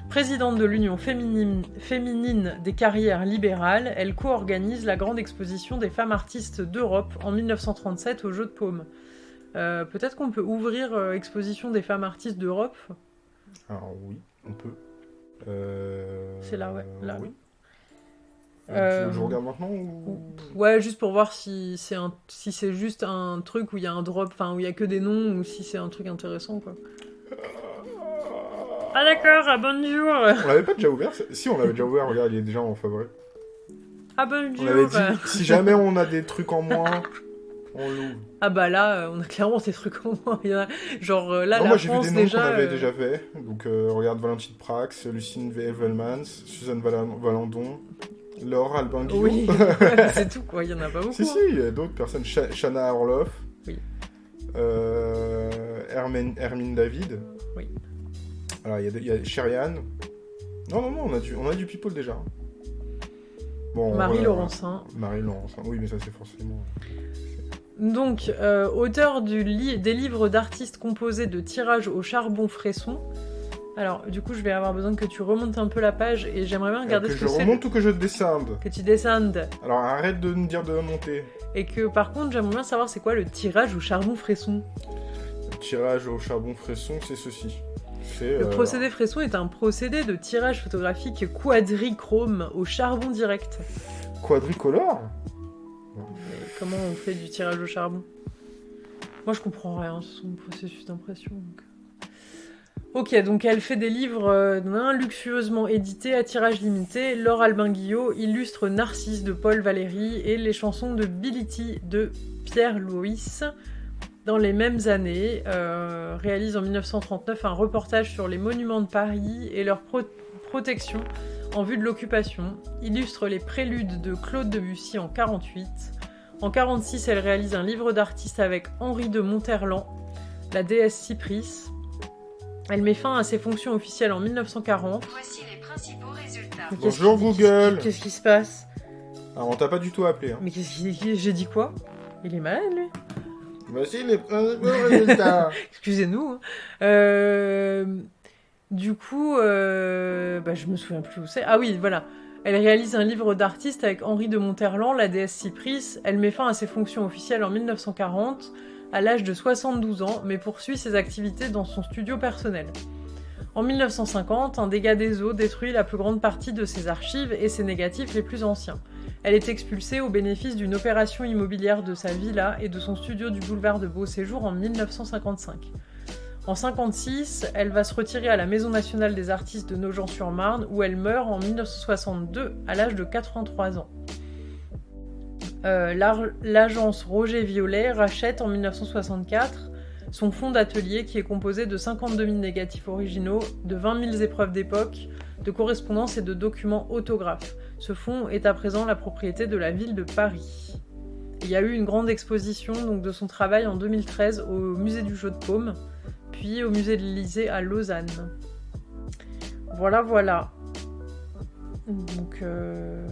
Présidente de l'Union féminine, féminine des carrières libérales, elle co-organise la grande exposition des femmes artistes d'Europe en 1937 au Jeu de Paume. Euh, Peut-être qu'on peut ouvrir euh, exposition des femmes artistes d'Europe? Alors oui, on peut. Euh, C'est là, ouais, là. Oui. Euh, Euh, tu veux que je regarde maintenant ou... Ouais, juste pour voir si c'est un, si c'est juste un truc où il y a un drop, enfin où il y a que des noms ou si c'est un truc intéressant quoi. Ah d'accord, ah bonjour. On l'avait pas déjà ouvert Si, on l'avait déjà ouvert, regarde, il est déjà en favori. Ah On bonjour. dit, si jamais on a des trucs en moins, on l'ouvre. Ah bah là, euh, on a clairement des trucs en moins. Il y en a- genre là, Non, la moi j'ai vu des noms qu'on avait euh, déjà fait. Donc euh, regarde Valentine Prax, Lucine Evelmans, Suzanne Vala- Valandon, Laure Albin Guillaume. Oui, c'est tout quoi. Il y en a pas beaucoup. si, si, hein. il y a d'autres personnes. Sha- Shana Orloff. Oui. Euh, Hermine, Hermine David. Oui. Alors il y a, il y a Sherian. Non, non, non, on a du, on a du people déjà. Bon, Marie. Laurencin. Marie Laurencin. Oui, mais ça c'est forcément. Donc, euh, auteur du li- des livres d'artistes composés de tirages au charbon fresson. Alors, du coup, je vais avoir besoin que tu remontes un peu la page et j'aimerais bien regarder que ce je que c'est. remonte ou que je descende Que tu descendes. Alors arrête de me dire de monter. Et que par contre, j'aimerais bien savoir c'est quoi le tirage au charbon fresson. Le tirage au charbon fresson, c'est ceci. Le euh, procédé fresson est un procédé de tirage photographique quadrichrome au charbon direct. quadricolore. Mais comment on fait du tirage au charbon? Moi, je comprends rien, c'est son processus d'impression. donc. Ok, donc elle fait des livres euh, luxueusement édités à tirage limité. Laure Albin Guillot illustre Narcisse de Paul Valéry et les chansons de Bility de Pierre Louis. Dans les mêmes années, euh, réalise en 1939 un reportage sur les monuments de Paris et leur pro- protection en vue de l'occupation, illustre les préludes de Claude Debussy en 48. En 46, elle réalise un livre d'artiste avec Henri de Monterland, la déesse Cypris. Elle met fin à ses fonctions officielles en 1940. Voici les principaux résultats. Mais Bonjour, Google. Qu'est-ce qui se passe? Alors on t'a pas du tout appelé. Hein. Mais qu'est-ce qui... J'ai dit quoi? Il est malade, lui Voici les principaux résultats. Excusez-nous. hein. Euh, Du coup, euh, bah, je me souviens plus où c'est. Ah oui, voilà. Elle réalise un livre d'artiste avec Henri de Monterland, la déesse Cypris. Elle met fin à ses fonctions officielles en 1940, à l'âge de 72 ans, mais poursuit ses activités dans son studio personnel. En 1950, un dégât des eaux détruit la plus grande partie de ses archives et ses négatifs les plus anciens. Elle est expulsée au bénéfice d'une opération immobilière de sa villa et de son studio du boulevard de Beau Séjour en 1955. En 56, elle va se retirer à la Maison nationale des artistes de Nogent-sur-Marne où elle meurt en 1962 à l'âge de 83 ans. Euh, l'agence Roger Violet rachète en 1964 son fonds d'atelier qui est composé de 52 000 négatifs originaux, de 20 000 épreuves d'époque, de correspondances et de documents autographes. Ce fonds est à présent la propriété de la ville de Paris. Il y a eu une grande exposition donc, de son travail en 2013 au musée du Jeu de Paume, puis au musée de l'Élysée à Lausanne. Voilà, voilà. Donc, euh,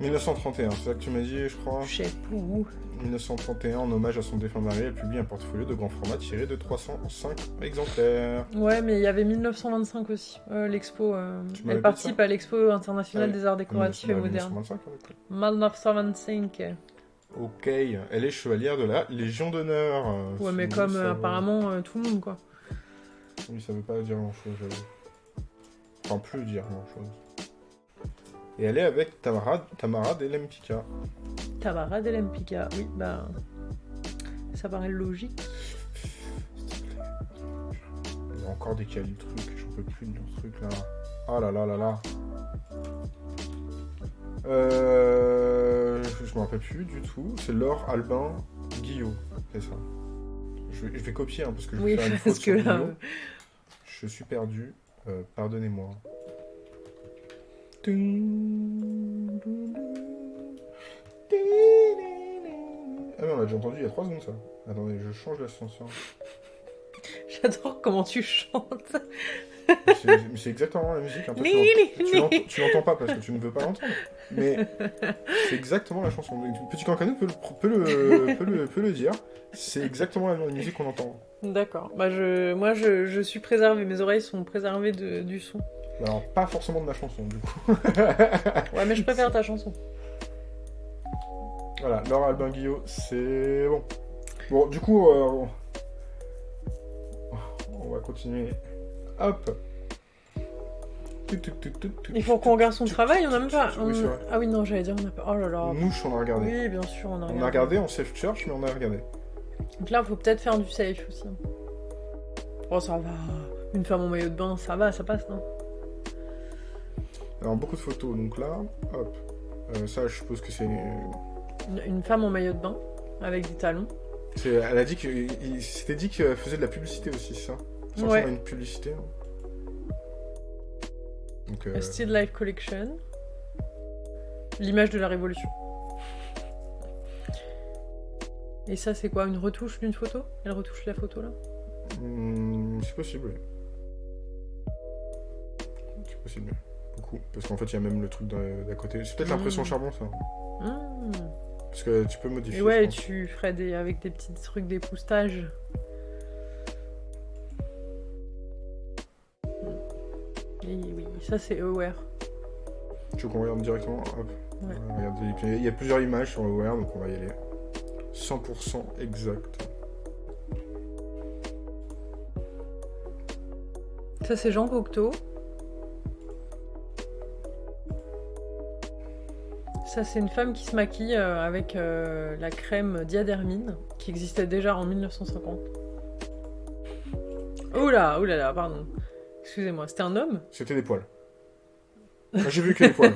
1931, c'est ça que tu m'as dit, je crois. je sais plus où. 1931, en hommage à son défunt mari, elle publie un portfolio de grand format tiré de 305 exemplaires. Ouais, mais il y avait 1925 aussi, euh, l'expo. euh, elle participe à l'expo internationale Ouais. des arts décoratifs et modernes. 1925, avec toi. 1925. Ok, elle est chevalière de la Légion d'honneur. euh, Ouais, mais comme apparemment tout le monde, quoi. Oui, ça veut pas dire grand chose, j'avoue. Enfin, plus dire grand chose. Et elle est avec Tamara, Tamara Delempika. Tabara Delempika, oui, bah. Ça paraît logique. Il y a encore décalé le truc, j'en peux plus de leur truc là. Ah là là là là. Euh... Je me rappelle plus du tout. C'est Laure Albin Guillot, c'est ça. Je vais, je vais copier hein, parce que je vais Oui, faire une faute parce que sur là. Je suis perdu. Euh, Pardonnez-moi. Ah mais on l'a déjà entendu il y a 3 secondes ça. Attendez, je change l'ascenseur. J'adore comment tu chantes. Mais c'est- exactement la musique. hein. Toi, tu l'ent- tu l'ent- tu l'entends pas parce que tu ne veux pas l'entendre. Mais c'est exactement la chanson. Petit Cancano peut le, peut le, peut le, peut le dire. C'est exactement la musique qu'on entend. D'accord. Bah, je... Moi, je, je suis préservée. Mes oreilles sont préservées de- du son. Alors, pas forcément de ma chanson, du coup. Ouais, mais je préfère ta chanson. Voilà, Laura Albin Guillot, c'est bon. Bon, du coup, euh, on va continuer. Hop. Il faut qu'on regarde son travail, on a même pas. On-. Ah oui, non, j'allais dire, on a pas. Oh là là. Mouche, on a regardé. Oui, bien sûr, on a regardé. On a regardé en safe church, mais on a regardé. Donc là, faut peut-être faire du safe aussi. Oh, ça va. Une femme en maillot de bain, ça va, ça passe, non? Alors, beaucoup de photos, donc là, hop. Euh, ça, je suppose que c'est. une, une femme en maillot de bain, avec des talons. Elle a dit que. C'était dit qu'elle faisait de la publicité aussi, ça? Ça Ouais. une publicité. hein. Donc, euh, A Still Life Collection. L'image de la révolution. Et ça, c'est quoi? Une retouche d'une photo? Elle retouche la photo là? Hmm, c'est possible. oui. C'est possible. Parce qu'en fait, il y a même le truc d'à côté. C'est peut-être l'impression Mm. charbon, ça. Hmm. Parce que tu peux modifier. Et ouais, tu ferais des, avec des petits trucs d'époustage. Et oui, ça c'est Aware. Tu veux qu'on regarde directement Hop. Ouais. Il y a plusieurs images sur Aware, donc on va y aller. 100% exact. Ça c'est Jean Cocteau. Ça c'est une femme qui se maquille euh, avec euh, la crème diadermine qui existait déjà en 1950. Oula, oula là, pardon. Excusez-moi, c'était un homme? C'était des poils. J'ai vu que des poils.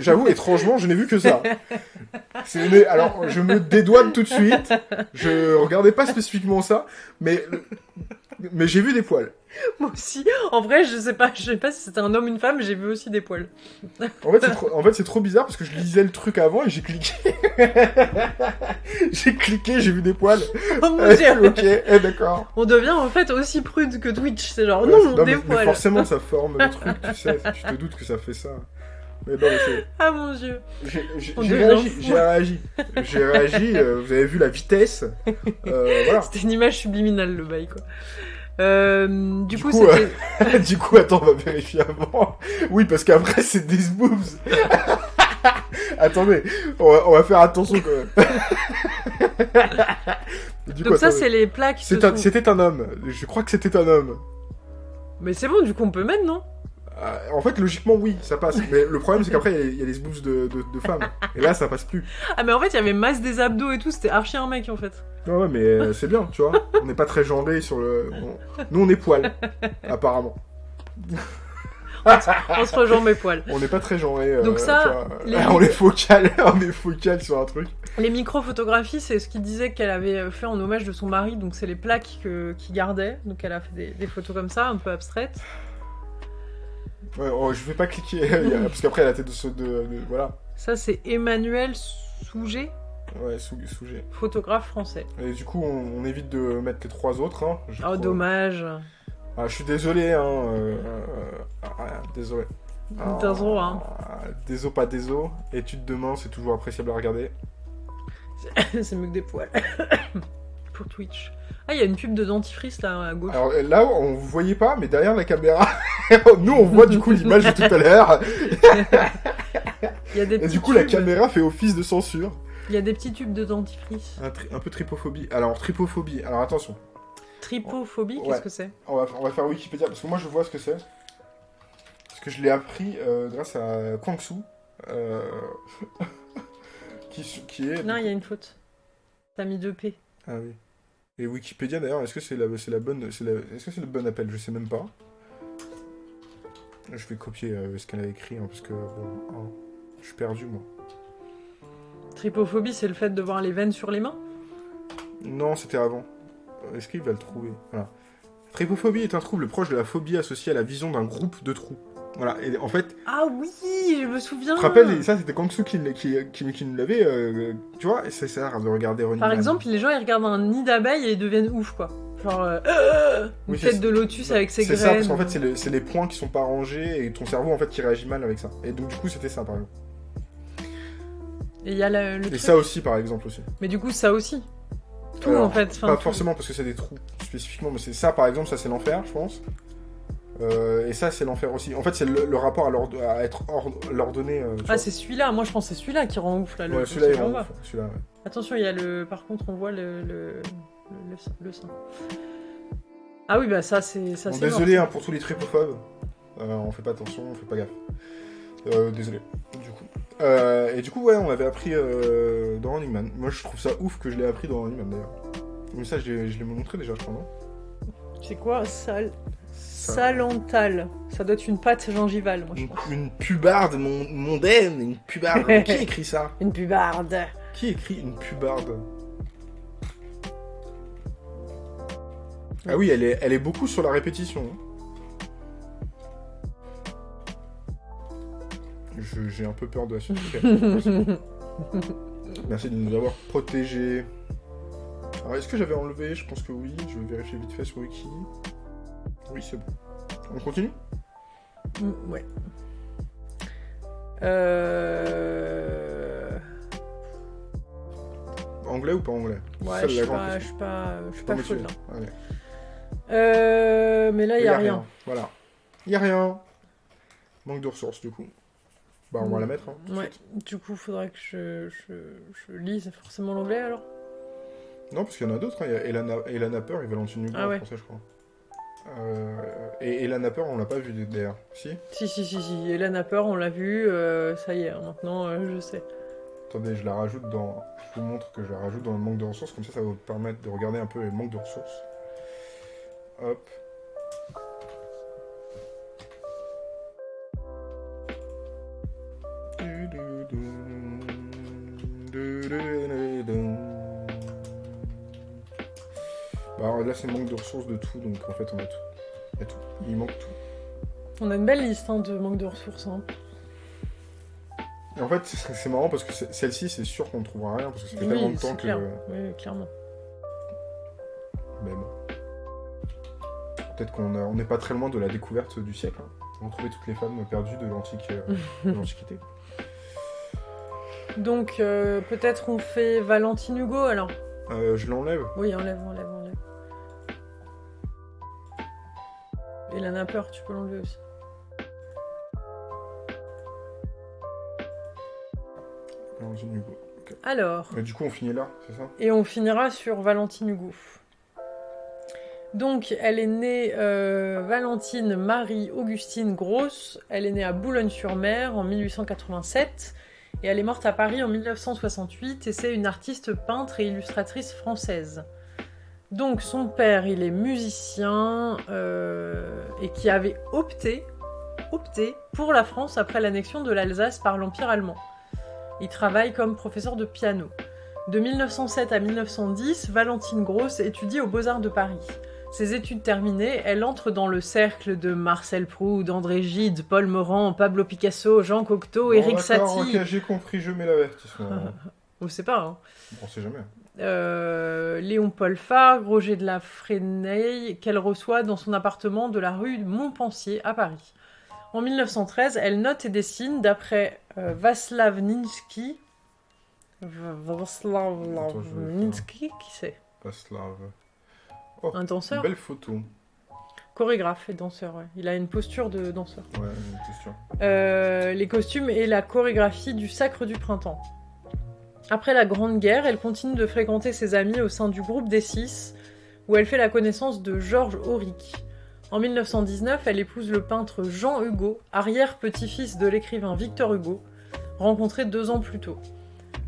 J'avoue, étrangement, je n'ai vu que ça. Alors, je me dédouane tout de suite. Je regardais pas spécifiquement ça, mais j'ai vu des poils. Moi aussi. En vrai, je sais pas, je sais pas si c'était un homme ou une femme, j'ai vu aussi des poils. En fait, c'est trop, en fait, c'est trop bizarre parce que je lisais le truc avant et j'ai cliqué. j'ai cliqué, j'ai vu des poils. Oh mon dieu ok, eh, d'accord. On devient en fait aussi prude que Twitch, c'est genre Ouais, non, des mais, mais poils. forcément, ça forme le truc, tu sais. Tu te doutes que ça fait ça. Mais non, mais. Ah mon dieu. J'ai j'ai- réagi, j'ai réagi. J'ai réagi, euh, vous avez vu la vitesse. Euh, voilà. C'était une image subliminale le bail quoi. Euh, du, Du coup, coup, c'était. du coup, attends, on va vérifier avant. Oui, parce qu'après, c'est des boobs. Attendez, on va, on va faire attention quand même. Du coup, Donc ça c'est les plaques. Sont- C'était un homme. Je crois que c'était un homme. Mais c'est bon, du coup on peut mettre non? Euh, en fait, logiquement, oui, ça passe. Mais le problème, c'est qu'après, il y a- il y, a les boobs de, de, de femmes. Et là, ça passe plus. Ah mais en fait il y avait masse des abdos et tout, c'était archi un mec en fait. Ouais, ouais, mais euh, c'est bien, tu vois. On n'est pas très genré sur le. on- Nous, on est poil, apparemment. on se rejoint mes poils. On n'est pas très genré. euh, Donc ça, vois. les- on est focal, on est focal sur un truc. Les micro-photographies, c'est ce qu'il disait qu'elle avait fait en hommage de son mari, donc c'est les plaques que- qu'il gardait. Donc elle a fait des, des photos comme ça, un peu abstraites. Ouais, oh, je vais pas cliquer, parce qu'après la tête de ce. De, de- voilà. Ça, c'est Emmanuel Souget, Ouais, G. photographe français. Et du coup, on, on évite de mettre les trois autres. Hein. Oh, crois. dommage. Ah, je suis désolé, hein. euh, euh, ah, ah, désolé. Ah, Désolé, hein. Désolé, pas désolé. Étude de main, c'est toujours appréciable à regarder. c'est mieux que des poils. Pour Twitch. Ah, il y a une pub de dentifrice là à gauche. Alors là, on vous voyait pas, mais derrière la caméra, nous on voit du coup l'image de tout à l'heure. Il y a des Et petits du coup, la tubes- caméra fait office de censure. Il y a des petits tubes de dentifrice. Un, tri- un peu tripophobie. Alors, tripophobie. Alors attention, Tripophobie, Ouais. qu'est-ce que c'est? On va, on va faire Wikipédia parce que moi je vois ce que c'est. Parce que je l'ai appris euh, grâce à Kwangsu. euh, qui, s- qui est. Non, il y a une faute. T'as mis deux P. Ah oui. Et Wikipédia d'ailleurs, est-ce que c'est la, c'est la bonne, est-ce que c'est le bon appel? Je sais même pas. Je vais copier euh, ce qu'elle a écrit hein, parce que bon, hein, je suis perdu moi. Tripophobie, c'est le fait de voir les veines sur les mains? Non, c'était avant. Est-ce qu'il va le trouver? Voilà. Tripophobie est un trouble proche de la phobie associée à la vision d'un groupe de trous. Voilà. Et en fait, Ah oui, je me souviens. tu te rappelles, ça c'était Kangsu qui, qui, qui, qui nous l'avait, euh, tu vois, et ça sert de regarder Par Man. exemple, les gens ils regardent un nid d'abeilles et ils deviennent ouf quoi. Genre euh, une Oui, c'est- tête de lotus avec ses C'est graines. ça, parce qu'en fait, c'est le- c'est les points qui sont pas rangés et ton cerveau en fait qui réagit mal avec ça. Et donc, du coup, c'était ça par exemple. Et il y a le, le Et truc. ça aussi, par exemple, aussi. Mais du coup, ça aussi. Tout Alors, en fait. enfin, Pas tout. forcément parce que c'est des trous spécifiquement, mais c'est ça par exemple, ça c'est l'enfer, je pense. Euh, et ça c'est l'enfer aussi. En fait, c'est le, le rapport à, à être l'ordonné. euh, Ah, c'est celui-là. Moi, je pense que c'est celui-là qui rend ouf là. Le, Ouais, celui-là, il rend ouf, ouais. Attention, il y a le. Par contre, on voit le le, le, le sein-. Ah oui, bah ça c'est ça Bon, c'est désolé hein, pour tous les tripophobes. Euh, on fait pas attention, on fait pas gaffe. Désolé, du coup. Et du coup, ouais, on l'avait appris euh, dans Running Man. Moi, je trouve ça ouf que je l'ai appris dans Running Man d'ailleurs. Mais ça, je l'ai montré déjà, je crois, non? C'est quoi Sal... Salantal. Ça doit être une pâte gingivale, moi je une, pense. une pubarde mon- mondaine, une pubarde. Qui écrit ça Une pubarde. Qui écrit une pubarde Ah oui, elle est, elle est beaucoup sur la répétition. Je- J'ai un peu peur de la suite. Merci de nous avoir protégés. Alors, est-ce que j'avais enlevé? Je pense que oui. Je vais vérifier vite fait sur Wiki. Oui, c'est bon. On continue? Mm, ouais. Euh... Anglais ou pas anglais? Ouais, je suis pas, je question. suis pas, je suis Pas. Allez. Euh... Mais là, il y a, rien. Voilà. Il y a rien. Manque de ressources, du coup. Bah, on va la mettre. hein, Ouais. suite. Du coup, faudrait que je, je, je lise forcément l'anglais alors. Non, parce qu'il y en a d'autres. hein. Il y a Elana, Elana Peur et Valentine Hugo Ah en ouais. français, je crois. Euh, et Elana Peur, on l'a pas vu d'ailleurs. Si Si, si, si, si. A peur, on l'a vu. euh, ça y est, maintenant, euh, je sais. Attendez, je la rajoute dans. Je vous montre que je la rajoute dans le manque de ressources, comme ça, ça va vous permettre de regarder un peu le manque de ressources. Hop. Bah, là, c'est manque de ressources de tout, donc en fait, on a tout. Il y a tout. Il manque tout. On a une belle liste hein, de manque de ressources. hein. Et en fait, c'est marrant parce que celle-ci, c'est sûr qu'on ne trouvera rien parce que ça fait tellement Oui, de temps que. Oui, clairement. Mais bon. Peut-être qu'on a- n'est pas très loin de la découverte du siècle. Hein. On trouvait toutes les femmes perdues de euh, l'Antiquité. Donc, euh, peut-être on fait Valentine Hugo alors? Euh, je l'enlève. Oui, enlève, enlève, enlève. Hélène a peur, tu peux l'enlever aussi. Valentine Hugo. Alors, du coup, on finit là, c'est ça? Et on finira sur Valentine Hugo. Donc, elle est née euh, Valentine Marie Augustine Grosse. Elle est née à Boulogne-sur-Mer en 1887 et elle est morte à Paris en 1968 et c'est une artiste peintre et illustratrice française. Donc, son père, il est musicien euh, et qui avait opté opté pour la France après l'annexion de l'Alsace par l'Empire allemand. Il travaille comme professeur de piano. De 1907 à 1910, Valentine Gross étudie aux Beaux-Arts de Paris. Ses études terminées, elle entre dans le cercle de Marcel Proust, d'André Gide, Paul Morand, Pablo Picasso, Jean Cocteau, Bon, d'accord, Satie. Ok, j'ai compris, je mets l'avertissement. On sait pas, hein. on sait jamais. Euh, Léon Paul Fargue, Roger de la Fresnaye, qu'elle reçoit dans son appartement de la rue Montpensier à Paris. En 1913, elle note et dessine d'après euh, Václav Ninsky. V- Václav Attends, je vais Ninsky, qui c'est? Paslav. Un danseur? Belle photo. Ouais, Chorégraphe et danseur, ouais. Il a une posture de danseur. une question. Euh, les costumes et la chorégraphie du Sacre du Printemps. Après la Grande Guerre, elle continue de fréquenter ses amis au sein du groupe des Six, où elle fait la connaissance de Georges Auric. En 1919, elle épouse le peintre Jean Hugo, arrière-petit-fils de l'écrivain Victor Hugo, rencontré deux ans plus tôt.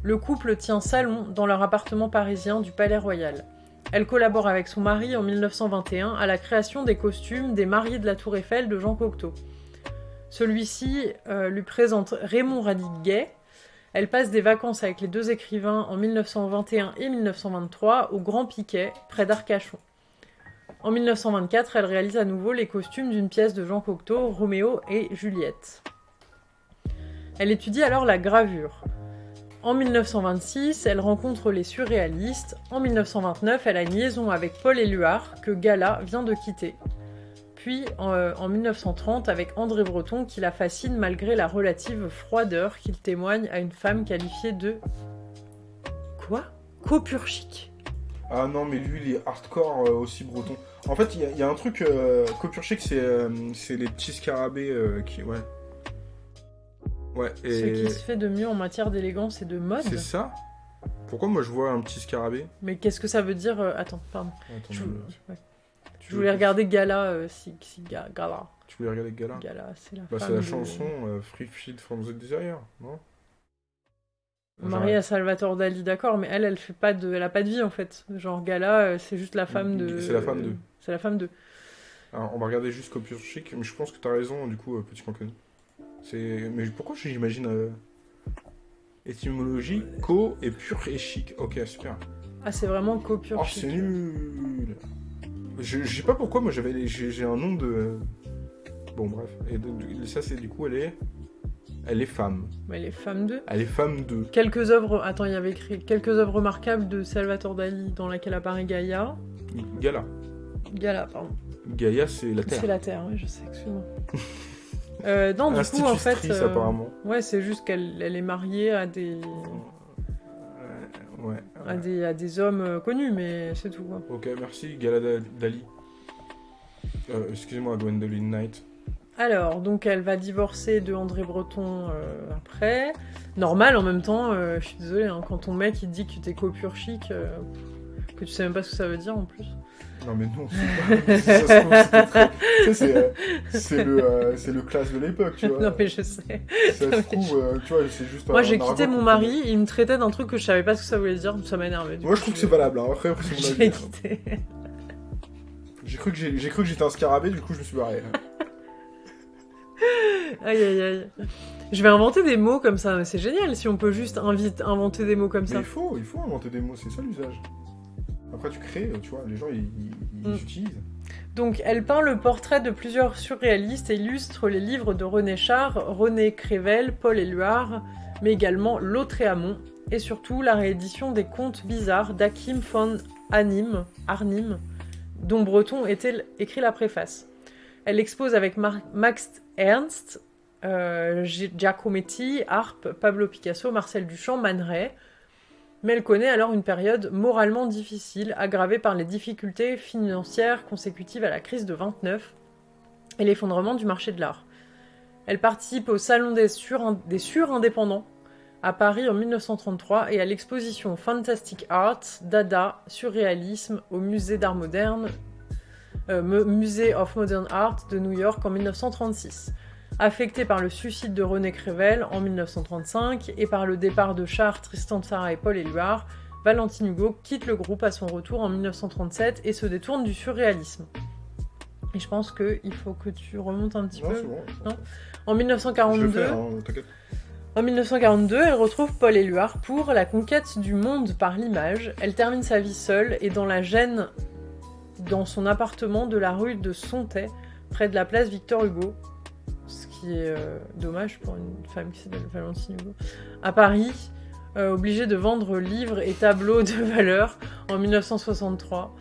Le couple tient salon dans leur appartement parisien du Palais Royal. Elle collabore avec son mari en 1921 à la création des costumes des mariés de la Tour Eiffel de Jean Cocteau. Celui-ci euh, lui présente Raymond Radiguet. Elle passe des vacances avec les deux écrivains en 1921 et 1923 au Grand Piquet, près d'Arcachon. En 1924, elle réalise à nouveau les costumes d'une pièce de Jean Cocteau, Roméo et Juliette. Elle étudie alors la gravure. En 1926, elle rencontre les surréalistes. En 1929, elle a une liaison avec Paul Éluard, que Gala vient de quitter. Puis en, euh, en 1930 avec André Breton qui la fascine malgré la relative froideur qu'il témoigne à une femme qualifiée de... Quoi? Copurchique. Ah non, mais lui, il est hardcore euh, aussi breton. En fait, il y, a- il y a un truc. Euh, Copurchic, c'est euh, c'est les petits scarabées euh, qui. Ouais. Ouais, Ce qui se fait de mieux en matière d'élégance et de mode. C'est ça Pourquoi moi je vois un petit scarabée? Mais qu'est-ce que ça veut dire euh, Attends, pardon. Attends, Je, je- ouais. Je voulais regarder Gala, euh, si, si Ga- Gala. Tu voulais regarder Gala Gala, c'est la Bah, femme la de- chanson euh, Free Feed from the Desire, non? Mariée à Salvatore Dali, d'accord, mais elle, elle fait pas de, elle a pas de vie en fait. Genre Gala, euh, c'est juste la femme de. C'est la femme de. C'est la femme de. Alors, on va regarder juste Copurchic, mais je pense que t'as raison, du coup, euh, petit connu. C'est. Mais pourquoi j'imagine. euh, Étymologie, co et pur et chic. Ok, super. Ah, c'est vraiment copure. Oh, c'est nul. Je, je sais pas pourquoi, moi j'avais, j'ai, un nom de. Bon, bref. Et ça, c'est du coup, elle est. Elle est femme. Mais les femmes de. Elle est femme de. Quelques œuvres. Attends, il y avait écrit quelques œuvres remarquables de Salvatore Dali dans laquelle apparaît Gaïa. Gala. Gala, pardon. Gaïa, c'est la C'est terre. la Terre, oui, je sais, excuse-moi. euh, non, du coup, en fait. Euh, apparemment. Ouais, c'est juste qu'elle elle est mariée à des. Ouais. ouais, À des, à des hommes euh, connus, mais c'est tout. Quoi. Ok, merci, Gala Da- Dali. Euh, excusez-moi, Gwendoline Knight. Alors, donc elle va divorcer de André Breton euh, après. Normal en même temps, euh, je suis désolée, hein, quand ton mec il dit que t'es copure chic, que tu sais même pas ce que ça veut dire en plus. Non, mais non, c'est le, euh, le classe de l'époque, tu vois. non mais je sais. Ça se trouve, euh, tu vois, c'est juste Moi j'ai quitté mon mari, il me traitait d'un truc que je savais pas ce que ça voulait dire, ça m'a énervé. Moi, je trouve que c'est valable, hein. après, c'est mon avis. l'ai quitté. J'ai cru que j'ai, j'ai cru que j'étais un scarabée, du coup, je me suis barré. aïe aïe aïe. Je vais inventer des mots comme ça, c'est génial si on peut juste invite, inventer des mots comme Mais ça. il faut, il faut inventer des mots, c'est ça l'usage. Après, tu crées, tu vois, les gens, ils, ils, ils Mm. utilisent. Donc, elle peint le portrait de plusieurs surréalistes et illustre les livres de René Char, René Crével, Paul Éluard, mais également Lautréamont, et surtout la réédition des contes bizarres d'Akim von Arnim, Arnim, dont Breton était écrit la préface. Elle expose avec Mar- Max Ernst, euh, Gi- Giacometti, Harpe, Pablo Picasso, Marcel Duchamp, Man Ray, mais elle connaît alors une période moralement difficile, aggravée par les difficultés financières consécutives à la crise de 29 et l'effondrement du marché de l'art. Elle participe au Salon des, sur des surindépendants à Paris en 1933 et à l'exposition Fantastic Art, Dada, Surréalisme au Musée d'art moderne, euh, Mu- Musée of Modern Art de New York en 1936. Affectée par le suicide de René Crével en 1935 et par le départ de Char, Tristan Tzara et Paul Éluard, Valentine Hugo quitte le groupe à son retour en 1937 et se détourne du surréalisme. Et je pense qu'il faut que tu remontes un petit Non, peu. c'est bon. Non. En Je le 1942, fais, hein, t'inquiète. en 1942, elle retrouve Paul Éluard pour la conquête du monde par l'image. Elle termine sa vie seule et dans la gêne dans son appartement de la rue de Sontais, près de la place Victor Hugo. Qui est euh, dommage pour une femme qui s'appelle Valentine Hugo. À Paris, euh, obligée de vendre livres et tableaux de valeur en 1963.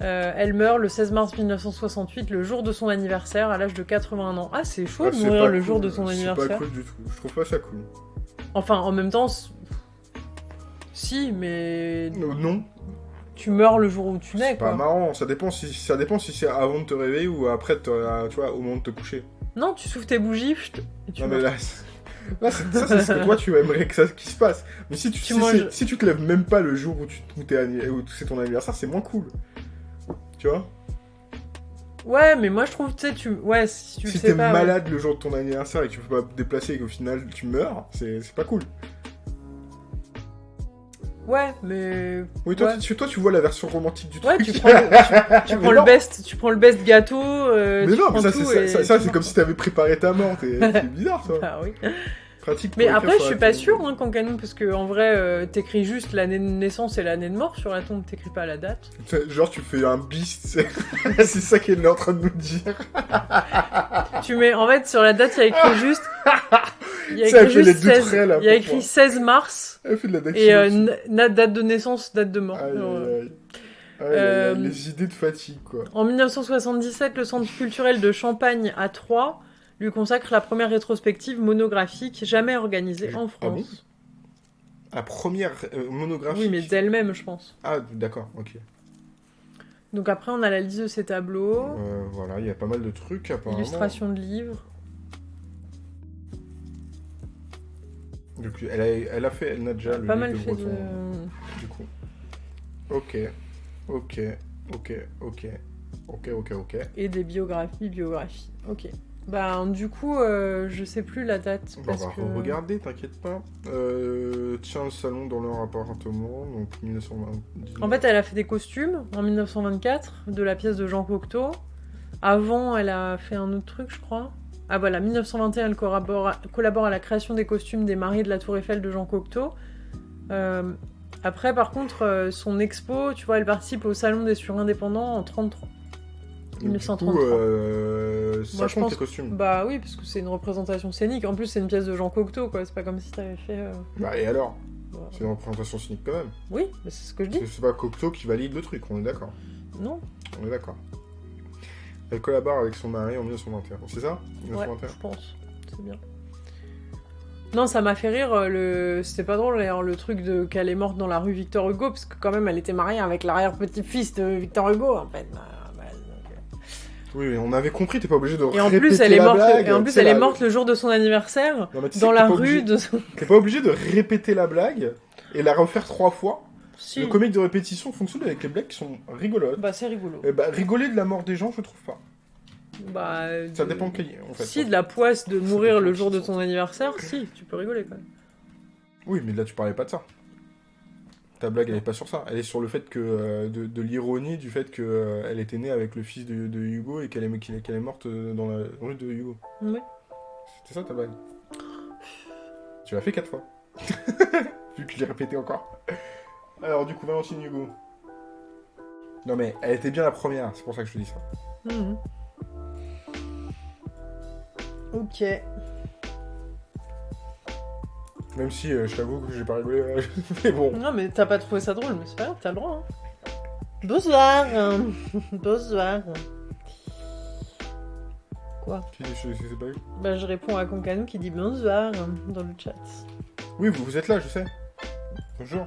Euh, elle meurt le 16 mars 1968, le jour de son anniversaire, à l'âge de 81 ans. Ah, c'est chaud Ah, de c'est mourir le cool. jour de son C'est anniversaire. pas cool du tout. Je trouve pas ça cool. Enfin, en même temps, si, mais Non, non, tu meurs le jour où tu nais, c'est pas quoi. marrant. Ça dépend si ça dépend si c'est avant de te réveiller ou après, te- tu vois, au moment de te coucher. Non, tu souffles tes bougies, et tu non mais là, ça, c'est ce que toi tu aimerais que ça qui se passe. Mais si tu, Tu si, manges- c'est- si tu te lèves même pas le jour où tu où c'est ton anniversaire, c'est moins cool. Tu vois? Ouais, mais moi je trouve, tu sais, tu... Ouais, si tu Si t'es ouais. malade le jour de ton anniversaire et que tu peux pas te déplacer et qu'au final tu meurs, c'est pas cool. Ouais, mais... Oui, toi, Ouais. tu, toi tu vois la version romantique du Ouais, truc. tu prends le, tu, prends le best, tu prends le best gâteau, euh, Mais non, mais ça, c'est comme si t'avais préparé ta mort. C'est bizarre, ça. Ah oui. Pratique. pour Mais après, je suis pas sûre, hein, qu'en canon, parce que en vrai, euh, t'écris juste l'année de naissance et l'année de mort sur la tombe, t'écris pas la date. Genre, tu fais un bis, c'est ça qu'elle est en train de nous dire. tu mets, en fait, sur la date, il y a écrit juste... Il y a écrit fait juste les deux 16, traits, là, y a écrit moi. 16 mars Elle fait de la et euh, date de naissance, date de mort. Aïe, Genre, aïe, euh, aïe. Euh, Les idées de fatigue, quoi. En 1977, le Centre culturel de Champagne à Troyes lui consacre la première rétrospective monographique jamais organisée en Ah bon France. La première euh, monographie. oui, mais d'elle-même, je pense. Ah, d'accord, ok. Donc après, on a la liste de ses tableaux, Euh, voilà, il y a pas mal de trucs, apparemment. illustrations de livres. Donc, elle, a, elle a fait, elle n'a déjà le pas mal de fait Breton, de... du coup. Ok, ok, ok, ok, ok, ok, ok. Et des biographies, biographies. Ok. Bah, du coup, euh, je sais plus la date. On parce va que... regarder, t'inquiète pas. Euh, tiens, le salon dans leur appartement, donc 1920. En fait, elle a fait des costumes en 1924 de la pièce de Jean Cocteau. Avant, elle a fait un autre truc, je crois. Ah voilà, 1921, elle collabore, collabore à la création des costumes des mariés de la Tour Eiffel de Jean Cocteau. Euh, après, par contre, euh, son expo, tu vois, elle participe au Salon des surindépendants en 33. Donc, 1933. Du coup, euh, ça Moi, je compte pense- tes costumes. Bah oui, parce que c'est une représentation scénique. En plus, c'est une pièce de Jean Cocteau, quoi. C'est pas comme si t'avais fait. euh, Bah, et alors bah, C'est une représentation cynique quand même. Oui, mais c'est ce que je dis. C'est pas Cocteau qui valide le truc, on est d'accord. Non On est d'accord. Elle collabore avec son mari en 1921. C'est ça? Ouais, 1921 je pense. C'est bien. Non, ça m'a fait rire. euh, Le... C'était pas drôle d'ailleurs le truc de qu'elle est morte dans la rue Victor Hugo, parce que quand même elle était mariée avec l'arrière-petit-fils de Victor Hugo en fait. Oui, mais on avait compris, t'es pas obligé de Et en plus, elle est la morte. blague, Et en plus, elle est morte le jour de son anniversaire Non, dans la rue obligé- de son. T'es pas obligé de répéter la blague et la refaire trois fois. Si. Le comique de répétition fonctionne avec les blagues qui sont rigolotes. Bah, c'est rigolo. Eh bah, rigoler de la mort des gens, je trouve pas. Bah, Ça de- dépend de quel en fait. Si, de la poisse de mourir dépend le jour de ton anniversaire, si, tu peux rigoler quand même. Oui, mais là tu parlais pas de ça. Ta blague, elle est pas sur ça. Elle est sur le fait que euh, de, de l'ironie du fait que euh, elle était née avec le fils de, de Hugo et qu'elle est, qu'elle qu'elle morte euh, dans la rue de Hugo. Ouais. C'était ça ta blague? Tu l'as fait quatre fois. Vu que je l'ai répété encore. Alors du coup, Valentine Hugo. Non mais elle était bien la première, c'est pour ça que je te dis ça. Mhm. Ok. Même si euh, je t'avoue que j'ai pas rigolé. euh, mais bon. Non, mais t'as pas trouvé ça drôle, mais c'est pas grave, t'as le droit. hein. Bonsoir. Bonsoir. Quoi? Je, je- je sais pas. Bah, je réponds à Concanou qui dit bonsoir dans le chat. Oui, vous, vous êtes là, je sais. Bonjour.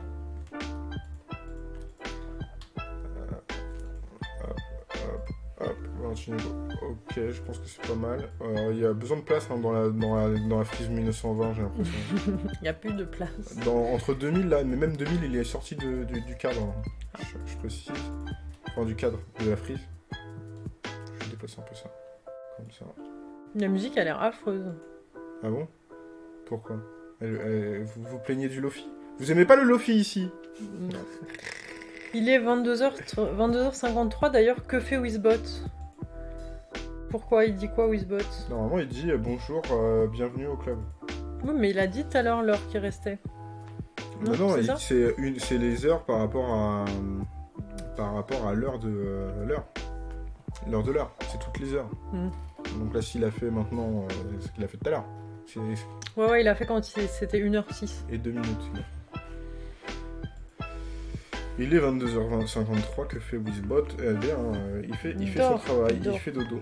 Ok, je pense que c'est pas mal. Euh, Il y a besoin de place hein, dans, la, dans, la, dans la frise 1920, j'ai l'impression. Il y a plus de place. Dans, entre 2000, là, mais même 2000, il est sorti de- du, du cadre. hein. Je, je précise. Enfin, du cadre de la frise. Je vais déplacer un peu ça. Comme ça. La musique a l'air affreuse. Ah bon? Pourquoi? Elle- elle- vous vous plaignez du Lofi? Vous aimez pas le Lofi ici? Non. Il est 22h, 22h53 d'ailleurs, que fait Wizbot? Pourquoi Il dit quoi, Wizbot Normalement, il dit euh, bonjour, euh, bienvenue au club. Oui, mais il a dit tout à l'heure l'heure qui restait. Non, Bah non, c'est une, c'est les heures par rapport à par rapport à l'heure de euh, l'heure. L'heure de l'heure, c'est toutes les heures. Mhm. Donc là, s'il a fait maintenant, euh, ce qu'il a fait tout à l'heure. Ouais, ouais, il a fait quand il- c'était 1h06. et deux minutes. il est 22h53, que fait Wizbot Eh bien, il fait, il Il fait dort, son travail, il fait dodo.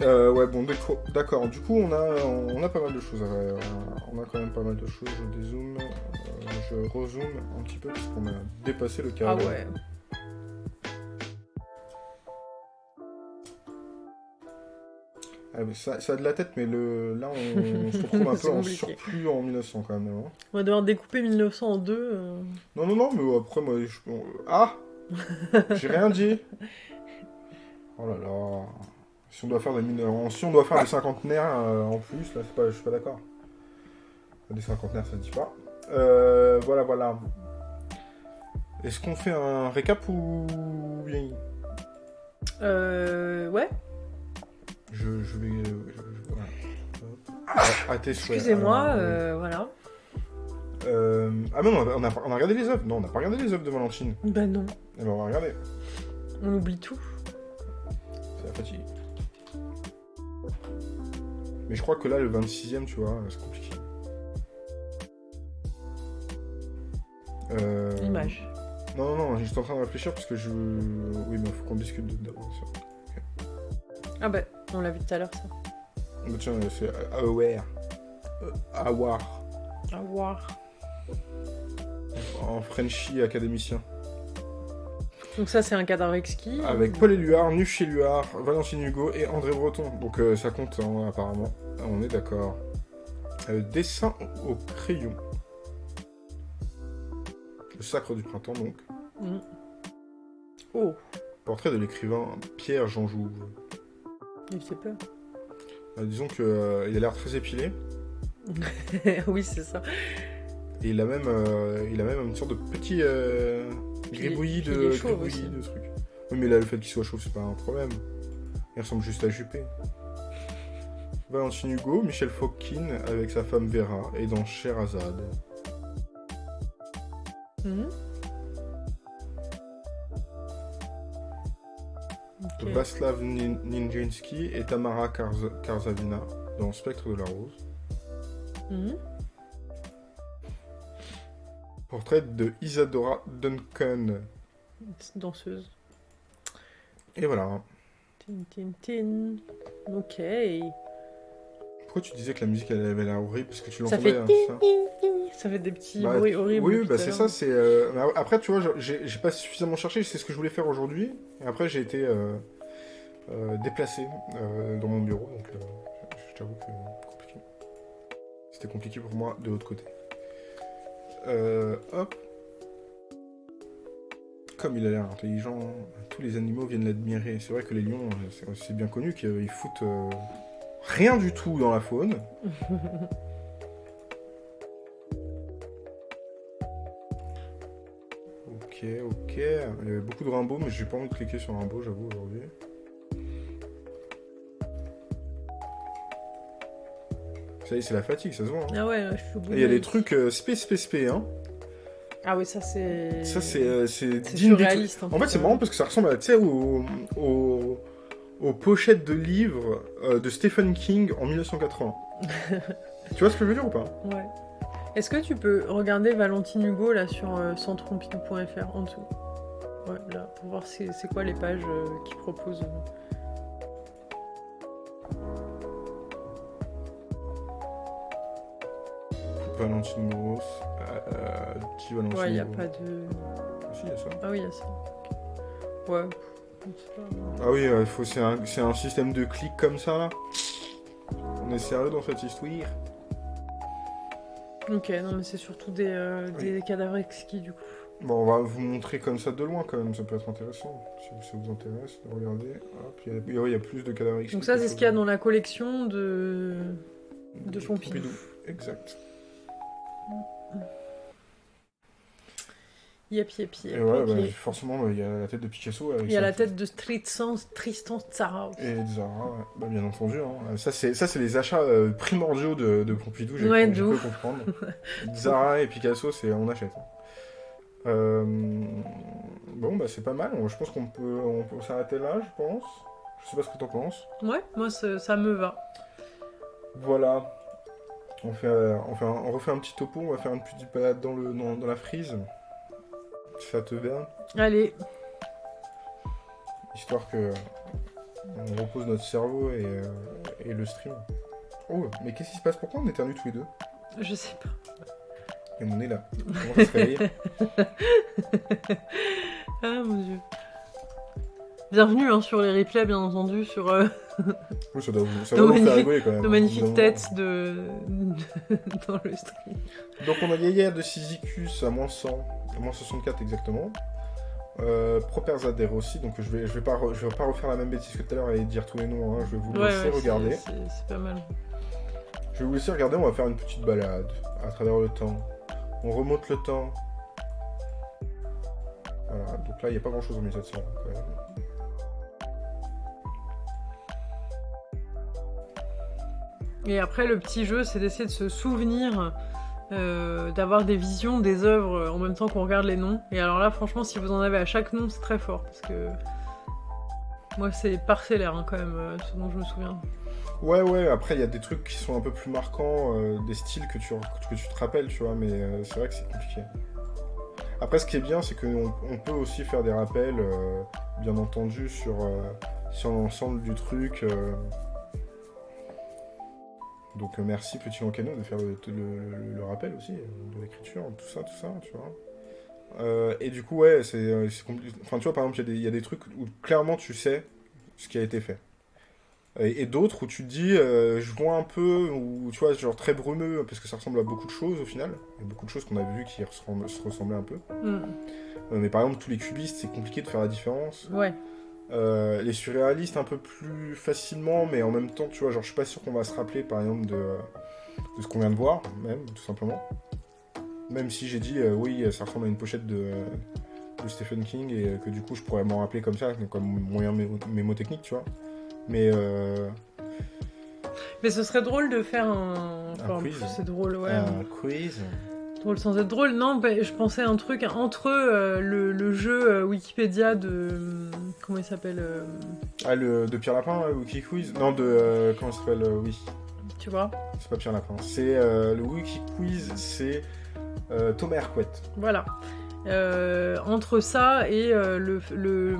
Euh, ouais, bon, d'accord. Du coup, on a, on a pas mal de choses. euh, on a quand même pas mal de choses. Je dézoome, euh, je rezoome un petit peu parce qu'on a dépassé le Ah cadre. ouais. Ah, mais ça, ça a de la tête, mais le, là, on, se retrouve un peu en surplus en 1900 quand même. hein. On va devoir découper 1900 en deux. euh. Non, non, non, mais après, moi, je... Ah J'ai rien dit Oh là là Si on doit faire des mineurs... Si on doit faire des cinquantenaires euh, en plus, là, pas... je suis pas d'accord. Des cinquantenaires, ça ne dit pas. Euh, voilà, voilà. Est-ce qu'on fait un récap ou bien Euh, ouais. je, je vais... je- je- voilà. Hop. À, tes souhaits. Excusez-moi, Alors, euh, voilà. euh, Ah non, on a, on regardé les œuvres. Non, on n'a pas regardé les œuvres de Valentine. Bah non, Eh ben, on va regarder. on oublie tout. C'est la fatigue. Mais je crois que là, le 26ème, tu vois, c'est compliqué. Euh... L'image. Non, non, non, j'étais en train de réfléchir parce que je. Oui, mais il faut qu'on discute d'abord. ça. Ah bah, on l'a vu tout à l'heure ça. Bah, tiens, c'est Aware. Euh, Aware. À voir. En Frenchy académicien. Donc ça c'est un cadavre exquis. Avec Paul Éluard, Nuf Éluard, Valentine Hugo et André Breton. Donc euh, ça compte, hein, apparemment. On est d'accord. Euh, dessin au crayon. Le sacre du printemps, donc. Mm. Oh, Portrait de l'écrivain Pierre Jean Jouve. il fait peur. Euh, disons qu'il a l'air très épilé. oui, c'est ça. Et il a même, euh, il a même une sorte de petit euh, gribouillis de, gribouillis de trucs. Oui, mais là, le fait qu'il soit chauve, c'est pas un problème. Il ressemble juste à Juppé. Valentine Hugo, Michel Fokkin avec sa femme Vera et dans Sherazade. Mhm. Ok. Václav Nin- Nijinsky et Tamara Karz- Karzavina dans Spectre de la Rose. Mhm. Portrait de Isadora Duncan. Danseuse. Et voilà. Tin, tin, tin. Ok. Pourquoi tu disais que la musique elle avait l'air horrible? Parce que tu Ça l'entendais, fait hein, ça? tin. Ça fait des petits Bah, bruits horribles. Oui, bah c'est ça, c'est... euh, Après, tu vois, j'ai pas suffisamment cherché, c'est ce que je voulais faire aujourd'hui. Et après, j'ai été euh, euh, déplacé dans mon bureau, donc je t'avoue que compliqué. C'était compliqué pour moi de l'autre côté. Euh, hop. Comme il a l'air intelligent, tous les animaux viennent l'admirer. C'est vrai que les lions, euh, c'est- c'est bien connu qu'ils foutent euh, rien du tout dans la faune. Ok, ok. Il y avait beaucoup de Rimbaud, mais j'ai pas envie de cliquer sur Rimbaud, j'avoue, aujourd'hui. Ça y est, c'est la fatigue, ça se voit. hein. Ah ouais, là, je suis au bout. Et il y a de- des trucs euh, spé, spé, spé, hein. Ah oui, ça c'est. Ça, c'est euh, c'est C'est digne du truc. surréaliste. En fait, c'est marrant parce que ça ressemble à, tu sais, aux, aux, aux pochettes de livres euh, de Stephen King en 1980. tu vois ce que je veux dire ou pas? Ouais. Est-ce que tu peux regarder Valentine Hugo là sur euh, centrepompidou.fr en dessous? Ouais, là, pour voir c'est quoi les pages qu'ils proposent. Valentine Gross, euh, petit Valentine Ouais, il n'y a pas de. Ah, si, il y a ça. Ah oui, il y a ça. Ouais. Ah oui, euh, faut- c'est un, système de clics comme ça, là On est sérieux dans cette histoire? Ok, non, mais c'est surtout des, euh, des cadavres exquis du coup. Bon, on va vous montrer comme ça de loin, quand même, ça peut être intéressant. Si ça vous intéresse, de regarder. Hop, il y a, il y plus de cadavres exquis Donc, ça, c'est ce qu'il y a dans la collection de. de Pompidou. Exact. Yep, yep, yep. Et ouais, bah, forcément, il y a la tête de Picasso. Il y a la tête de Tristan, Tristan Tzara. Et de Zara, ouais. bah, bien entendu. Hein. Ça, c'est ça, c'est les achats euh, primordiaux de, de Pompidou, j'ai Ouais, pu comprendre. Zara et Picasso, c'est on achète. hein. Euh, Bon, bah c'est pas mal. Je pense qu'on peut, on peut s'arrêter là, je pense. Je sais pas ce que t'en penses. Ouais, moi ça me va. Voilà. On, fait, on, fait un- on refait un petit topo, on va faire une petite balade dans, le, dans, dans la frise. Ça te va Allez, Histoire que on repose notre cerveau et, euh, et le stream. Oh, mais qu'est-ce qui se passe? Pourquoi on éternue tous les deux? Je sais pas. Et on est là. Comment ça se réveille Ah mon dieu. Bienvenue hein, sur les replays, bien entendu, sur euh, Oui, ça doit ça Nos doit magnifiques- rigoler quand même. nos hein, magnifiques évidemment. têtes de... dans le stream. Donc on a Yaya de Sisychus à moins 100, à moins 64 exactement. Euh, Proper Zader aussi, donc je vais, je, vais pas re- je vais pas refaire la même bêtise que tout à l'heure et dire tous les noms, hein, je vais vous Ouais, laisser ouais, regarder. c'est- pas mal. Je vais vous laisser regarder, on va faire une petite balade à travers le temps. On remonte le temps. Voilà, donc là il n'y a pas grand chose en 1700 quand même. Et après, le petit jeu, c'est d'essayer de se souvenir, euh, d'avoir des visions des œuvres en même temps qu'on regarde les noms. Et alors là, franchement, si vous en avez à chaque nom, c'est très fort. Parce que moi, c'est parcellaire hein, quand même, euh, ce dont je me souviens. Ouais, ouais, après il y a des trucs qui sont un peu plus marquants, euh, des styles que tu, que tu te rappelles, tu vois, mais c'est vrai que c'est compliqué. Après, ce qui est bien, c'est qu'on on peut aussi faire des rappels, bien entendu, sur, sur l'ensemble du truc. Donc, euh, merci, Petit Lancano, de faire le, le- le- le rappel aussi, euh, de l'écriture, tout ça, tout ça, tu vois. Euh, et du coup, ouais, c'est euh, c'est compli- Enfin, tu vois, par exemple, il y a des- il y, a des trucs où clairement tu sais ce qui a été fait. Et, et d'autres où tu te dis, euh, je vois un peu, ou tu vois, genre très brumeux, parce que ça ressemble à beaucoup de choses au final. Il y a beaucoup de choses qu'on a vues qui se ressemblaient un peu. Euh, mais par exemple, tous les cubistes, c'est compliqué de faire la différence. Ouais. Euh, les surréalistes, un peu plus facilement, mais en même temps, tu vois, genre, je suis pas sûr qu'on va se rappeler, par exemple, de, de ce qu'on vient de voir, même, tout simplement. Même si j'ai dit, euh, oui, ça ressemble à une pochette de, de Stephen King, et que du coup, je pourrais m'en rappeler comme ça, comme moyen mémo- mémotechnique, tu vois. Mais euh, Mais ce serait drôle de faire un. Enfin, quiz. c'est drôle, ouais. un quiz. Drôle sans être drôle. Non, bah, je pensais à un truc entre euh, le, le jeu euh, Wikipédia de. Comment il s'appelle euh, Ah, le de Pierre Lapin, euh, Wiki Quiz Non, de. euh, comment ça s'appelle euh, Oui, Tu vois c'est pas Pierre Lapin. C'est le Wiki Quiz, c'est Thomas Hercouet. Voilà. Entre ça et le, le-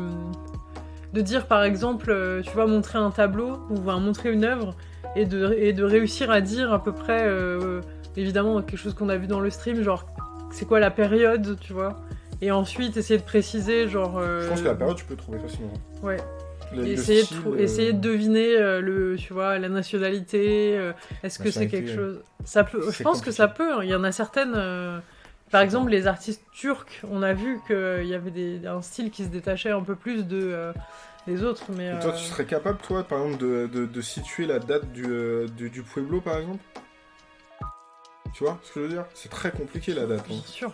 de dire par exemple, tu vas montrer un tableau ou montrer une œuvre et de, et de réussir à dire à peu près, évidemment, quelque chose qu'on a vu dans le stream, genre c'est quoi la période, tu vois. Et ensuite essayer de préciser, genre. euh, Je pense que la période, tu peux trouver facilement. Ouais. Le- le essayer, style, de euh, essayer de deviner euh, le, tu vois, la nationalité. Est-ce que c'est quelque chose? Ça peut. Je pense que ça peut. hein. Il y en a certaines. Par exemple, les artistes turcs, on a vu qu'il y avait des, un style qui se détachait un peu plus de des autres, mais. Et toi, tu serais capable, toi, par exemple, de, de, de situer la date du, du, du Pueblo, par exemple? Tu vois ce que je veux dire? C'est très compliqué, la date. hein. Bien sûr.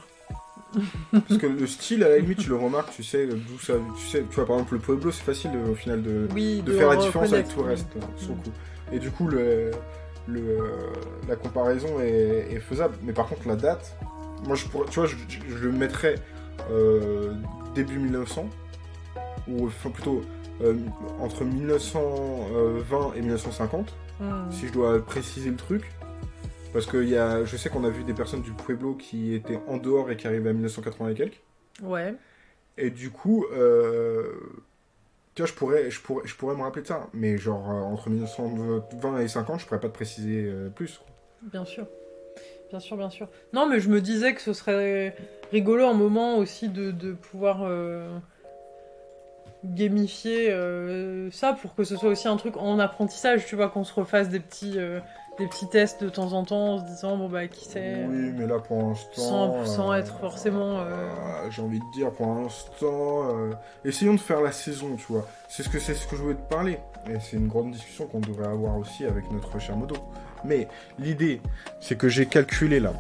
Parce que le style, à la limite, tu le remarques, tu sais d'où ça... Tu sais, tu vois, par exemple, le Pueblo, c'est facile, euh, au final, de, Oui. de faire la différence avec tout le reste, euh, sur le Mm. coup. Et du coup, le, le, la comparaison est, est faisable. Mais par contre, la date, moi, je pourrais, tu vois, je, je- je le mettrais euh, début 1900, ou enfin plutôt euh, entre 1920 et 1950, Mm. si je dois préciser le truc. Parce que y a, je sais qu'on a vu des personnes du Pueblo qui étaient en dehors et qui arrivaient à 1980 et quelques. Ouais. Et du coup, euh, tu vois, je pourrais, je, pourrais, je pourrais me rappeler de ça. Mais genre, euh, entre 1920 et 50, je pourrais pas te préciser euh, plus. Bien sûr. Bien sûr, bien sûr. Non, mais je me disais que ce serait rigolo un moment aussi de, de pouvoir euh, gamifier euh, ça pour que ce soit aussi un truc en apprentissage, tu vois, qu'on se refasse des petits, euh, des petits tests de temps en temps en se disant, bon bah, qui sait Oui, mais là, pour l'instant... sans, sans euh, être forcément. euh, euh, J'ai envie de dire, pour l'instant... euh, essayons de faire la saison, tu vois. C'est ce que c'est ce que je voulais te parler. Et c'est une grande discussion qu'on devrait avoir aussi avec notre cher Modo. Mais l'idée, c'est que j'ai calculé là.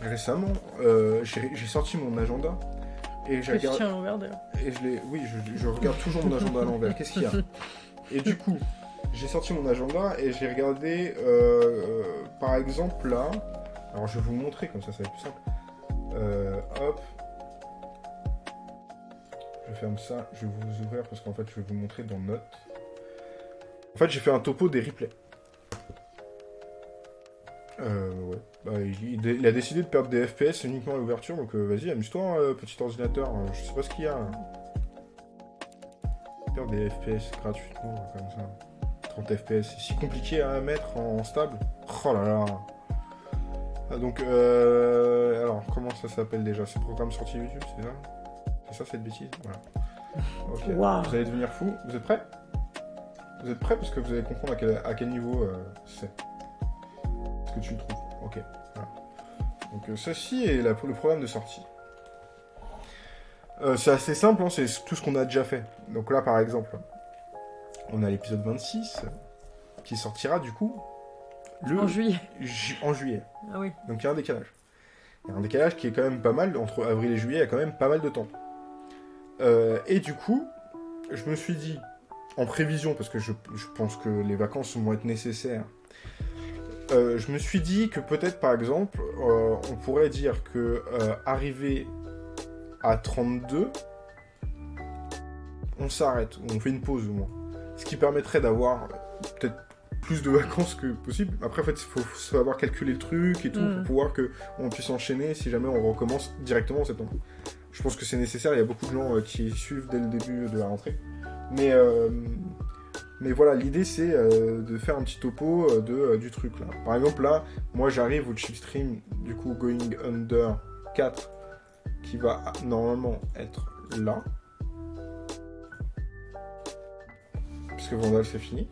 Récemment, euh, j'ai sorti mon agenda Et j'ai regardé. à l'envers d'ailleurs? Et je l'ai. Oui, je, je regarde toujours mon agenda à l'envers. Qu'est-ce qu'il y a? Et du coup, j'ai sorti mon agenda et j'ai regardé, euh, euh, par exemple là. Alors je vais vous montrer comme ça, ça va être plus simple. Euh, hop. Je ferme ça. Je vais vous ouvrir parce qu'en fait, je vais vous montrer dans Notes. En fait, j'ai fait un topo des replays. Euh, ouais. Bah, il, a décidé de perdre des FPS uniquement à l'ouverture, donc vas-y, amuse-toi, euh, petit ordinateur. Je sais pas ce qu'il y a. hein. Perdre des FPS gratuitement, comme ça. 30 FPS, c'est si compliqué à mettre en, stable. Oh là là. Ah, donc, euh, alors, comment ça s'appelle déjà? C'est programme sorti YouTube, c'est ça? C'est ça cette bêtise? Voilà. Vous allez devenir fou. Vous êtes prêts? Vous êtes prêts? Parce que vous allez comprendre à quel, à quel niveau euh, c'est. Ce que tu le trouves. Ok. Voilà. Donc, euh, ceci est la- le programme de sortie. Euh, c'est assez simple, hein, c'est tout ce qu'on a déjà fait. Donc là, par exemple, on a l'épisode 26 qui sortira du coup le En juillet. ju- en juillet. Ah oui. Donc il y a un décalage. Il y a un décalage qui est quand même pas mal, entre avril et juillet, il y a quand même pas mal de temps. Euh, et du coup, je me suis dit, en prévision, parce que je, je pense que les vacances vont être nécessaires, euh, je me suis dit que peut-être par exemple, euh, on pourrait dire que arrivé à 32, on s'arrête, ou on fait une pause au moins. Ce qui permettrait d'avoir euh, peut-être plus de vacances que possible. Après, en fait, il faut savoir calculer le truc et tout Mm. pour pouvoir que on puisse enchaîner si jamais on recommence directement en septembre. Je pense que c'est nécessaire, il y a beaucoup de gens euh, qui suivent dès le début de la rentrée. Mais, euh, mais voilà, l'idée c'est euh, de faire un petit topo de, du truc là. Par exemple, là, moi j'arrive au chipstream, du coup, Going Under 4, qui va normalement être là. Puisque Vandal c'est fini.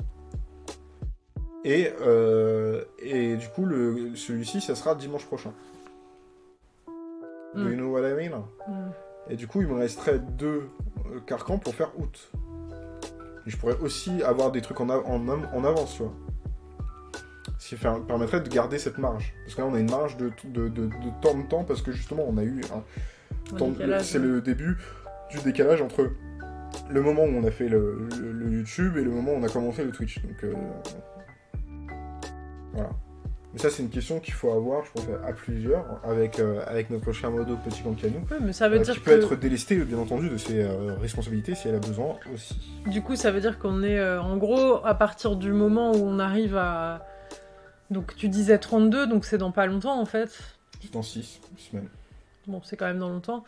Et, euh, et du coup, celui-ci, ça sera dimanche prochain. Do Mm. you know what I mean? Mm. Et du coup, il me resterait deux euh, carcans pour faire août. Et je pourrais aussi avoir des trucs en, av- en, en avance, tu vois. Ce qui fait- permettrait de garder cette marge. Parce que là, on a une marge de, de, de, de temps de temps, parce que justement, on a eu un C'est le début du décalage entre le moment où on a fait le, le- le YouTube et le moment où on a commencé le Twitch. Donc, euh, voilà. Mais ça, c'est une question qu'il faut avoir, je pense, à plusieurs, avec, euh, avec notre cher modo Petit mais ça veut Euh, dire qui que peut être délestée, bien entendu, de ses euh, responsabilités si elle a besoin aussi. du coup, ça veut dire qu'on est en gros à partir du moment où on arrive à donc tu disais 32, donc c'est dans pas longtemps en fait. C'est dans 6 semaines. Bon, c'est quand même dans longtemps.